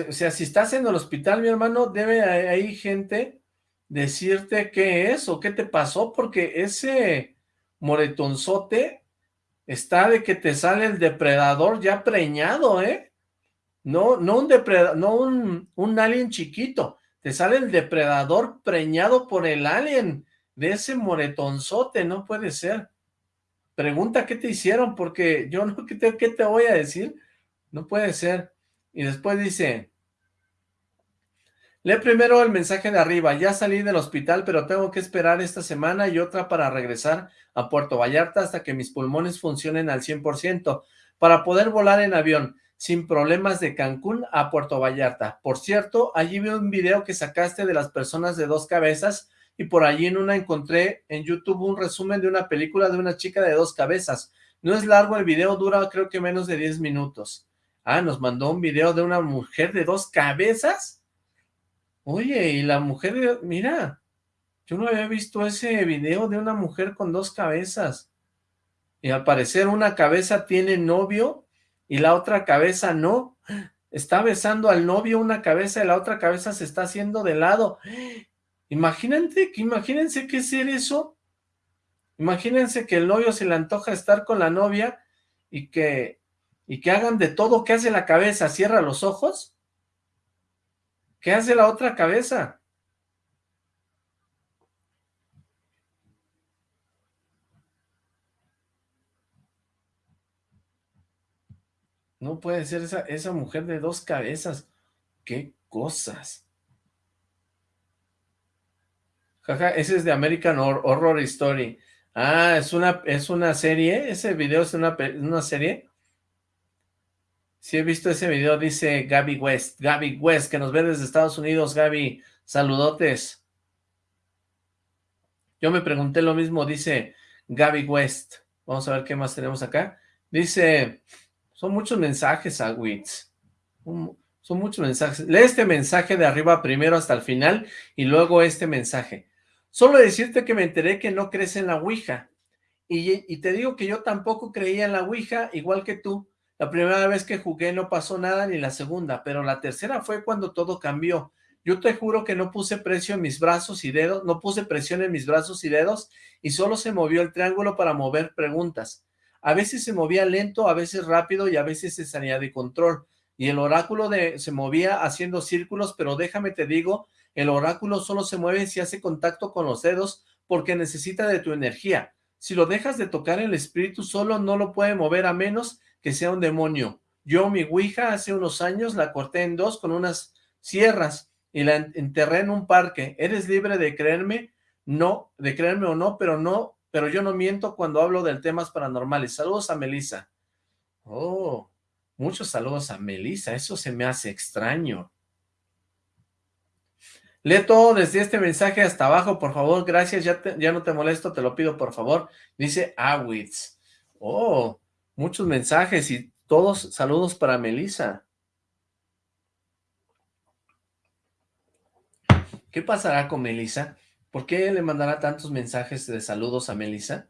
A: O sea, si estás en el hospital, mi hermano, debe ahí gente decirte qué es o qué te pasó, porque ese moretonzote está de que te sale el depredador ya preñado, ¿eh? No, no un depredador, no un, un alien chiquito, te sale el depredador preñado por el alien de ese moretonzote, no puede ser pregunta qué te hicieron, porque yo no, ¿qué te, qué te voy a decir? No puede ser. Y después dice, lee primero el mensaje de arriba, ya salí del hospital, pero tengo que esperar esta semana y otra para regresar a Puerto Vallarta hasta que mis pulmones funcionen al 100%, para poder volar en avión, sin problemas de Cancún a Puerto Vallarta. Por cierto, allí vi un video que sacaste de las personas de dos cabezas, y por allí en una encontré en YouTube un resumen de una película de una chica de dos cabezas. No es largo el video, dura creo que menos de 10 minutos. Ah, nos mandó un video de una mujer de dos cabezas. Oye, y la mujer, mira, yo no había visto ese video de una mujer con dos cabezas. Y al parecer una cabeza tiene novio y la otra cabeza no. Está besando al novio una cabeza y la otra cabeza se está haciendo de lado. Imagínate, imagínense qué ser eso. Imagínense que el novio se le antoja estar con la novia y que y que hagan de todo. ¿Qué hace la cabeza? ¿Cierra los ojos? ¿Qué hace la otra cabeza? No puede ser esa, esa mujer de dos cabezas. ¡Qué cosas! Jaja, ese es de American Horror Story. Ah, es una, es una serie. Ese video es una, una serie. Sí he visto ese video, dice Gaby West. Gaby West, que nos ve desde Estados Unidos. Gaby, saludotes. Yo me pregunté lo mismo, dice Gaby West. Vamos a ver qué más tenemos acá. Dice, son muchos mensajes, Agwitz. Son muchos mensajes. Lee este mensaje de arriba primero hasta el final y luego este mensaje. Solo decirte que me enteré que no crees en la Ouija. Y, y, te digo que yo tampoco creía en la Ouija, igual que tú. La primera vez que jugué no pasó nada, ni la segunda, pero la tercera fue cuando todo cambió. Yo te juro que no puse precio en mis brazos y dedos, no puse presión en mis brazos y dedos, y solo se movió el triángulo para mover preguntas. A veces se movía lento, a veces rápido y a veces se salía de control. Y el oráculo de, se movía haciendo círculos, pero déjame te digo, el oráculo solo se mueve si hace contacto con los dedos porque necesita de tu energía. Si lo dejas de tocar el espíritu solo no lo puede mover a menos que sea un demonio. Yo mi ouija hace unos años la corté en dos con unas sierras y la enterré en un parque. ¿Eres libre de creerme? No, de creerme o no, pero no pero yo no miento cuando hablo de temas paranormales. Saludos a Melissa. Oh, muchos saludos a Melissa, eso se me hace extraño. Lee todo desde este mensaje hasta abajo, por favor, gracias, ya, ya no te molesto, te lo pido por favor. Dice Awitz. Oh, muchos mensajes y todos saludos para Melissa. ¿Qué pasará con Melissa? ¿Por qué le mandará tantos mensajes de saludos a Melissa?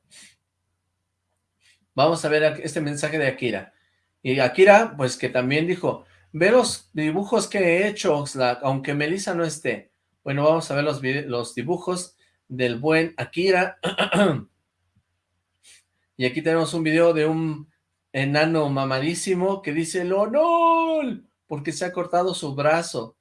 A: Vamos a ver este mensaje de Akira. Y Akira, pues que también dijo, ve los dibujos que he hecho, aunque Melissa no esté. Bueno, vamos a ver los, los dibujos del buen Akira. y aquí tenemos un video de un enano mamadísimo que dice, ¡Lonol! Porque se ha cortado su brazo.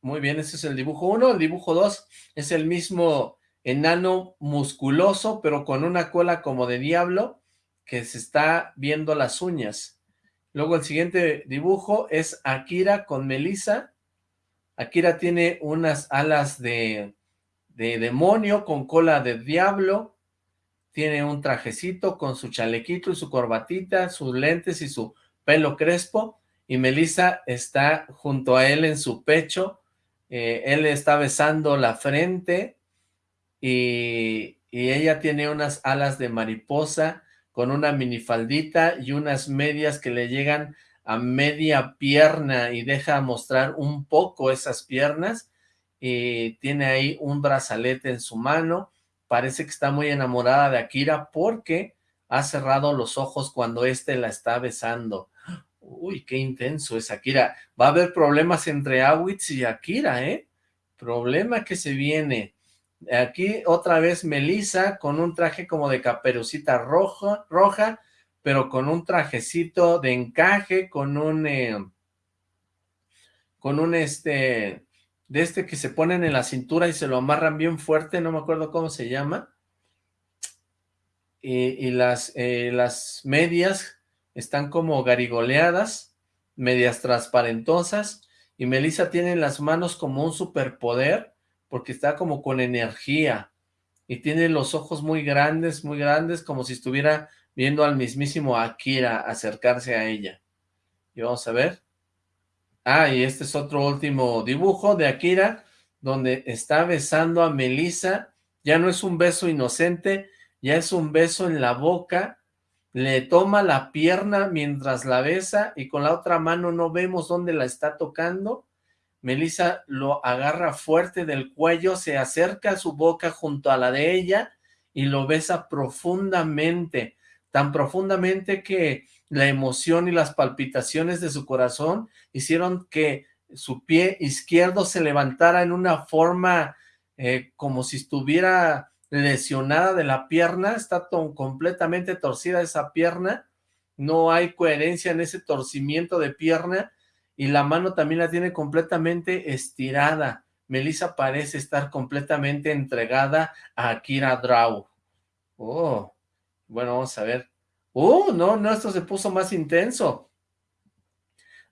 A: Muy bien, ese es el dibujo 1. El dibujo 2 es el mismo enano musculoso, pero con una cola como de diablo, que se está viendo las uñas. Luego el siguiente dibujo es Akira con Melissa. Akira tiene unas alas de, de demonio con cola de diablo. Tiene un trajecito con su chalequito y su corbatita, sus lentes y su pelo crespo. Y Melissa está junto a él en su pecho. Eh, él está besando la frente. Y, y, ella tiene unas alas de mariposa con una minifaldita y unas medias que le llegan a media pierna y deja mostrar un poco esas piernas. Y tiene ahí un brazalete en su mano, parece que está muy enamorada de Akira porque ha cerrado los ojos cuando éste la está besando. Uy, qué intenso es Akira. Va a haber problemas entre Awitz y Akira, ¿eh? Problema que se viene. Aquí otra vez Melissa con un traje como de caperucita roja, roja pero con un trajecito de encaje, con un... Eh, con un este... De este que se ponen en la cintura y se lo amarran bien fuerte, no me acuerdo cómo se llama. Y, las, eh, las medias están como garigoleadas, medias transparentosas, y Melissa tiene en las manos como un superpoder, porque está como con energía, y tiene los ojos muy grandes, muy grandes, como si estuviera viendo al mismísimo Akira acercarse a ella. Y vamos a ver. Ah, y este es otro último dibujo de Akira, donde está besando a Melissa, ya no es un beso inocente, ya es un beso en la boca, le toma la pierna mientras la besa y con la otra mano no vemos dónde la está tocando. Melissa lo agarra fuerte del cuello, se acerca a su boca junto a la de ella y lo besa profundamente, tan profundamente que la emoción y las palpitaciones de su corazón hicieron que su pie izquierdo se levantara en una forma eh, como si estuviera lesionada de la pierna, está completamente torcida esa pierna, no hay coherencia en ese torcimiento de pierna, y la mano también la tiene completamente estirada. Melissa parece estar completamente entregada a Akira Draw. Oh, bueno, vamos a ver. Oh, no, no, esto se puso más intenso.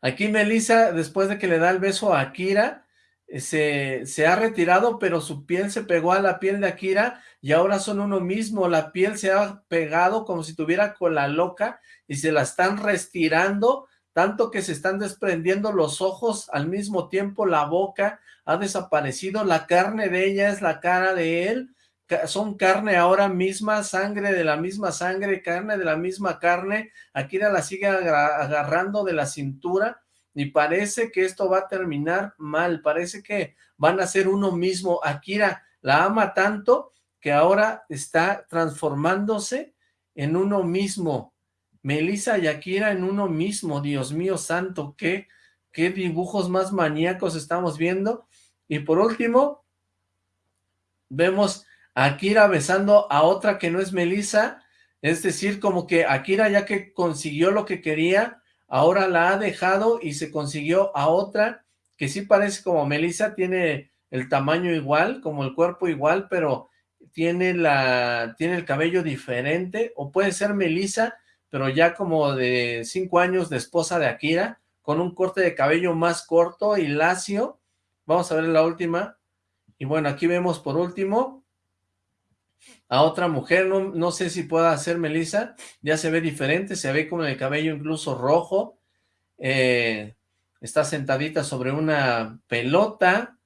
A: Aquí Melissa, después de que le da el beso a Akira, eh, se, se, ha retirado, pero su piel se pegó a la piel de Akira y ahora son uno mismo. La piel se ha pegado como si tuviera cola loca y se la están restirando, tanto que se están desprendiendo los ojos al mismo tiempo, la boca ha desaparecido, la carne de ella es la cara de él, son carne ahora misma, sangre de la misma sangre, carne de la misma carne, Akira la sigue agarrando de la cintura, y parece que esto va a terminar mal, parece que van a ser uno mismo, Akira la ama tanto que ahora está transformándose en uno mismo, Melissa y Akira en uno mismo, Dios mío santo, qué, qué dibujos más maníacos estamos viendo, y por último, vemos Akira besando a otra que no es Melissa, es decir, como que Akira ya que consiguió lo que quería, ahora la ha dejado y se consiguió a otra que sí parece como Melissa, tiene el tamaño igual, como el cuerpo igual, pero tiene la tiene el cabello diferente, o puede ser Melissa, pero ya como de cinco años de esposa de Akira, con un corte de cabello más corto y lacio. Vamos a ver la última. Y bueno, aquí vemos por último a otra mujer, no, no sé si pueda hacer Melissa, ya se ve diferente, se ve con el cabello incluso rojo, eh, está sentadita sobre una pelota,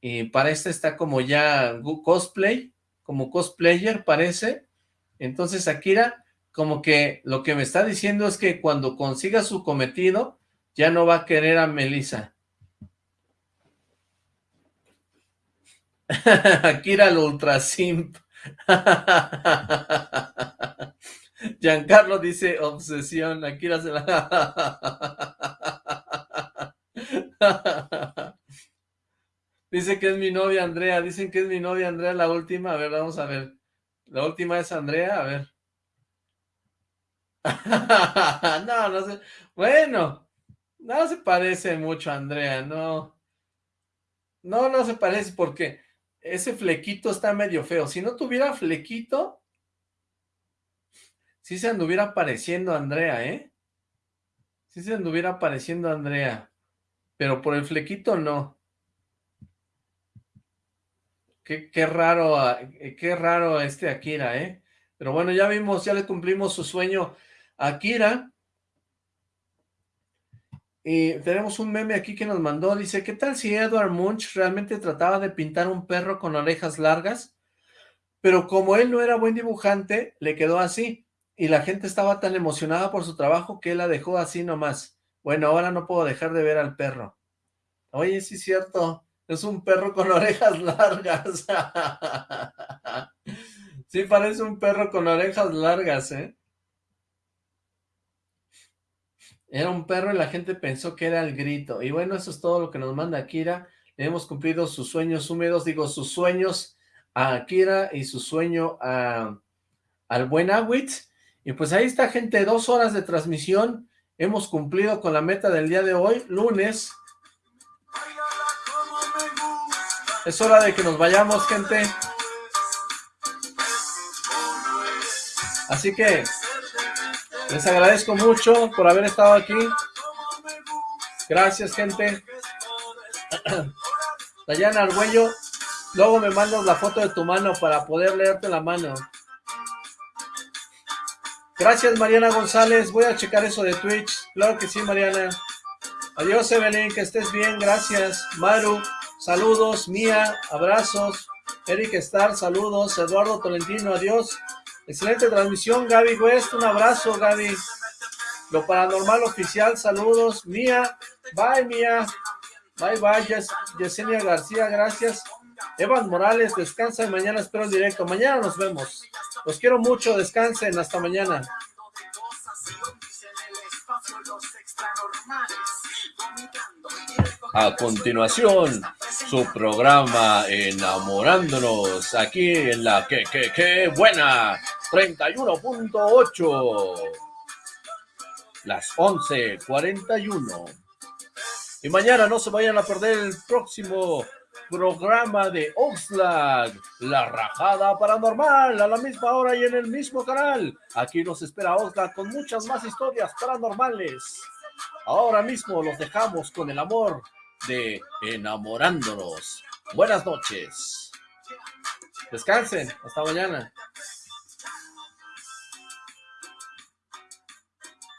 A: y para esta está como ya cosplay, como cosplayer parece, entonces Akira como que lo que me está diciendo es que cuando consiga su cometido, ya no va a querer a Melissa. Akira el ultra simp. Giancarlo dice obsesión, la se Dice que es mi novia Andrea, dicen que es mi novia Andrea la última, a ver, vamos a ver. La última es Andrea, a ver. no, no sé. Bueno, no se parece mucho a Andrea, no. No, no se parece porque ese flequito está medio feo. Si no tuviera flequito, sí se anduviera pareciendo Andrea, ¿eh? Sí se anduviera pareciendo Andrea. Pero por el flequito no. Qué, qué raro, ah, qué raro este Akira, ¿eh? Pero bueno, ya vimos, ya le cumplimos su sueño a Akira. Y tenemos un meme aquí que nos mandó, dice, ¿qué tal si Edward Munch realmente trataba de pintar un perro con orejas largas? Pero como él no era buen dibujante, le quedó así, y la gente estaba tan emocionada por su trabajo que él la dejó así nomás. Bueno, ahora no puedo dejar de ver al perro. Oye, sí es cierto, es un perro con orejas largas. sí parece un perro con orejas largas, ¿eh? Era un perro y la gente pensó que era el grito. Y bueno, eso es todo lo que nos manda Akira. Le hemos cumplido sus sueños húmedos, digo, sus sueños a Akira y su sueño a, al buen Awitz. Y pues ahí está, gente, dos horas de transmisión. Hemos cumplido con la meta del día de hoy, lunes. Es hora de que nos vayamos, gente. Así que les agradezco mucho por haber estado aquí. Gracias, gente. Dayana Argüello, luego me mandas la foto de tu mano para poder leerte la mano. Gracias, Mariana González. Voy a checar eso de Twitch. Claro que sí, Mariana. Adiós, Evelyn, que estés bien. Gracias. Maru, saludos. Mía, abrazos. Eric Star, saludos. Eduardo Tolentino, adiós. Excelente transmisión, Gaby West. Un abrazo, Gaby. Lo paranormal oficial, saludos. Mía, bye, Mía. Bye, bye, Yesenia García, gracias. Evan Morales, descansa mañana espero el directo. Mañana nos vemos. Los quiero mucho, descansen, hasta mañana. A continuación, su programa Enamorándonos, aquí en la que, que, que buena, 31.8. las 11.41. Y mañana no se vayan a perder el próximo programa de Oxlack, La Rajada Paranormal, a la misma hora y en el mismo canal. Aquí nos espera Oxlack con muchas más historias paranormales. Ahora mismo los dejamos con el amor de Enamorándonos. Buenas noches. Descansen. Hasta mañana.